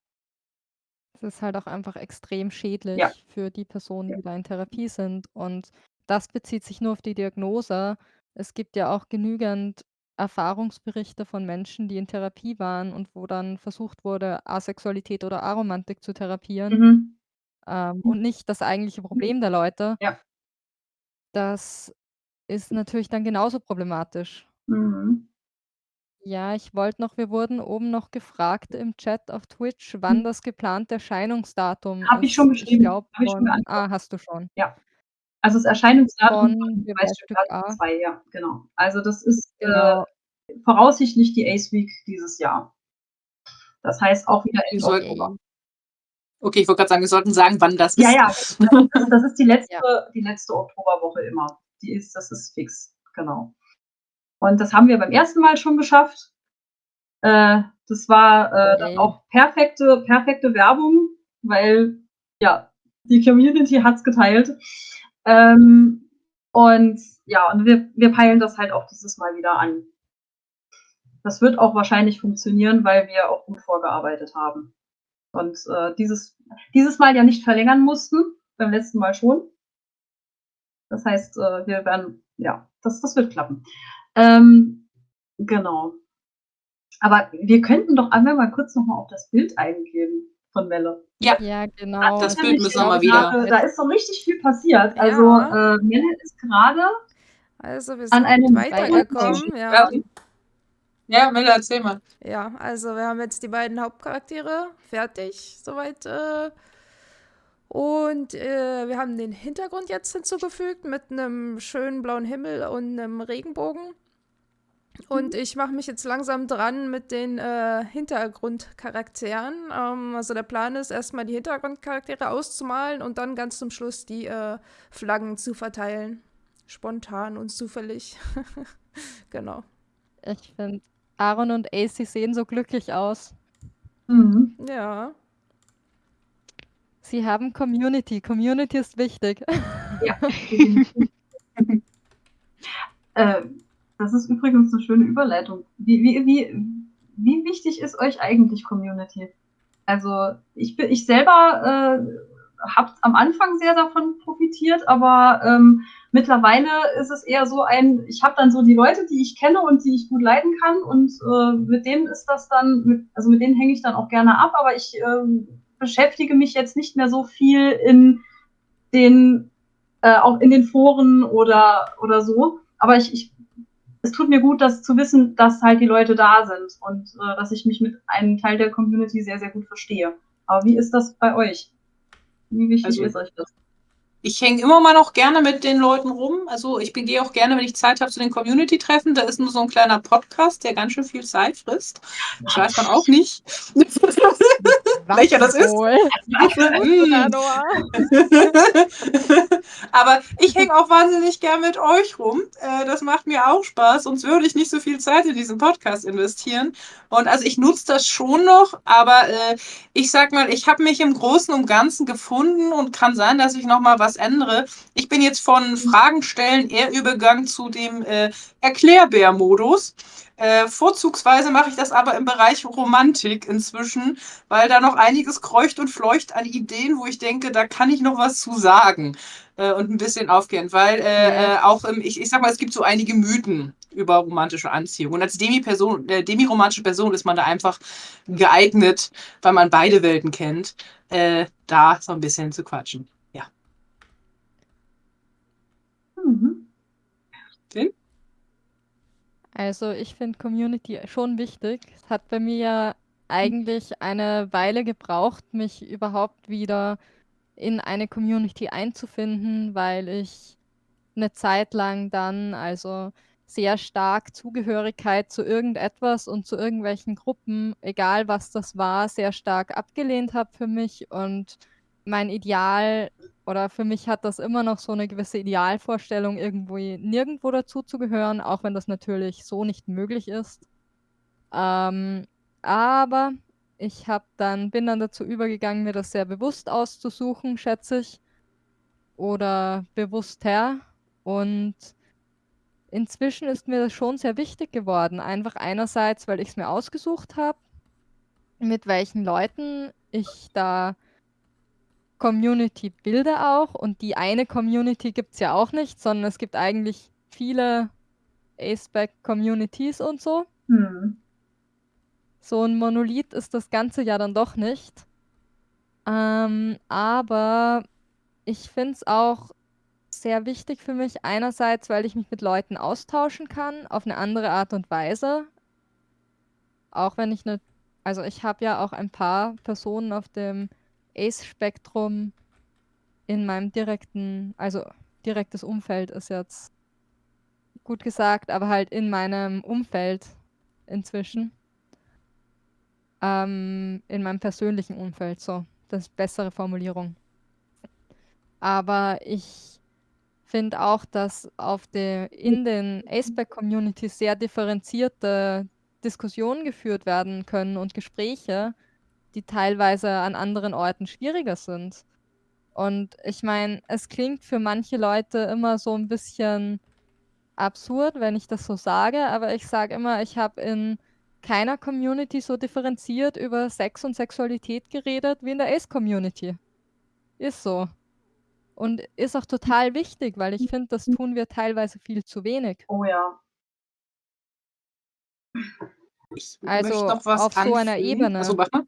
Es ist halt auch einfach extrem schädlich Ja. für die Personen, Ja. die da in Therapie sind. Und das bezieht sich nur auf die Diagnose. Es gibt ja auch genügend Erfahrungsberichte von Menschen, die in Therapie waren und wo dann versucht wurde, Asexualität oder Aromantik zu therapieren. Mhm. Ähm, und nicht das eigentliche Problem der Leute. Ja. Das ist natürlich dann genauso problematisch. Mhm. Ja, ich wollte noch wir wurden oben noch gefragt im Chat auf Twitch, wann Mhm. das geplante Erscheinungsdatum Habe ich ist. schon Ich geschrieben. glaube Habe ich schon von geantwortet. ah, hast du schon. Also das Erscheinungsdatum Von Beweisstück Beweisstück A. 2, ja, genau. Also das ist Genau. äh, voraussichtlich die Ace Week dieses Jahr. Das heißt auch wieder sollten- Oktober. Okay, ich wollte gerade sagen, wir sollten sagen, wann das Ja, ist. ja, das, *laughs* das ist die letzte, Ja. die letzte Oktoberwoche immer. Die ist, das ist fix, genau. Und das haben wir beim ersten Mal schon geschafft. Äh, das war äh, dann Yay. auch perfekte, perfekte Werbung, weil ja, die Community hat's geteilt. Ähm, und ja, und wir, wir peilen das halt auch dieses Mal wieder an. Das wird auch wahrscheinlich funktionieren, weil wir auch gut vorgearbeitet haben. Und äh, dieses, dieses Mal ja nicht verlängern mussten, beim letzten Mal schon. Das heißt, äh, wir werden, ja, das, das wird klappen. Ähm, genau. Aber wir könnten doch einmal mal kurz nochmal auf das Bild eingehen von Melle. Ja, genau. das Also Bild müssen wir glaube, mal wieder- Gerade, da ist so richtig viel passiert. Ja. Also äh, Melle ist gerade Also wir An sind einem weitergekommen, ja. Ja, ja Melle, erzähl mal. Ja, also wir haben jetzt die beiden Hauptcharaktere fertig, soweit. Äh, und äh, wir haben den Hintergrund jetzt hinzugefügt mit einem schönen blauen Himmel und einem Regenbogen. Und ich mache mich jetzt langsam dran mit den äh, Hintergrundcharakteren. Ähm, also der Plan ist erstmal die Hintergrundcharaktere auszumalen und dann ganz zum Schluss die äh, Flaggen zu verteilen. Spontan und zufällig. *laughs* genau. ich finde, Aaron und AC sehen so glücklich aus. Mhm. Ja. Sie haben Community. Community ist wichtig. Ja. *laughs* *laughs* äh, das ist übrigens eine schöne Überleitung. Wie, wie, wie, wie wichtig ist euch eigentlich Community? Also ich, ich selber äh, habe am Anfang sehr davon profitiert, aber ähm, mittlerweile ist es eher so ein, ich habe dann so die Leute, die ich kenne und die ich gut leiden kann und äh, mit denen ist das dann, mit, also mit denen hänge ich dann auch gerne ab, aber ich ähm, beschäftige mich jetzt nicht mehr so viel in den, äh, auch in den Foren oder, oder so. Aber ich, ich, es tut mir gut, das zu wissen, dass halt die Leute da sind und äh, dass ich mich mit einem Teil der Community sehr, sehr gut verstehe. Aber wie ist das bei euch? Wie wichtig Also- ist euch das? Ich hänge immer mal noch gerne mit den Leuten rum. Also ich gehe auch gerne, wenn ich Zeit habe, zu den Community-Treffen. Da ist nur so ein kleiner Podcast, der ganz schön viel Zeit frisst. Das weiß man auch nicht. *laughs* welcher das ist. Aber *laughs* *laughs* ich hänge auch wahnsinnig gern mit euch rum. Äh, das macht mir auch Spaß, sonst würde ich nicht so viel Zeit in diesen Podcast investieren. Und also ich nutze das schon noch, aber äh, ich sag mal, ich habe mich im Großen und Ganzen gefunden und kann sein, dass ich noch mal was ändere. Ich bin jetzt von Fragen stellen eher übergegangen zu dem äh, Erklärbär-Modus. Äh, vorzugsweise mache ich das aber im Bereich Romantik inzwischen, weil da noch einiges kreucht und fleucht an Ideen, wo ich denke, da kann ich noch was zu sagen äh, und ein bisschen aufgehen, weil äh, Ja. auch im, ich, ich sag mal, es gibt so einige Mythen über romantische Anziehung. Und als Demi-Person, äh, demi-romantische Person ist man da einfach geeignet, weil man beide Welten kennt, äh, da so ein bisschen zu quatschen. Ja. Mhm. Also ich finde Community schon wichtig. Es hat bei mir eigentlich eine Weile gebraucht, mich überhaupt wieder in eine Community einzufinden, weil ich eine Zeit lang dann also sehr stark Zugehörigkeit zu irgendetwas und zu irgendwelchen Gruppen, egal was das war, sehr stark abgelehnt habe für mich und mein Ideal oder für mich hat das immer noch so eine gewisse Idealvorstellung, irgendwo nirgendwo dazu zu gehören, auch wenn das natürlich so nicht möglich ist. Ähm, aber ich habe dann bin dann dazu übergegangen, mir das sehr bewusst auszusuchen, schätze ich, oder bewusster. Und inzwischen ist mir das schon sehr wichtig geworden. Einfach einerseits, weil ich es mir ausgesucht habe, mit welchen Leuten ich da Community bilde auch. Und die eine Community gibt es ja auch nicht, sondern es gibt eigentlich viele A-Spec-Communities und so. Hm. So ein Monolith ist das Ganze ja dann doch nicht. Ähm, aber ich finde es auch sehr wichtig für mich, einerseits, weil ich mich mit Leuten austauschen kann, auf eine andere Art und Weise. Auch wenn ich eine, also ich habe ja auch ein paar Personen auf dem Ace-Spektrum in meinem direkten, also direktes Umfeld ist jetzt gut gesagt, aber halt in meinem Umfeld inzwischen. Ähm, in meinem persönlichen Umfeld, so. Das ist bessere Formulierung. Aber ich finde auch, dass auf der, in den Aceback-Communities sehr differenzierte Diskussionen geführt werden können und Gespräche, die teilweise an anderen Orten schwieriger sind. Und ich meine, es klingt für manche Leute immer so ein bisschen absurd, wenn ich das so sage, aber ich sage immer, ich habe in keiner Community so differenziert über Sex und Sexualität geredet wie in der Ace-Community. Ist so. Und ist auch total wichtig, weil ich finde, das tun wir teilweise viel zu wenig. Oh ja. Ich Also möchte noch was auf so einer anfügen. Ebene. Mal.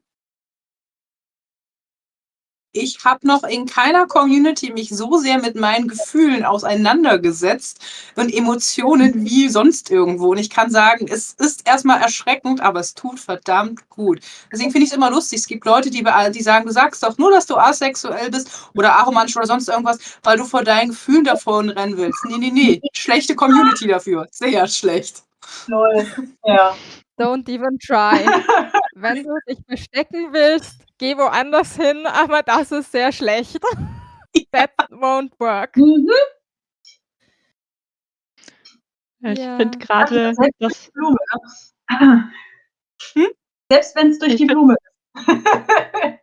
Ich habe noch in keiner Community mich so sehr mit meinen Gefühlen auseinandergesetzt und Emotionen wie sonst irgendwo. Und ich kann sagen, es ist erstmal erschreckend, aber es tut verdammt gut. Deswegen finde ich es immer lustig. Es gibt Leute, die, die sagen, du sagst doch nur, dass du asexuell bist oder aromantisch oder sonst irgendwas, weil du vor deinen Gefühlen davon rennen willst. Nee, nee, nee. Schlechte Community dafür. Sehr schlecht. Lol. Ja. Don't even try. *laughs* Wenn du dich verstecken willst, geh woanders hin, *laughs* aber das ist sehr schlecht. That won't work. Mhm. Ja, Ich Ja. finde gerade, dass die Blume. Hm? *clears throat* Selbst wenn es durch Ich die Blume ist. *laughs*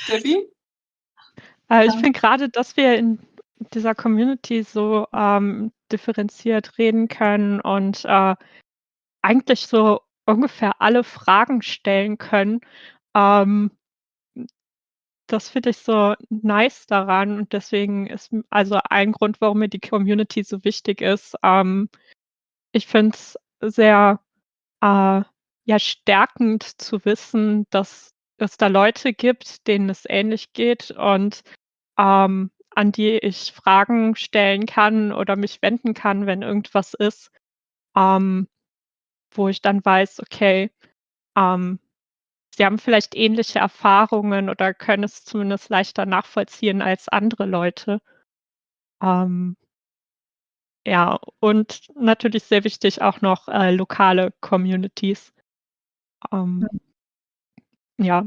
Steffi? Äh, ich Ja. finde gerade, dass wir in dieser Community so ähm, differenziert reden können und äh, eigentlich so ungefähr alle Fragen stellen können. Ähm, das finde ich so nice daran und deswegen ist also ein Grund, warum mir die Community so wichtig ist. Ähm, ich finde es sehr äh, ja, stärkend zu wissen, dass es da Leute gibt, denen es ähnlich geht und ähm, an die ich Fragen stellen kann oder mich wenden kann, wenn irgendwas ist, ähm, wo ich dann weiß, okay, ähm, sie haben vielleicht ähnliche Erfahrungen oder können es zumindest leichter nachvollziehen als andere Leute. Ähm, ja, und natürlich sehr wichtig auch noch äh, lokale Communities. Ähm, ja,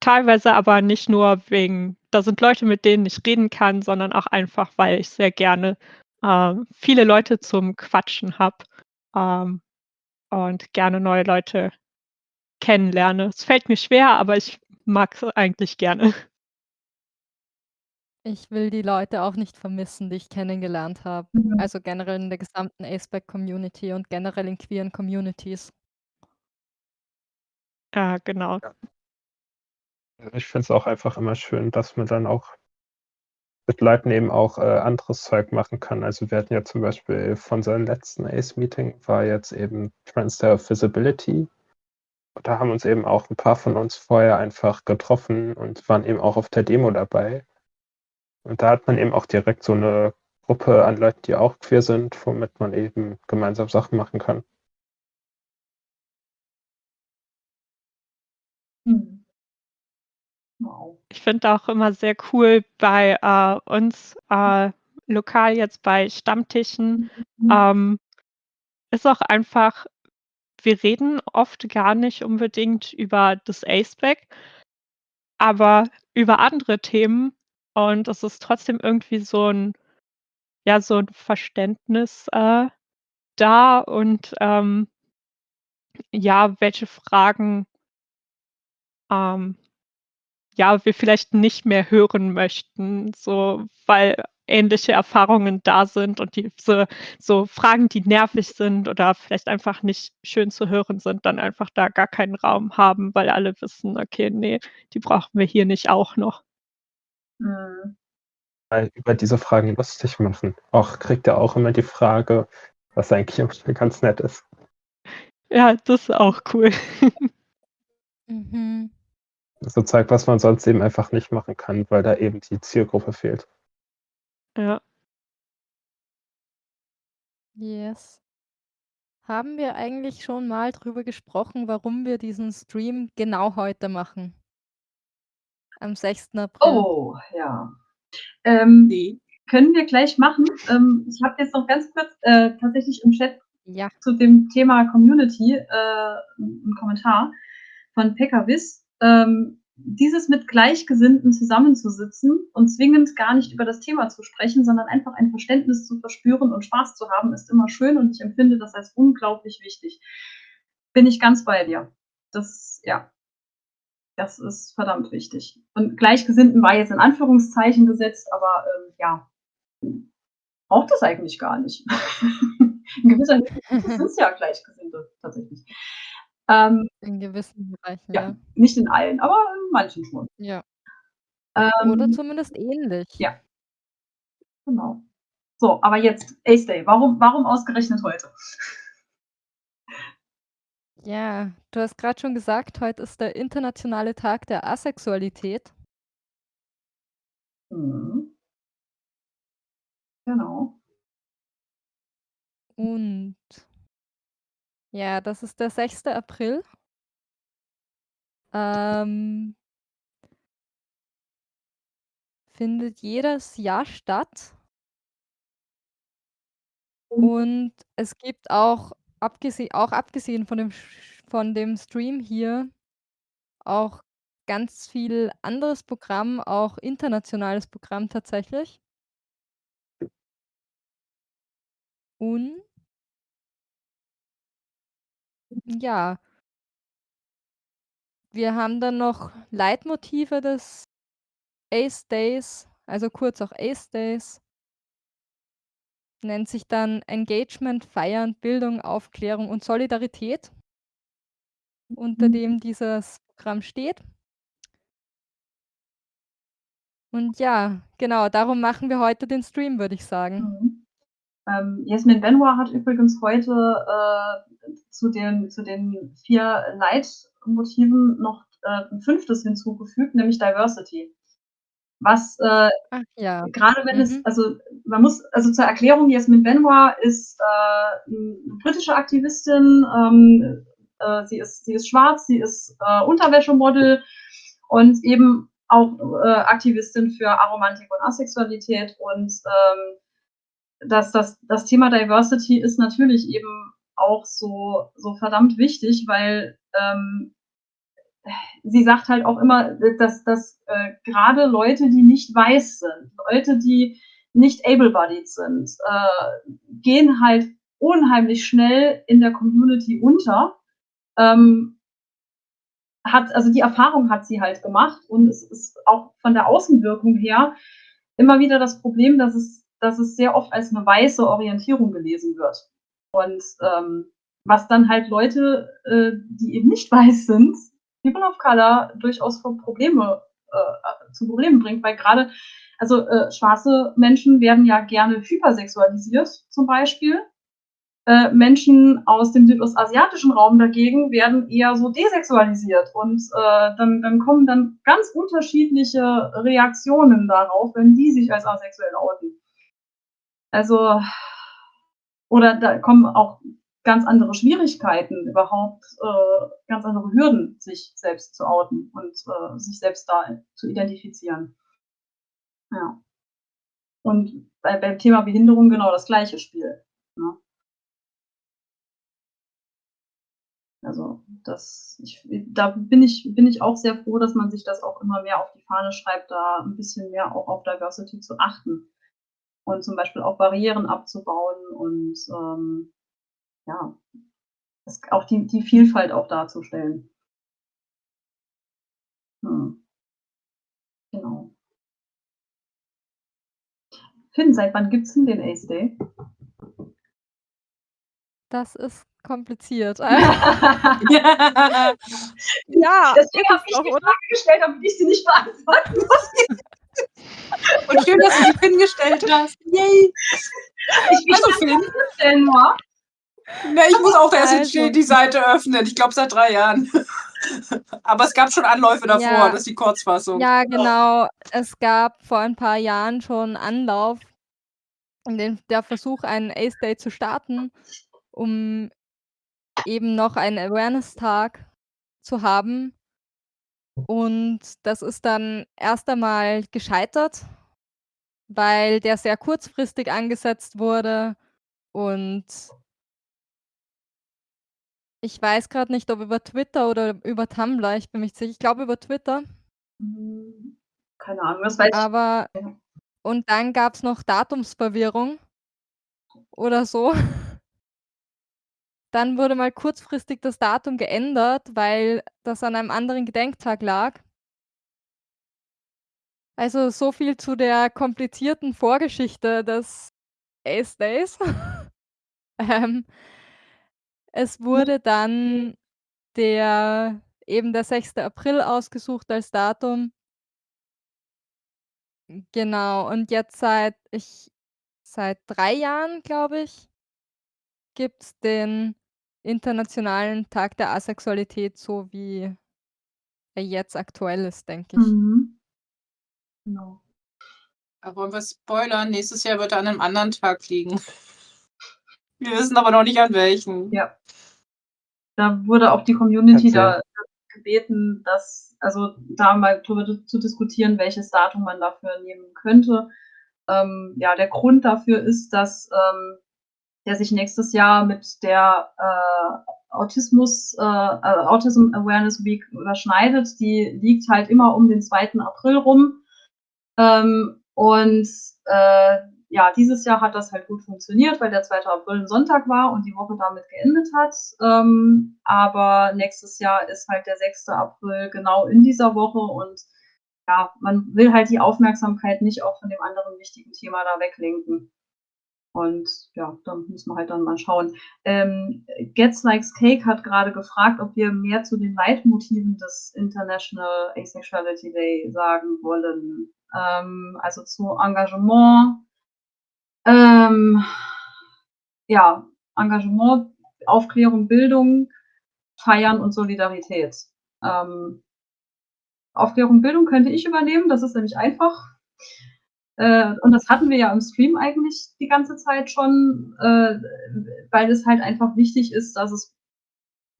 teilweise aber nicht nur wegen, da sind Leute, mit denen ich reden kann, sondern auch einfach, weil ich sehr gerne äh, viele Leute zum Quatschen habe ähm, und gerne neue Leute kennenlerne. Es fällt mir schwer, aber ich mag es eigentlich gerne. Ich will die Leute auch nicht vermissen, die ich kennengelernt habe. Mhm. Also generell in der gesamten Aceback-Community und generell in queeren Communities. Ja, genau. Ich finde es auch einfach immer schön, dass man dann auch mit Leuten eben auch äh, anderes Zeug machen kann. Also wir hatten ja zum Beispiel von seinem letzten Ace-Meeting war jetzt eben Transfer Visibility. Da haben uns eben auch ein paar von uns vorher einfach getroffen und waren eben auch auf der Demo dabei. Und da hat man eben auch direkt so eine Gruppe an Leuten, die auch queer sind, womit man eben gemeinsam Sachen machen kann. Wow. Ich finde auch immer sehr cool bei äh, uns äh, lokal jetzt bei Stammtischen, Mhm. ähm, ist auch einfach, wir reden oft gar nicht unbedingt über das Aceback, aber über andere Themen. Und es ist trotzdem irgendwie so ein, ja, so ein Verständnis äh, da. Und ähm, ja, welche Fragen ähm, ja, wir vielleicht nicht mehr hören möchten, so weil ähnliche Erfahrungen da sind und diese so Fragen, die nervig sind oder vielleicht einfach nicht schön zu hören sind, dann einfach da gar keinen Raum haben, weil alle wissen, okay, nee, die brauchen wir hier nicht auch noch. Mhm. Weil über diese Fragen lustig machen. Auch kriegt er auch immer die Frage, was eigentlich ganz nett ist. Ja, das ist auch cool. *laughs* Mhm. So Zeug, was man sonst eben einfach nicht machen kann, weil da eben die Zielgruppe fehlt. Ja. Yes. Haben wir eigentlich schon mal drüber gesprochen, warum wir diesen Stream genau heute machen? Am 6. April. Oh, ja. Ähm, Nee. können wir gleich machen. Ähm, ich habe jetzt noch ganz kurz äh, tatsächlich im Chat Ja. zu dem Thema Community äh, einen Kommentar von Pekawis. Ähm, dieses mit Gleichgesinnten zusammenzusitzen und zwingend gar nicht über das Thema zu sprechen, sondern einfach ein Verständnis zu verspüren und Spaß zu haben, ist immer schön und ich empfinde das als unglaublich wichtig. Bin ich ganz bei dir. Das, ja, das ist verdammt wichtig. Und Gleichgesinnten war jetzt in Anführungszeichen gesetzt, aber ähm, ja, braucht das eigentlich gar nicht. *laughs* in gewisser Hinsicht sind es ja Gleichgesinnte tatsächlich. Ähm, In gewissen Bereichen, ja, ja. nicht in allen, aber in manchen schon. Ja. Ähm, Oder zumindest ähnlich. ja. Genau. So, aber jetzt Ace Day. Warum, warum ausgerechnet heute? Ja, du hast gerade schon gesagt, heute ist der internationale Tag der Asexualität. Mhm. Genau. Und ja, das ist der 6. April. Ähm, findet jedes Jahr statt. Und es gibt auch abgese auch abgesehen von dem sch von dem Stream hier auch ganz viel anderes Programm, auch internationales Programm tatsächlich. Und ja. Wir haben dann noch Leitmotive des Ace Days, also kurz auch Ace Days. Nennt sich dann Engagement, Feiern, Bildung, Aufklärung und Solidarität, unter Mhm. dem dieses Programm steht. Und ja, genau, darum machen wir heute den Stream, würde ich sagen. Mhm. Ähm, Jasmin Benoit hat übrigens heute äh, zu, den, zu den vier Leitmotiven noch äh, ein fünftes hinzugefügt, nämlich Diversity. Was äh, ja. gerade wenn es, Mhm. also man muss, also zur Erklärung, Jasmin Benoit ist äh, eine britische Aktivistin, ähm, äh, sie, ist, sie ist schwarz, sie ist äh, Unterwäschemodel und eben auch Aktivistin für Aromantik und Asexualität und ähm, das, das, das Thema Diversity ist natürlich eben auch so, so verdammt wichtig, weil ähm, sie sagt halt auch immer, dass, dass äh, gerade Leute, die nicht weiß sind, Leute, die nicht able-bodied sind, äh, gehen halt unheimlich schnell in der Community unter. Ähm, hat, also die Erfahrung hat sie halt gemacht und es ist auch von der Außenwirkung her immer wieder das Problem, dass es, dass es sehr oft als eine weiße Orientierung gelesen wird. Und ähm, was dann halt Leute, äh, die eben nicht *laughs* weiß sind, People of Color, durchaus vor Probleme, äh, zu Problemen bringt, weil gerade, also äh, schwarze Menschen werden ja gerne hypersexualisiert, zum Beispiel. Äh, Menschen aus dem südostasiatischen Raum dagegen werden eher so desexualisiert und äh, dann, dann kommen dann ganz unterschiedliche Reaktionen darauf, wenn die sich als asexuell outen. Also, oder da kommen auch ganz andere Schwierigkeiten, überhaupt äh, ganz andere Hürden, sich selbst zu outen und äh, sich selbst da zu identifizieren. Ja. Und bei, beim Thema Behinderung genau das gleiche Spiel. Ne? Also das, ich, da bin ich, bin ich auch sehr froh, dass man sich das auch immer mehr auf die Fahne schreibt, da ein bisschen mehr auch auf Diversity zu achten und zum Beispiel auch Barrieren abzubauen und ähm, ja, das, auch die, die Vielfalt auch darzustellen. Hm. Genau. Finn, seit wann gibt es denn den Ace Day? Das ist kompliziert. *laughs* *laughs* ja. Deswegen habe ich die Frage gestellt, damit ich sie nicht beantworten *laughs* muss. Und schön, dass du die Finn gestellt hast. Yay! Ich, Also, Finn? Nur. Na, ich muss auch erst Also. die- Seite öffnen. Ich glaube seit drei Jahren. *laughs* Aber es gab schon Anläufe davor, Ja. das ist die Kurzfassung. Ja, genau. Es gab vor ein paar Jahren schon Anlauf, den, der Versuch, einen Ace Day zu starten, um eben noch einen Awareness-Tag zu haben. Und das ist dann erst einmal gescheitert, weil der sehr kurzfristig angesetzt wurde und ich weiß gerade nicht, ob über Twitter oder über Tumblr, ich bin mir nicht sicher. Ich glaube über Twitter. Hm, Keine Ahnung, das weiß ich. Aber und dann gab's noch Datumsverwirrung oder so. Dann wurde mal kurzfristig das Datum geändert, weil das an einem anderen Gedenktag lag. Also, so viel zu der komplizierten Vorgeschichte des Ace Days. *laughs* Ähm, es wurde dann der eben der 6. April ausgesucht als Datum. Genau, und jetzt seit ich seit 3 Jahren, glaube ich, gibt's den Internationalen Tag der Asexualität, so wie er jetzt aktuell ist, denke ich. Mhm. Genau. Aber wollen wir spoilern? Nächstes Jahr wird er an einem anderen Tag liegen. *laughs* Wir wissen aber noch nicht an welchen. Ja. Da wurde auch die Community da gebeten, dass, also da mal drüber zu diskutieren, welches Datum man dafür nehmen könnte. Ähm, ja, der Grund dafür ist, dass ähm, der sich nächstes Jahr mit der äh, Autismus, äh, äh, Autism Awareness Week überschneidet. Die liegt halt immer um den 2. April rum. Ähm, und äh, ja, dieses Jahr hat das halt gut funktioniert, weil der 2. April ein Sonntag war und die Woche damit geendet hat. Ähm, aber nächstes Jahr ist halt der 6. April genau in dieser Woche und ja, man will halt die Aufmerksamkeit nicht auch von dem anderen wichtigen Thema da weglenken. Und ja, dann muss man halt dann mal schauen. Ähm, Gets Likes Cake hat gerade gefragt, ob wir mehr zu den Leitmotiven des International Asexuality Day sagen wollen. Ähm, also zu Engagement, ähm, ja, Engagement, Aufklärung, Bildung, Feiern und Solidarität. Ähm, Aufklärung, Bildung könnte ich übernehmen, das ist nämlich einfach. Äh, und das hatten wir ja im Stream eigentlich die ganze Zeit schon, äh, weil es halt einfach wichtig ist, dass es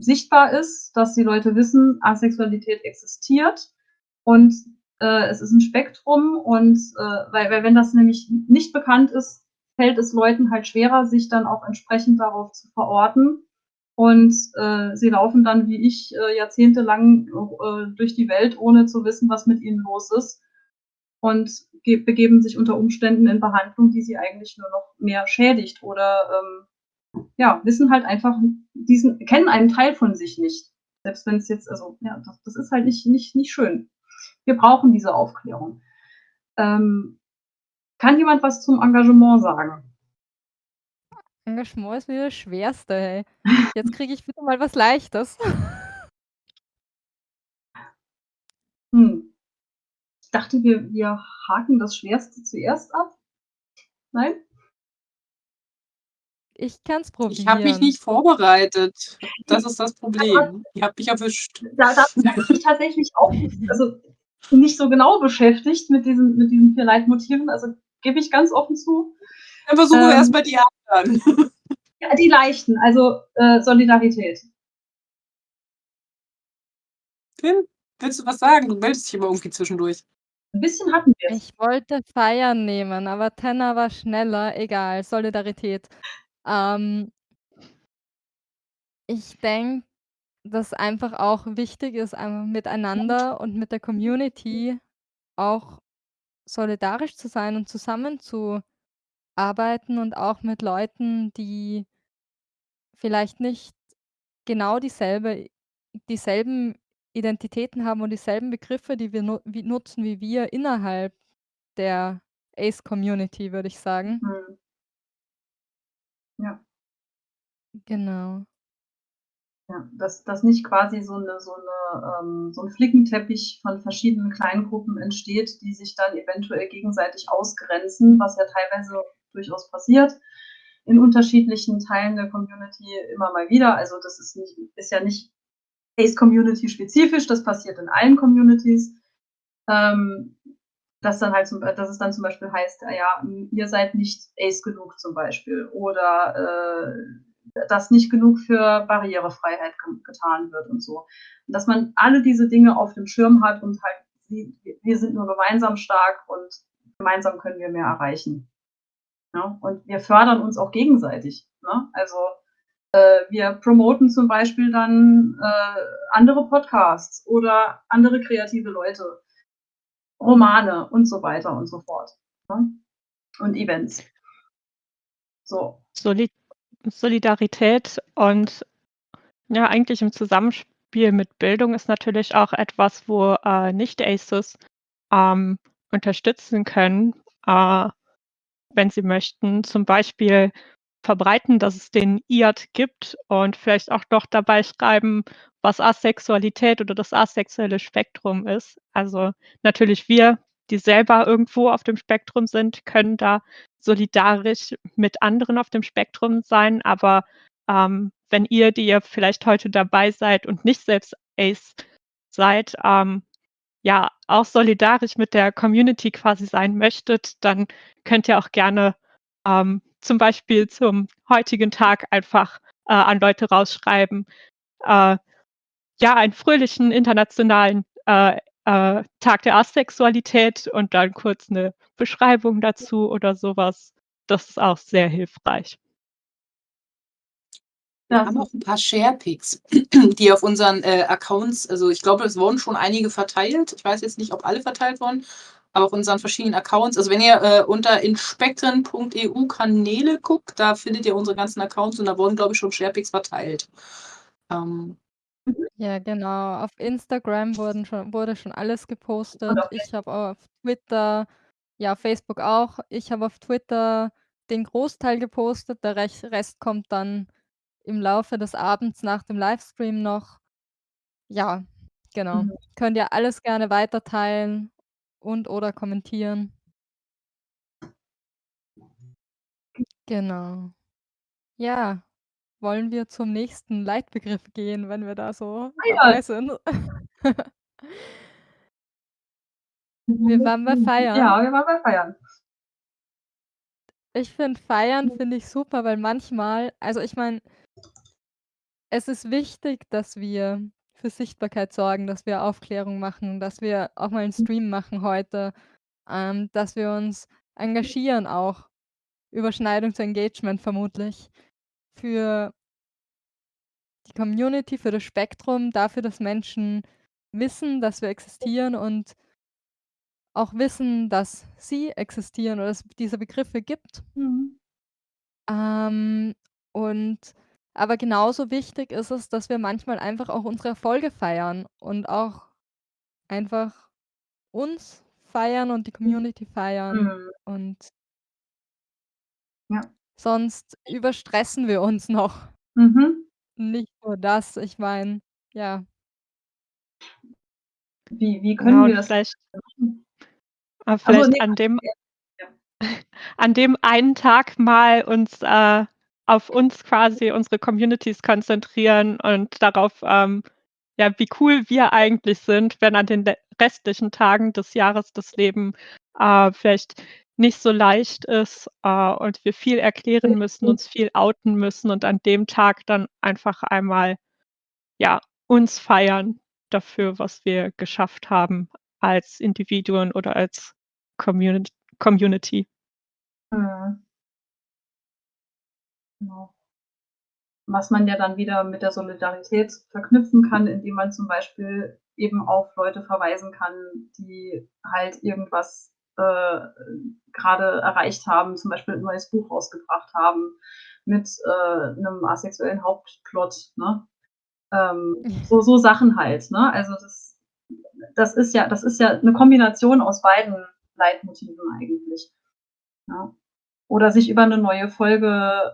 sichtbar ist, dass die Leute wissen, Asexualität existiert und äh, es ist ein Spektrum und äh, weil, weil wenn das nämlich nicht bekannt ist, fällt es Leuten halt schwerer, sich dann auch entsprechend darauf zu verorten. Und äh, sie laufen dann wie ich äh, jahrzehntelang äh, durch die Welt, ohne zu wissen, was mit ihnen los ist und begeben sich unter Umständen in Behandlung, die sie eigentlich nur noch mehr schädigt oder ähm, ja, wissen halt einfach diesen, kennen einen Teil von sich nicht. Selbst wenn es jetzt, also ja, das, das, ist halt nicht, nicht, nicht schön. Wir brauchen diese Aufklärung. Ähm, kann jemand was zum Engagement sagen? Engagement ist mir das Schwerste, hey. Jetzt kriege ich bitte mal was Leichtes. Hm. Ich dachte, wir, wir haken das Schwerste zuerst ab. Nein? Ich kann es probieren. Ich habe mich nicht vorbereitet. Das ist das Problem. Ihr habt mich erwischt. Da, da *laughs* bin ich tatsächlich auch also nicht so genau beschäftigt mit diesen, mit diesen vier Leitmotiven. Also gebe ich ganz offen zu. Dann versuchen ähm, wir erstmal die anderen. *laughs* Ja, die leichten, also äh, Solidarität. Tim, willst du was sagen? Du meldest dich immer irgendwie zwischendurch. Ein bisschen hatten wir. Ich wollte Feiern nehmen, aber Tenner war schneller. Egal, Solidarität. Ähm, ich denke, dass einfach auch wichtig ist, miteinander und mit der Community auch solidarisch zu sein und zusammenzuarbeiten und auch mit Leuten, die vielleicht nicht genau dieselbe dieselben Identitäten haben und dieselben Begriffe, die wir nu wie nutzen wie wir innerhalb der Ace-Community, würde ich sagen. Mhm. Ja. Genau. Ja, dass, dass nicht quasi so, eine, so, eine, ähm, so ein Flickenteppich von verschiedenen Kleingruppen entsteht, die sich dann eventuell gegenseitig ausgrenzen, was ja teilweise durchaus passiert in unterschiedlichen Teilen der Community immer mal wieder. Also das ist, nicht, ist ja nicht Ace-Community spezifisch, das passiert in allen Communities. Ähm, dass dann halt zum, dass es dann zum Beispiel heißt, ja, ihr seid nicht Ace genug zum Beispiel oder äh, dass nicht genug für Barrierefreiheit getan wird und so. Dass man alle diese Dinge auf dem Schirm hat und halt, wir sind nur gemeinsam stark und gemeinsam können wir mehr erreichen. Ja? Und wir fördern uns auch gegenseitig. Ne? Also wir promoten zum Beispiel dann äh, andere Podcasts oder andere kreative Leute, Romane und so weiter und so fort. Ne? Und Events. So. Solid Solidarität und ja, eigentlich im Zusammenspiel mit Bildung ist natürlich auch etwas, wo äh, Nicht-Aces ähm, unterstützen können. Äh, wenn sie möchten, zum Beispiel verbreiten, dass es den IAD gibt und vielleicht auch noch dabei schreiben, was Asexualität oder das asexuelle Spektrum ist. Also natürlich wir, die selber irgendwo auf dem Spektrum sind, können da solidarisch mit anderen auf dem Spektrum sein. Aber ähm, wenn ihr, die ihr vielleicht heute dabei seid und nicht selbst Ace seid, ähm, ja auch solidarisch mit der Community quasi sein möchtet, dann könnt ihr auch gerne ähm, zum Beispiel zum heutigen Tag einfach äh, an Leute rausschreiben, äh, ja, einen fröhlichen internationalen äh, äh Tag der Asexualität und dann kurz eine Beschreibung dazu oder sowas. Das ist auch sehr hilfreich. Wir haben auch ein paar Sharepics, *clears throat* die auf unseren äh, Accounts, also ich glaube, es wurden schon einige verteilt. Ich weiß jetzt nicht, ob alle verteilt wurden, aber auf unseren verschiedenen Accounts. Also wenn ihr äh, unter inspektren.eu Kanäle guckt, da findet ihr unsere ganzen Accounts und da wurden, glaube ich, schon Sharepics verteilt. Ähm, ja, genau. Auf Instagram wurden schon, wurde schon alles gepostet. Ich habe auf Twitter, ja, Facebook auch. Ich habe auf Twitter den Großteil gepostet. Der Rest kommt dann im Laufe des Abends nach dem Livestream noch. Ja, genau. Mhm. Könnt ihr alles gerne weiterteilen und oder kommentieren. Genau. Ja, wollen wir zum nächsten Leitbegriff gehen, wenn wir da so dabei sind? *laughs* Wir waren bei Feiern. Ja, wir waren bei Feiern. Ich finde Feiern finde ich super, weil manchmal also ich meine es ist wichtig, dass wir für Sichtbarkeit sorgen, dass wir Aufklärung machen, dass wir auch mal 'n Stream machen heute, ähm, dass wir uns engagieren auch. Überschneidung zu Engagement vermutlich. Für die Community, für das Spektrum, dafür, dass Menschen wissen, dass wir existieren und auch wissen, dass sie existieren oder es diese Begriffe gibt. Mhm. Ähm, und aber genauso wichtig ist es, dass wir manchmal einfach auch unsere Erfolge feiern und auch einfach uns feiern und die Community feiern Mhm. und Ja. sonst überstressen wir uns noch. Mhm. Nicht nur das, ich meine, ja. Wie wie können Genau, wir das vielleicht *laughs* machen? äh, Ach so, vielleicht ne, an dem *laughs* ja. *laughs* an dem einen Tag mal uns, äh, auf uns quasi unsere Communities konzentrieren und darauf, ähm, ja, wie cool wir eigentlich sind, wenn an den restlichen Tagen des Jahres das Leben, äh, vielleicht nicht so leicht ist, äh, und wir viel erklären müssen, uns viel outen müssen und an dem Tag dann einfach einmal, ja, uns feiern dafür, was wir geschafft haben als Individuen oder als Communit Community. Mhm. Genau. Was man ja dann wieder mit der Solidarität verknüpfen kann, indem man zum Beispiel eben auf Leute verweisen kann, die halt irgendwas, äh, grade erreicht haben, zum Beispiel 'n neues Buch rausgebracht haben mit, äh, 'nem asexuellen Hauptplot, ne? Ähm, so so Sachen halt, ne? Also, das das ist ja das ist ja 'ne Kombination aus beiden Leitmotiven eigentlich, ja. Oder sich über 'ne neue Folge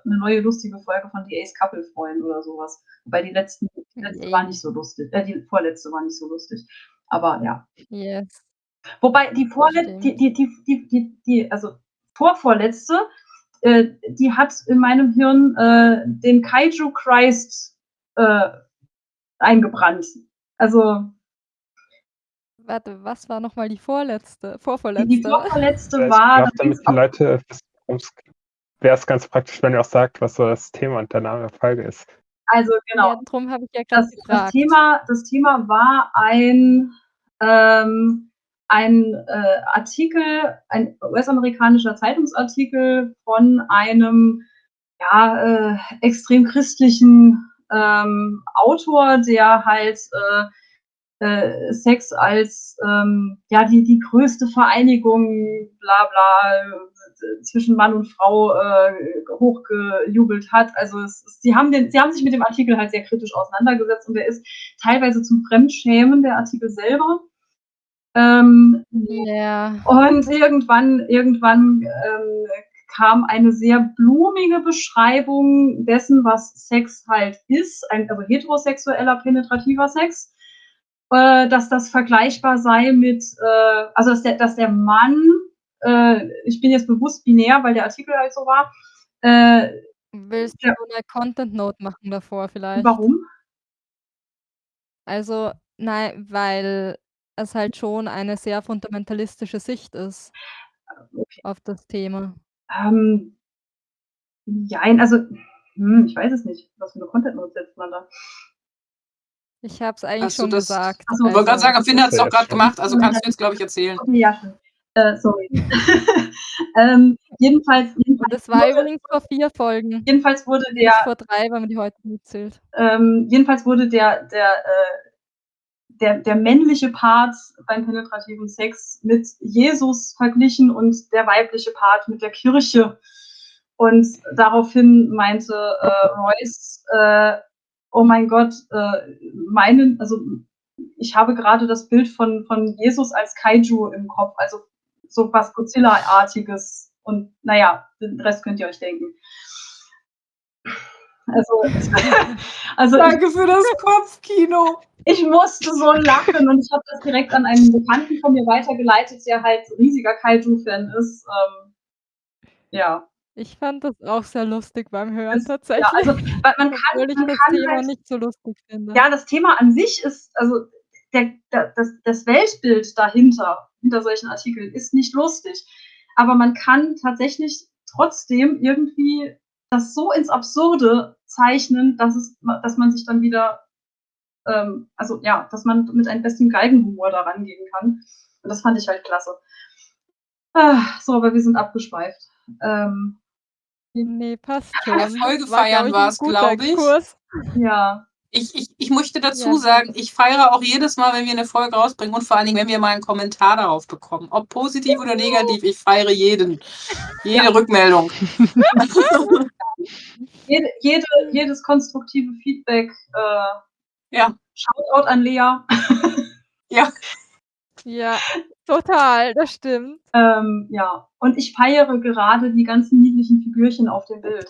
'ne neue lustige Folge von „The Ace Couple“ freuen oder so was. Wobei die letzten die letzte war nicht so lustig äh, die vorletzte war nicht so lustig. Aber ja. Yes. Wobei die vorlet Stimmt. die die die die die die also vorvorletzte, äh, die hat in meinem Hirn, äh, den Kaiju Christ, äh, eingebrannt. Also Warte, was war noch mal die vorletzte die die vorvorletzte? vorvorletzte Ja, ich war glaube, da damit die Leute wäre es ganz praktisch, wenn ihr auch sagt, was so das Thema und der Name der Folge ist. Also, genau. Ja, drum habe ich ja Das das. Thema das Thema war ein ähm, ein, äh, Artikel, ein US-amerikanischer Zeitungsartikel von einem, ja, äh, extrem christlichen, ähm, Autor, der halt, äh, äh, Sex als, ähm, ja, die die größte Vereinigung, bla bla, zwischen Mann und Frau, äh, hochgejubelt hat. Also, es sie haben den sie haben sich mit dem Artikel halt sehr kritisch auseinandergesetzt und der ist teilweise zum Fremdschämen, der Artikel selber. Ähm, Ja. und irgendwann irgendwann, ähm, kam eine sehr blumige Beschreibung dessen, was Sex halt ist, ein also heterosexueller penetrativer Sex, äh, dass das vergleichbar sei mit, äh also, dass der dass der Mann äh, ich bin jetzt bewusst binär, weil der Artikel halt so war, äh, Willst du 'ne Content Note machen davor vielleicht? Warum? Also, nei weil es halt schon eine sehr fundamentalistische Sicht ist Ah, okay. auf das Thema. Ähm, jein, also, hm, ich weiß es nicht. Was für 'ne Content Note setzt man da? Ich habe es eigentlich Hast du schon das gesagt. Ach so, ich wollte grad Also sagen, Finn Hast du doch schon. gemacht, also kannst du jetzt, glaube ich, erzählen. Okay, ja. Äh, sorry. *laughs* Ähm, jedenfalls jedenfalls das war wurde übrigens vor 4 Folgen. jedenfalls wurde Nicht der vor 3, wenn man die heute mitzählt. ähm, jedenfalls wurde der der, äh der der männliche Part beim penetrativen Sex mit Jesus verglichen und der weibliche Part mit der Kirche. Und daraufhin meinte, äh, Royce, äh: „Oh mein Gott, äh, meinen also, ich habe grade das Bild von von Jesus als Kaiju im Kopf, also, so was Godzilla-artiges und na ja, den Rest könnt ihr euch denken.“ Also *laughs* also, ich Danke für das Kopfkino. ich musste so lachen und ich habe das direkt an einen Bekannten von mir weitergeleitet, der halt riesiger Kaiju-Fan ist, ähm, ja. Ich fand das auch sehr lustig beim Hören Das ja, tatsächlich. also, weil man kann Obwohl ich man das kann Thema halt nicht so lustig finde. ja, das Thema an sich ist also, der da das das Weltbild dahinter hinter solchen Artikeln ist nicht lustig. Aber man kann tatsächlich trotzdem irgendwie das so ins Absurde zeichnen, dass es dass man sich dann wieder ähm, also, ja, dass man mit ein bisschen Galgenhumor da rangehen kann. Und das fand ich halt klasse. So, aber wir sind abgeschweift. Ähm Ne, passt schon. Folge War, glaube feiern war's, guter glaube ich. Exkurs. Ja. Ich, ich, ich möchte dazu Ja. sagen, ich feiere auch jedes Mal, wenn wir eine Folge rausbringen und vor allen Dingen, wenn wir mal einen Kommentar darauf bekommen. Ob positiv oder negativ, ich feiere jeden. *laughs* Jede Rückmeldung. *laughs* Jede, jede, jedes konstruktive Feedback. Äh, Ja. Shoutout an Lea. Ja. Ja, total, das stimmt. Ähm, ja, und ich feiere gerade die ganzen niedlichen Figürchen auf dem Bild.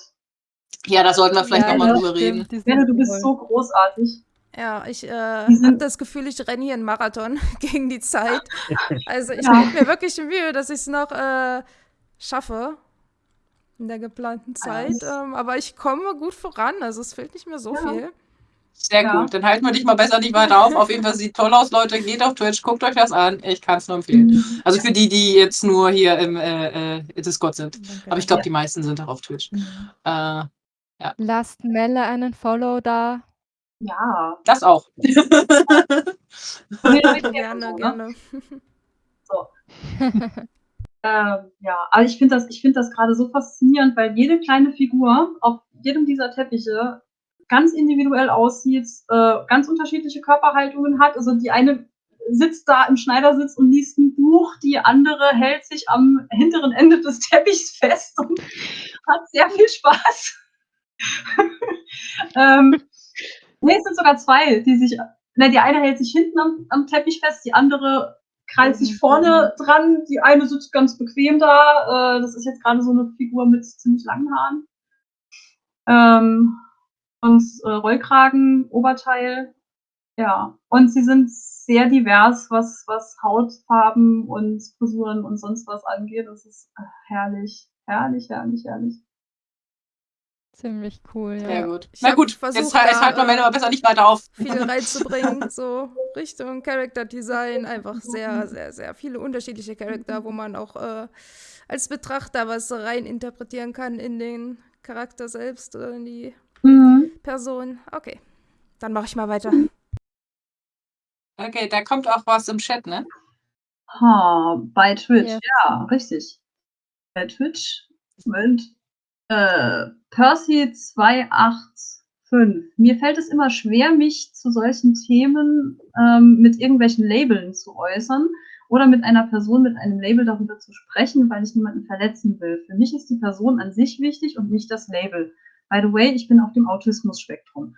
Ja, da sollten wir vielleicht Ja, nochmal drüber stimmt, reden. Benne, du bist toll. so großartig. Ja, ich äh, Die sind- habe das Gefühl, ich renne hier einen Marathon *laughs* gegen die Zeit. *laughs* Also ich Ja. gebe mir wirklich Mühe, dass ich es noch äh, schaffe in der geplanten Zeit. Ähm, aber ich komme gut voran, also es fehlt nicht mehr so Ja. viel. Sehr Ja. gut. Dann halten wir dich mal besser nicht weiter auf. Auf jeden Fall sieht toll aus, Leute. Geht auf Twitch, guckt euch das an. Ich kann es nur empfehlen. Also für die, die jetzt nur hier im äh, äh, Discord sind. Aber ich glaube, die meisten sind auch auf Twitch. Äh, Lasst Melle einen Follow da. Ja. das auch. *laughs* Nee, Leute, gerne, so, ne? *laughs* gerne. Ähm, ja, aber ich finde das, ich finde das gerade so faszinierend, weil jede kleine Figur auf jedem dieser Teppiche ganz individuell aussieht, äh, ganz unterschiedliche Körperhaltungen hat. Also die eine sitzt da im Schneidersitz und liest ein Buch, die andere hält sich am hinteren Ende des Teppichs fest und hat sehr viel Spaß. *laughs* ähm, nee, es sind sogar zwei, die sich, ne, die eine hält sich hinten am, am Teppich fest, die andere krallt sich vorne dran, die eine sitzt ganz bequem da. Äh, das ist jetzt gerade so eine Figur mit ziemlich langen Haaren. Ähm, und äh, Rollkragen, Oberteil. Ja, und sie sind sehr divers, was, was Hautfarben und Frisuren und sonst was angeht. Das ist äh, herrlich, herrlich, herrlich, herrlich. Ziemlich cool, ja. Sehr gut. Ich Na gut, versucht, jetzt, halt- jetzt da, halten wir Männer aber besser nicht weiter auf. viel *laughs* reinzubringen, so Richtung Character Design, einfach sehr, sehr, sehr viele unterschiedliche Charakter, wo man auch äh, als Betrachter was rein interpretieren kann in den Charakter selbst oder in die Mhm. Person. Okay, dann mache ich mal weiter. Okay, da kommt auch was im Chat, ne? Ha, bei Twitch, Yes. ja, richtig. Bei Twitch, Moment. Äh, Percy285. Mir fällt es immer schwer, mich zu solchen Themen ähm, mit irgendwelchen Labeln zu äußern oder mit einer Person mit einem Label darüber zu sprechen, weil ich niemanden verletzen will. Für mich ist die Person an sich wichtig und nicht das Label. By the way, ich bin auf dem Autismus-Spektrum.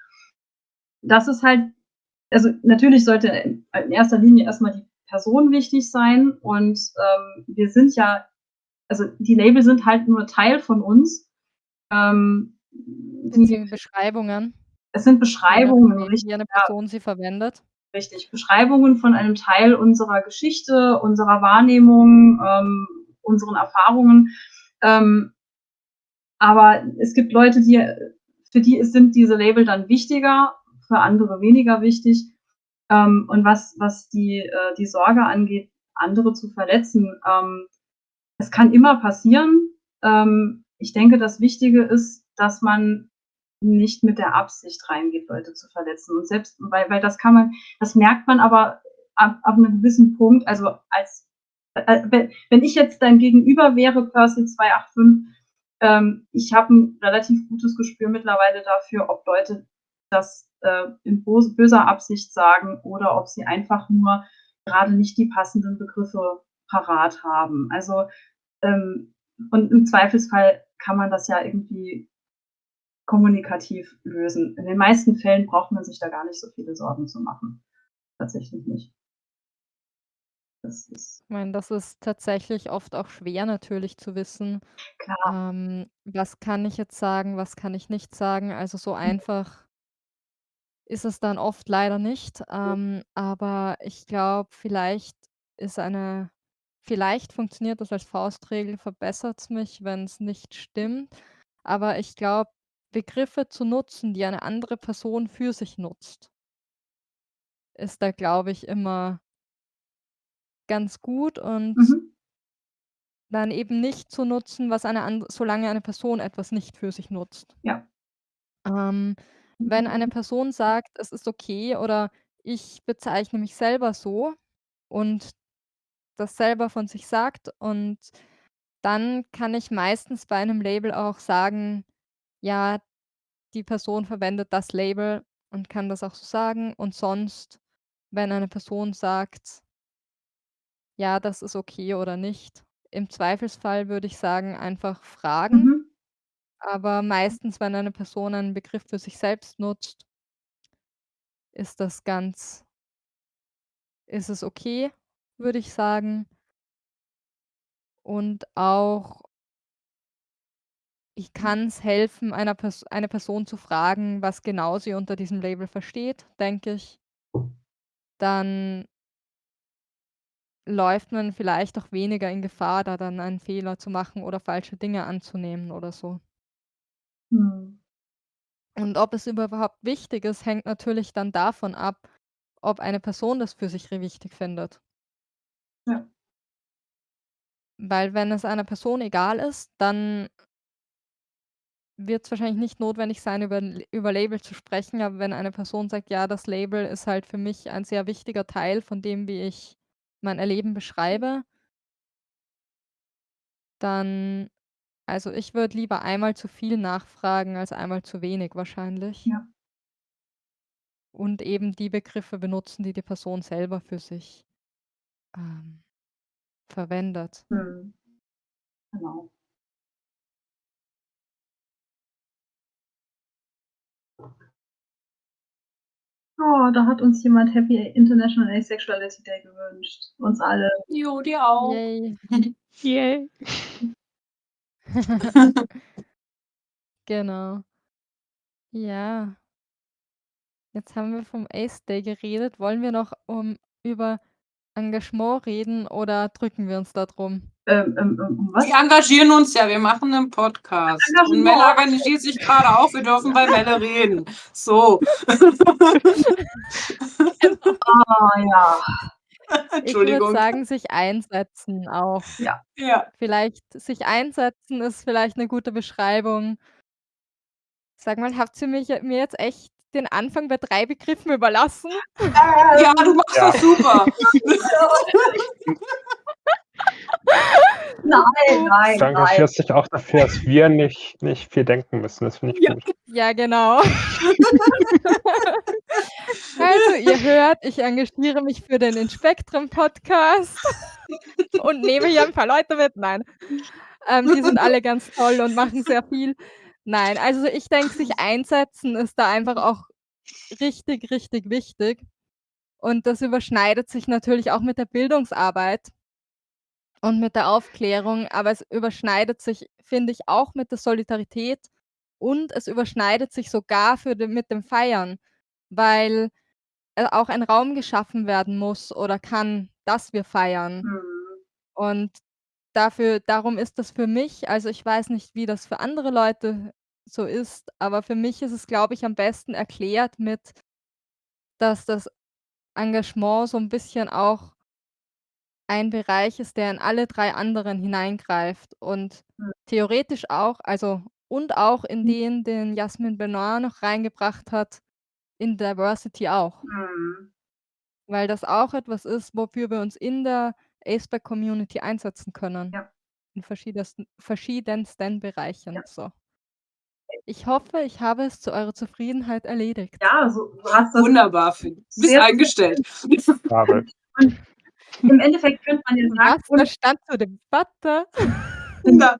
Das ist halt, also natürlich sollte in erster Linie erstmal die Person wichtig sein und ähm, wir sind ja, also die Label sind halt nur Teil von uns. Ähm, die, Beziehungsweise Beschreibungen. es sind Beschreibungen, wie, richtig, wie eine Person sie verwendet. richtig. Beschreibungen von einem Teil unserer Geschichte, unserer Wahrnehmung, ähm, unseren Erfahrungen. Ähm, aber es gibt Leute, die, für die sind diese Label dann wichtiger, für andere weniger wichtig. Ähm, und was, was die, äh, die Sorge angeht, andere zu verletzen, ähm, es kann immer passieren. Ähm, ich denke, das Wichtige ist, dass man nicht mit der Absicht reingeht, Leute zu verletzen. Und selbst, weil, weil das kann man, das merkt man aber ab, ab einem gewissen Punkt, also als, äh, wenn, wenn ich jetzt dein Gegenüber wäre, Percy 285, ähm, ich habe ein relativ gutes Gespür mittlerweile dafür, ob Leute das äh, in böse, böser Absicht sagen oder ob sie einfach nur gerade nicht die passenden Begriffe parat haben. Also ähm, und im Zweifelsfall kann man das ja irgendwie kommunikativ lösen. In den meisten Fällen braucht man sich da gar nicht so viele Sorgen zu machen. Tatsächlich nicht. Das ist Ich meine, das ist tatsächlich oft auch schwer natürlich zu wissen, klar. ähm, was kann ich jetzt sagen, was kann ich nicht sagen. Also so einfach ist es dann oft leider nicht. Ähm, aber ich glaube, vielleicht ist eine vielleicht funktioniert das als Faustregel, verbessert's mich, wenn's nicht stimmt. Aber ich glaube, Begriffe zu nutzen, die eine andere Person für sich nutzt ist da, glaube ich, immer ganz gut und Mhm. dann eben nicht zu nutzen, was eine andere solange eine Person etwas nicht für sich nutzt. Ja. Ähm, wenn eine Person sagt: „Es ist okay“ oder „Ich bezeichne mich selber so“ und das selber von sich sagt und dann kann ich meistens bei einem Label auch sagen: „Ja, die Person verwendet das Label und kann das auch so sagen. Und sonst, wenn eine Person sagt ja, das ist okay oder nicht. Im Zweifelsfall würde ich sagen, einfach fragen. Mhm. Aber meistens, wenn eine Person einen Begriff für sich selbst nutzt ist das ganz ist es okay, würde ich sagen. Und auch ich kann's helfen, einer Pers eine Person zu fragen, was genau sie unter diesem Label versteht, denke ich. Dann läuft man vielleicht auch weniger in Gefahr, da dann einen Fehler zu machen oder falsche Dinge anzunehmen oder so. Mhm. Und ob es überhaupt wichtig ist, hängt natürlich dann davon ab, ob eine Person das für sich wichtig findet. Ja. Weil wenn es einer Person egal ist, dann wird's wahrscheinlich nicht notwendig sein, über über Label zu sprechen, aber wenn eine Person sagt: „Ja, das Label ist halt für mich ein sehr wichtiger Teil von dem, wie ich mein Erleben beschreibe“ dann also, ich würde lieber einmal zu viel nachfragen als einmal zu wenig wahrscheinlich. Ja. Und eben die Begriffe benutzen, die die Person selber für sich, ähm, verwendet. Mhm. Genau. Oh, da hat uns jemand Happy International Asexuality Day gewünscht. Uns alle. Jo, dir auch. Yay. *laughs* Yay. *laughs* Genau. Ja. Jetzt haben wir vom Ace Day geredet. Wollen wir noch, um über Engagement reden oder drücken wir uns da drum? Ähm, ähm, ähm, um was? Wir engagieren uns ja, wir machen 'nen Podcast. Und. Melle organisiert sich grade auch, wir dürfen bei Melle reden. So. Ah, ja. *laughs* Ich würde sagen, sich einsetzen auch. Ja. Ja. Vielleicht sich einsetzen ist vielleicht 'ne gute Beschreibung. Sag mal, habt ihr mich mir jetzt echt den Anfang bei 3 Begriffen überlassen? Ja, du machst Ja. das super. *laughs* Nein, nein, Du engagierst dich auch dafür, dass wir nicht nicht viel denken müssen. Das finde ich Ja. gut. Ja, genau. Also, ihr hört, ich engagiere mich für den Inspektrum-Podcast und nehme hier 'n paar Leute mit. Nein. Ähm, die sind alle ganz toll und machen sehr viel. Nein, also, ich denke, sich einsetzen ist da einfach auch richtig, richtig wichtig. Und das überschneidet sich natürlich auch mit der Bildungsarbeit und mit der Aufklärung, aber es überschneidet sich, finde ich, auch mit der Solidarität und es überschneidet sich sogar für den mit dem Feiern, weil, äh, auch ein Raum geschaffen werden muss oder kann, dass wir feiern. Mhm. Und dafür darum ist das für mich also, ich weiß nicht, wie das für andere Leute so ist, aber für mich ist es, glaube ich, am besten erklärt mit dass das Engagement so 'n bisschen auch ein Bereich ist, der in alle 3 anderen hineingreift und Mhm. theoretisch auch also, und auch in Mhm. den, den Jasmin Benoit noch reingebracht hat, in Diversity auch. Mhm. Weil das auch etwas ist, wofür wir uns in der Aceback-Community einsetzen können. Ja. In verschiedensten verschiedensten Bereichen, Ja. so. Ich hoffe, ich habe es zu eurer Zufriedenheit erledigt. Ja, so du hast das Wunderbar, Finn. Bist sehr eingestellt. Und im Endeffekt könnte man ja sagen Was stand zur Debatte. Na.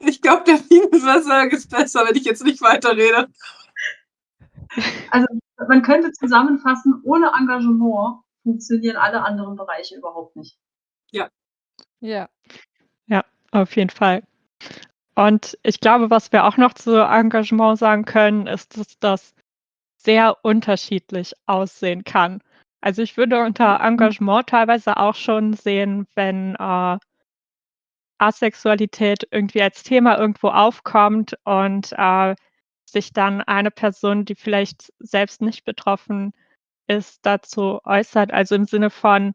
Ich glaube, der Bienenwasser ist besser, wenn ich jetzt nicht weiterrede. Also, man könnte zusammenfassen, ohne Engagement funktionieren alle anderen Bereiche überhaupt nicht. Ja. Ja. Ja, auf jeden Fall. Und ich glaube, was wir auch noch zu Engagement sagen können, ist, dass das sehr unterschiedlich aussehen kann. Also, ich würde unter Engagement teilweise auch schon sehen, wenn, äh Asexualität irgendwie als Thema irgendwo aufkommt und, äh, sich dann eine Person, die vielleicht selbst nicht betroffen ist, dazu äußert. Also, im Sinne von,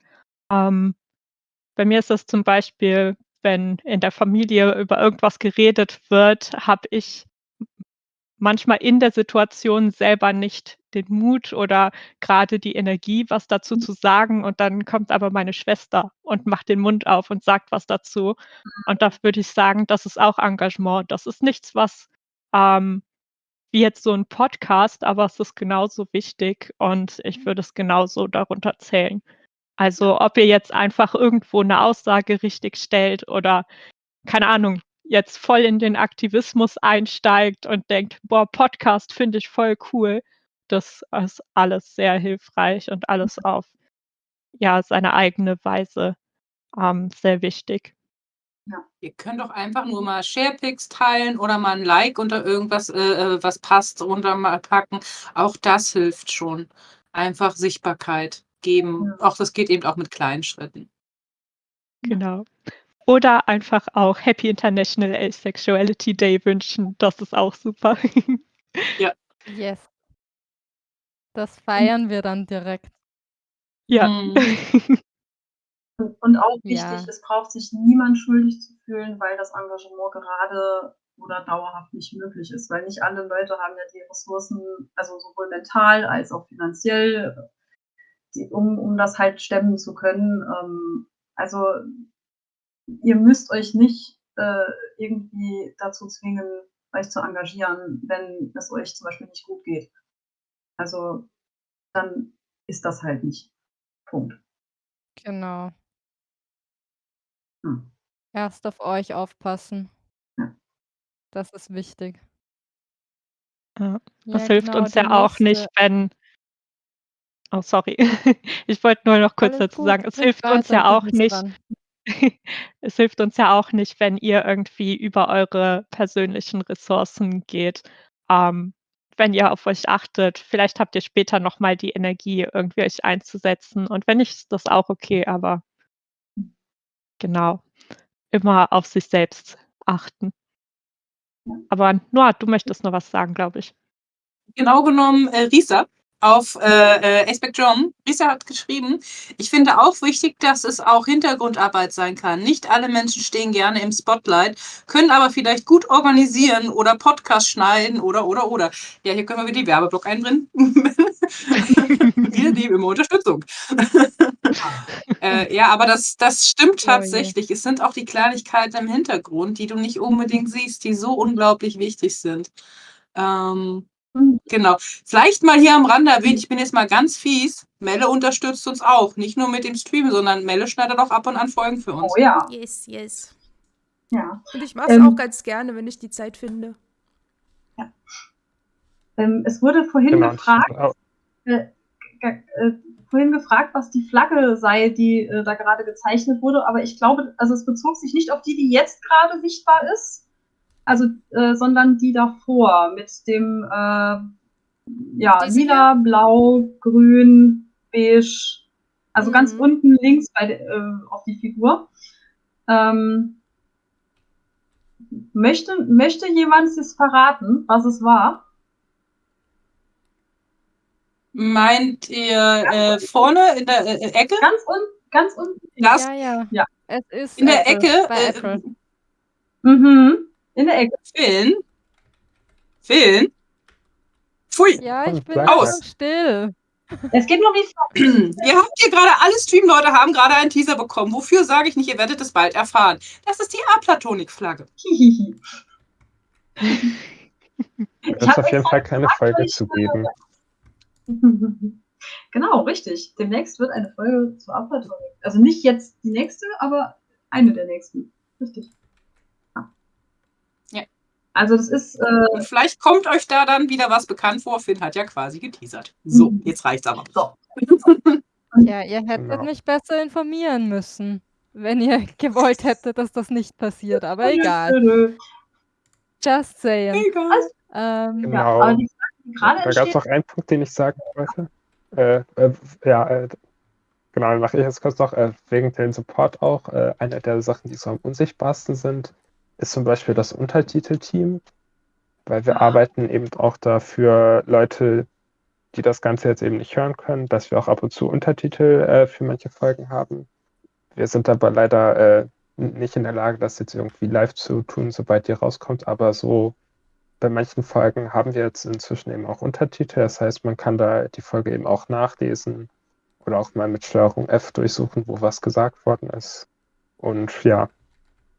ähm bei mir ist das zum Beispiel, wenn in der Familie über irgendwas geredet wird, habe ich manchmal in der Situation selber nicht den Mut oder grade die Energie, was dazu zu sagen und dann kommt aber meine Schwester und macht den Mund auf und sagt was dazu. Und da würde ich sagen, das ist auch Engagement. Das ist nichts, was, ähm, wie jetzt so ein Podcast, aber es ist genauso wichtig und ich würde es genauso darunter zählen. Also ob ihr jetzt einfach irgendwo eine Aussage richtig stellt oder keine Ahnung, jetzt voll in den Aktivismus einsteigt und denkt, boah, Podcast finde ich voll cool. Das ist alles sehr hilfreich und alles auf ja, seine eigene Weise ähm, sehr wichtig. Ja. Ihr könnt doch einfach nur mal Sharepics teilen oder mal ein Like unter irgendwas, äh, äh, was passt, runter mal packen. Auch das hilft schon. Einfach Sichtbarkeit geben. Auch das geht eben auch mit kleinen Schritten. Genau. Oder einfach auch Happy International Asexuality Day wünschen. Das ist auch super. *laughs* ja. Yes. Das feiern wir dann direkt. Ja. Mhm. *laughs* Und auch wichtig, ja. es braucht sich niemand schuldig zu fühlen, weil das Engagement gerade oder dauerhaft nicht möglich ist, weil nicht alle Leute haben ja die Ressourcen, also sowohl mental als auch finanziell, die, um, um das halt stemmen zu können. Ähm, also ihr müsst euch nicht äh, irgendwie dazu zwingen, euch zu engagieren, wenn es euch zum Beispiel nicht gut geht. Also dann ist das halt nicht. Punkt. Genau. Hm. Erst auf euch aufpassen. Ja. Das ist wichtig. Ja, das Ja, hilft genau, uns ja auch nicht, wenn Oh, sorry. *laughs* Ich wollte nur noch kurz Alles dazu gut, sagen, es hilft uns ja auch nicht *laughs* es hilft uns ja auch nicht, wenn ihr irgendwie über eure persönlichen Ressourcen geht. Ähm, wenn ihr auf euch achtet, vielleicht habt ihr später noch mal die Energie, irgendwie euch einzusetzen und wenn nicht, ist das auch okay, aber genau, immer auf sich selbst achten. Aber Noah, du möchtest noch was sagen, glaube ich. Genau genommen, äh, Risa auf äh, äh, John. Risa hat geschrieben, ich finde auch wichtig, dass es auch Hintergrundarbeit sein kann. Nicht alle Menschen stehen gerne im Spotlight, können aber vielleicht gut organisieren oder Podcast schneiden oder, oder, oder. Ja, hier können wir wieder die Werbeblock einbringen. wir immer Unterstützung. *laughs* äh, ja, aber das, das stimmt tatsächlich. Es sind auch die Kleinigkeiten im Hintergrund, die du nicht unbedingt siehst, die so unglaublich wichtig sind. Ähm. Genau. Vielleicht mal hier am Rande erwähnt, ich bin jetzt mal ganz fies. Melle unterstützt uns auch. Nicht nur mit dem Stream, sondern Melle schneidet auch ab und an Folgen für uns. Oh ja. Yes, yes. Ja. Und ich mache es ähm, auch ganz gerne, wenn ich die Zeit finde. Ja. Ähm, es wurde vorhin genau, gefragt, äh, äh, vorhin gefragt, was die Flagge sei, die äh, da gerade gezeichnet wurde, aber ich glaube, also es bezog sich nicht auf die, die jetzt gerade sichtbar ist, also, äh, sondern die davor mit dem äh, ja, lila, blau, grün, beige, also mhm. ganz unten links bei, äh, auf die Figur. Ähm, möchte, möchte jemand es verraten, was es war? Meint ihr äh, vorne in der äh, Ecke? Ganz unten, ganz unten. Das, ja, ja, ja. Es ist in Apple, der Ecke. Bei Apple. Mhm. In der Ecke. Finn? Finn? Pfui. Ja, ich bin aus. still. Es geht nur wie *clears throat* Ihr habt hier gerade, alle Stream-Leute haben gerade einen Teaser bekommen. Wofür sage ich nicht, ihr werdet es bald erfahren. Das ist die Aplatonik-Flagge. Es wird auf jeden Fall keine Folge zu geben. *laughs* Genau, richtig. Demnächst wird eine Folge zu Aplatonik. Also nicht jetzt die nächste, aber eine der nächsten. Richtig. Also das ist. Äh, vielleicht kommt euch da dann wieder was bekannt vor. Finn hat ja quasi geteasert. So, mhm. jetzt reicht's aber. So. *laughs* ja, ihr hättet genau. mich besser informieren müssen, wenn ihr *laughs* gewollt hättet, dass das nicht passiert. Aber egal. Just saying. Egal. Ähm, genau. Ja, aber die Frage, die da gab es noch einen Punkt, den ich sagen wollte. Äh, äh, ja, äh, genau, dann mache ich jetzt kurz noch, äh, wegen dem Support auch, äh, eine der Sachen, die so am unsichtbarsten sind, ist zum Beispiel das Untertitelteam, weil wir ah. arbeiten eben auch dafür Leute, die das Ganze jetzt eben nicht hören können, dass wir auch ab und zu Untertitel äh, für manche Folgen haben. Wir sind aber leider äh, nicht in der Lage, das jetzt irgendwie live zu tun, sobald die rauskommt, aber so bei manchen Folgen haben wir jetzt inzwischen eben auch Untertitel. Das heißt, man kann da die Folge eben auch nachlesen oder auch mal mit Steuerung F durchsuchen, wo was gesagt worden ist. Und ja,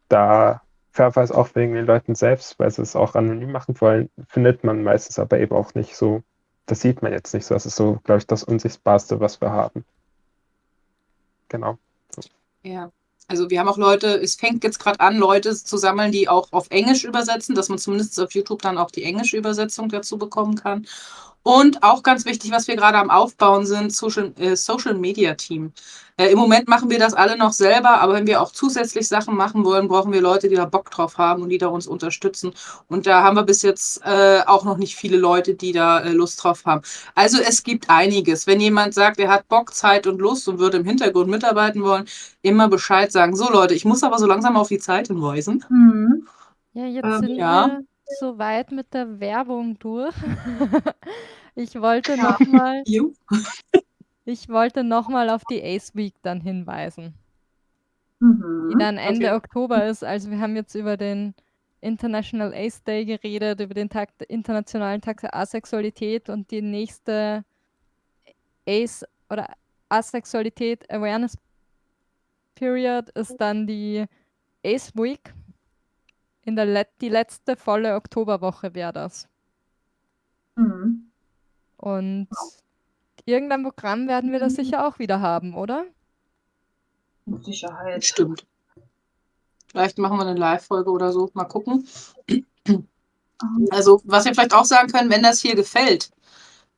da fairerweise auch wegen den Leuten selbst, weil sie es auch anonym machen wollen, findet man meistens aber eben auch nicht so, das sieht man jetzt nicht so. Das ist so, glaube ich, das Unsichtbarste, was wir haben. Genau. So. Ja. Also wir haben auch Leute, es fängt jetzt gerade an, Leute zu sammeln, die auch auf Englisch übersetzen, dass man zumindest auf YouTube dann auch die englische Übersetzung dazu bekommen kann. Und auch ganz wichtig, was wir gerade am Aufbauen sind, Social, äh, Social Media Team. Äh, Im Moment machen wir das alle noch selber, aber wenn wir auch zusätzlich Sachen machen wollen, brauchen wir Leute, die da Bock drauf haben und die da uns unterstützen. Und da haben wir bis jetzt äh, auch noch nicht viele Leute, die da äh, Lust drauf haben. Also es gibt einiges. Wenn jemand sagt, er hat Bock, Zeit und Lust und würde im Hintergrund mitarbeiten wollen, immer Bescheid sagen. So Leute, ich muss aber so langsam auf die Zeit hinweisen. Mhm. Ja, jetzt Ähm, sind ja. wir so weit mit der Werbung durch. *laughs* Ich wollte Ja. noch mal *laughs* Jo. ich wollte noch mal auf die Ace Week dann hinweisen, die Mhm. dann Ende Okay. Oktober ist. Also wir haben jetzt über den International Ace Day geredet, über den Tag, internationalen Tag der Asexualität und die nächste Ace oder Asexualität Awareness Period ist dann die Ace Week. In der Let die letzte volle Oktoberwoche wäre das. Mhm. Und irgendein Programm werden wir das sicher auch wieder haben, oder? Mit Sicherheit. Stimmt. Vielleicht machen wir eine Live-Folge oder so. Mal gucken. Also, was wir vielleicht auch sagen können, wenn das hier gefällt,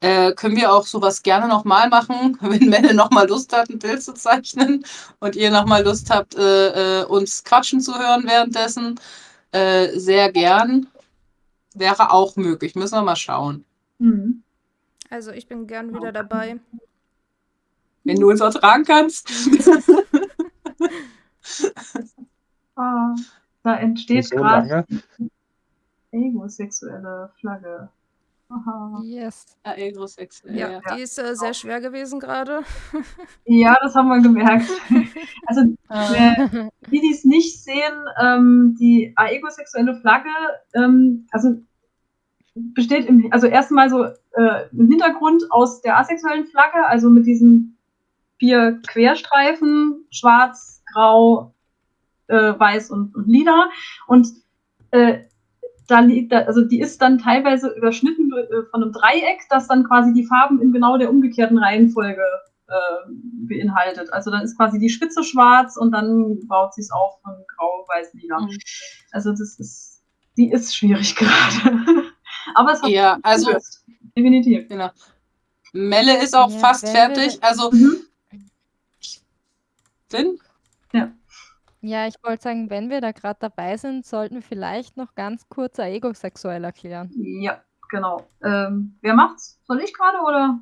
äh, können wir auch sowas gerne nochmal machen, *laughs* wenn Melle nochmal Lust hat, ein Bild zu zeichnen und ihr nochmal Lust habt, äh, äh, uns quatschen zu hören währenddessen. Äh, sehr gern. Wäre auch möglich. Müssen wir mal schauen. Mhm. Also ich bin gern wieder dabei. Wenn du uns ertragen kannst. *laughs* Ah, da entsteht so gerade egosexuelle Flagge. Aha. Yes. Ja, Agrosexuell, Ja, ja. die ist äh, sehr schwer gewesen gerade. *laughs* Ja, das haben wir gemerkt. *laughs* Also Äh, Äh, die, die es nicht sehen, ähm, die aegosexuelle Flagge, ähm, also besteht im, also erstmal so äh, im Hintergrund aus der asexuellen Flagge, also mit diesen vier Querstreifen, schwarz, grau, äh, weiß und, und lila. Und äh, da liegt, also die ist dann teilweise überschnitten äh, von einem Dreieck, das dann quasi die Farben in genau der umgekehrten Reihenfolge äh, beinhaltet. Also dann ist quasi die Spitze schwarz und dann baut sie es auf von grau, weiß, lila. Mhm. Also das ist, die ist schwierig *laughs* gerade. Aber es hat ja, also definitiv. genau. Melle ist auch Ja, fast fertig. Also Mhm. Finn? Ja, ich wollte sagen, wenn wir da gerade dabei sind, sollten wir vielleicht noch ganz kurz egosexuell erklären. Ja, genau. Ähm, wer macht's? Soll ich gerade oder?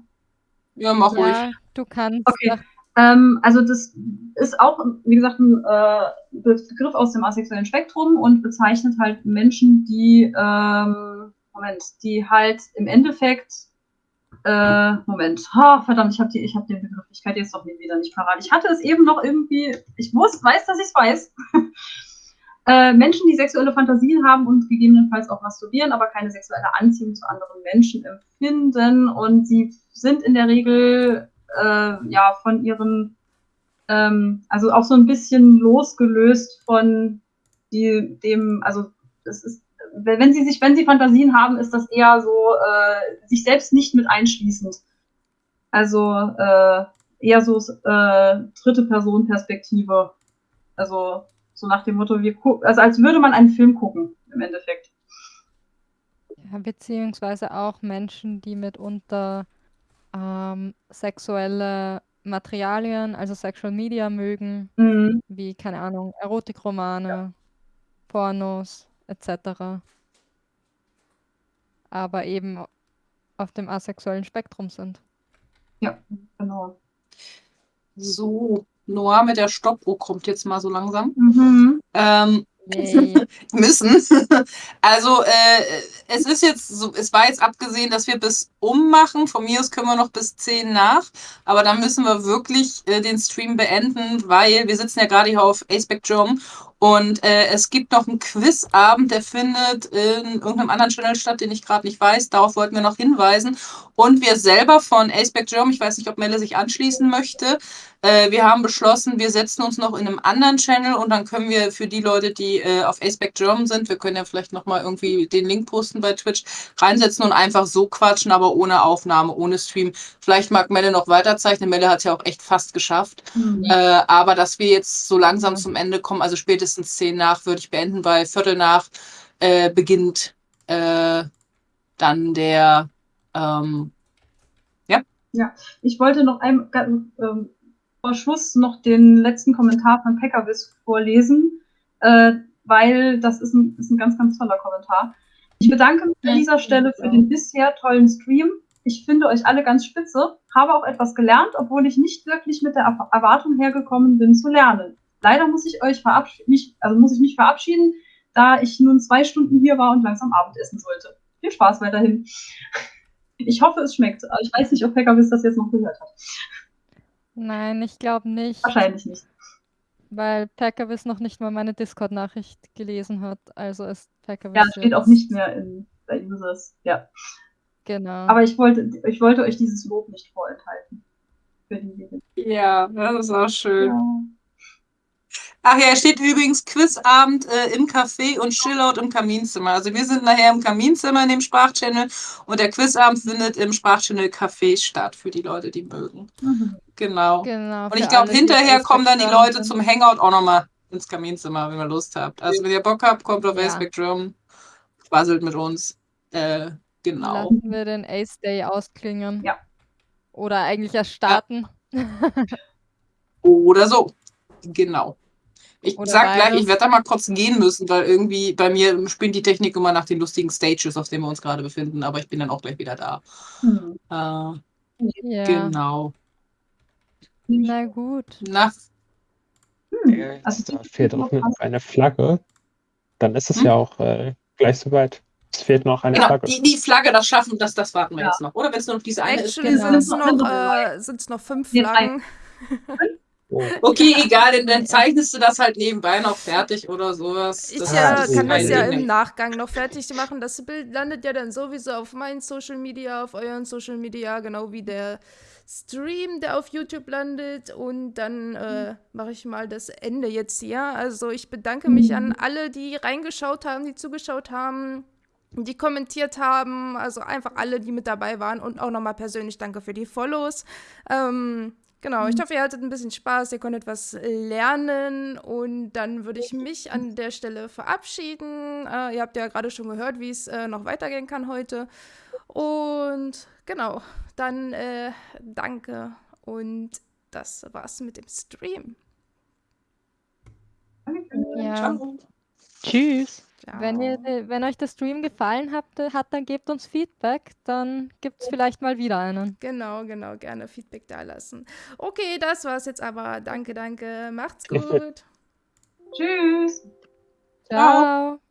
Ja, mach ruhig. Ja, du kannst. Okay. Ähm, also das ist auch, wie gesagt, ein äh, Begriff aus dem asexuellen Spektrum und bezeichnet halt Menschen, die, ähm, Moment, die halt im Endeffekt, äh, Moment, ha, verdammt, ich habe die, ich habe den Begriff, ich kann jetzt doch wieder nicht parat. Ich hatte es eben noch irgendwie, ich muss, weiß, dass ich es weiß. *laughs* äh, Menschen, die sexuelle Fantasien haben und gegebenenfalls auch masturbieren, aber keine sexuelle Anziehung zu anderen Menschen empfinden und sie sind in der Regel äh, ja von ihren, ähm, also auch so ein bisschen losgelöst von die, dem, also es ist, wenn sie sich, wenn sie Fantasien haben, ist das eher so äh, sich selbst nicht mit einschließend. Also äh, eher so äh, dritte Person Perspektive. Also so nach dem Motto, wir also als würde man einen Film gucken im Endeffekt. Ja, beziehungsweise auch Menschen, die mitunter ähm, sexuelle Materialien, also Sexual Media mögen, Mhm. wie, keine Ahnung, Erotikromane, Pornos etc. Aber eben auf dem asexuellen Spektrum sind. Genau. So, Noah mit der Stoppuhr kommt jetzt mal so langsam. Mhm. Ähm, Yay. *laughs* müssen. *laughs* Also äh, es ist jetzt so, es war jetzt abgesehen, dass wir bis um machen. Von mir aus können wir noch bis 10 nach. Aber dann müssen wir wirklich äh, den Stream beenden, weil wir sitzen ja gerade hier auf Aceback Germ Und äh, es gibt noch einen Quizabend, der findet in irgendeinem anderen Channel statt, den ich gerade nicht weiß. Darauf wollten wir noch hinweisen. Und wir selber von Aceback German, ich weiß nicht, ob Melle sich anschließen möchte, äh, wir haben beschlossen, wir setzen uns noch in einem anderen Channel und dann können wir für die Leute, die äh, auf Aceback German sind, wir können ja vielleicht nochmal irgendwie den Link posten bei Twitch, reinsetzen und einfach so quatschen, aber ohne Aufnahme, ohne Stream. Vielleicht mag Melle noch weiterzeichnen. Melle hat es ja auch echt fast geschafft. Mhm. Äh, aber dass wir jetzt so langsam zum Ende kommen, also spätestens zehn nach würde ich beenden, weil Viertel nach äh, beginnt äh, dann der ähm, ja. Ja, ich wollte noch ein, ähm, vor Schluss noch den letzten Kommentar von Pekkavis vorlesen, äh, weil das ist ein, ist ein ganz, ganz toller Kommentar. Ich bedanke mich an dieser Stelle für den bisher tollen Stream. Ich finde euch alle ganz spitze, habe auch etwas gelernt, obwohl ich nicht wirklich mit der Erwartung hergekommen bin zu lernen. Leider muss ich euch verabschieden, also muss ich mich verabschieden, da ich nun zwei Stunden hier war und langsam Abendessen sollte. Viel Spaß weiterhin. *laughs* Ich hoffe, es schmeckt. Ich weiß nicht, ob Pekkavis das jetzt noch gehört hat. Nein, ich glaube nicht. Wahrscheinlich nicht. Weil Packervis noch nicht mal meine Discord-Nachricht gelesen hat. Also ist Packervis. Ja, steht auch nicht mehr in bei Users. Ja. Genau. Aber ich wollte, ich wollte euch dieses Lob nicht vorenthalten. ja, das ist auch schön. Ja. Ach ja, steht übrigens Quizabend äh, im Café und Chillout im Kaminzimmer. Also wir sind nachher im Kaminzimmer in dem Sprachchannel und der Quizabend findet im Sprachchannel Café statt für die Leute, die mögen. Mhm. Genau. genau. Und ich glaube, hinterher kommen dann die Leute zum Hangout auch nochmal ins Kaminzimmer, wenn ihr Lust habt. Also wenn ihr Bock habt, kommt auf ja. Spectrum, quasselt mit uns. Äh, genau. Lassen wir den Ace Day ausklingen. Ja. Oder eigentlich erst starten. Ja. Oder so. Genau. Ich Oder sag gleich, ich werde da mal kurz gehen müssen, weil irgendwie bei mir spinnt die Technik immer nach den lustigen Stages, auf denen wir uns gerade befinden, aber ich bin dann auch gleich wieder da. Hm. Äh, ja. Genau. Na gut. Na. Hm. Also da fehlt auch noch eine Flagge. Dann ist es hm? ja auch äh, gleich soweit. Es fehlt noch eine genau, Flagge. Die, die Flagge, das schaffen, das, das warten wir ja. jetzt noch. Oder wenn es nur noch diese eine ist. Genau. sind es noch, äh, noch fünf Flaggen. Oh. Okay, egal, dann zeichnest du das halt nebenbei noch fertig oder sowas. Ich ja, kann das ja im Nachgang noch fertig machen. Das Bild landet ja dann sowieso auf meinen Social Media, auf euren Social Media, genau wie der Stream, der auf YouTube landet. Und dann äh, mache ich mal das Ende jetzt hier. Also ich bedanke mich an alle, die reingeschaut haben, die zugeschaut haben die kommentiert haben, also einfach alle, die mit dabei waren und auch nochmal persönlich danke für die Follows. Ähm, Genau, ich mhm. hoffe, ihr hattet ein bisschen Spaß, ihr konntet was lernen und dann würde ich mich an der Stelle verabschieden. Äh, ihr habt ja gerade schon gehört, wie es äh, noch weitergehen kann heute. Und genau, dann äh, danke und das war's mit dem Stream. Ja. Ciao. Tschüss. Wenn, ihr, wenn euch der Stream gefallen hat, hat, dann gebt uns Feedback, dann gibt es vielleicht mal wieder einen. Genau, genau, gerne Feedback da lassen. Okay, das war's jetzt aber. Danke, danke. Macht's *laughs* gut. Tschüss. Ciao. Ciao.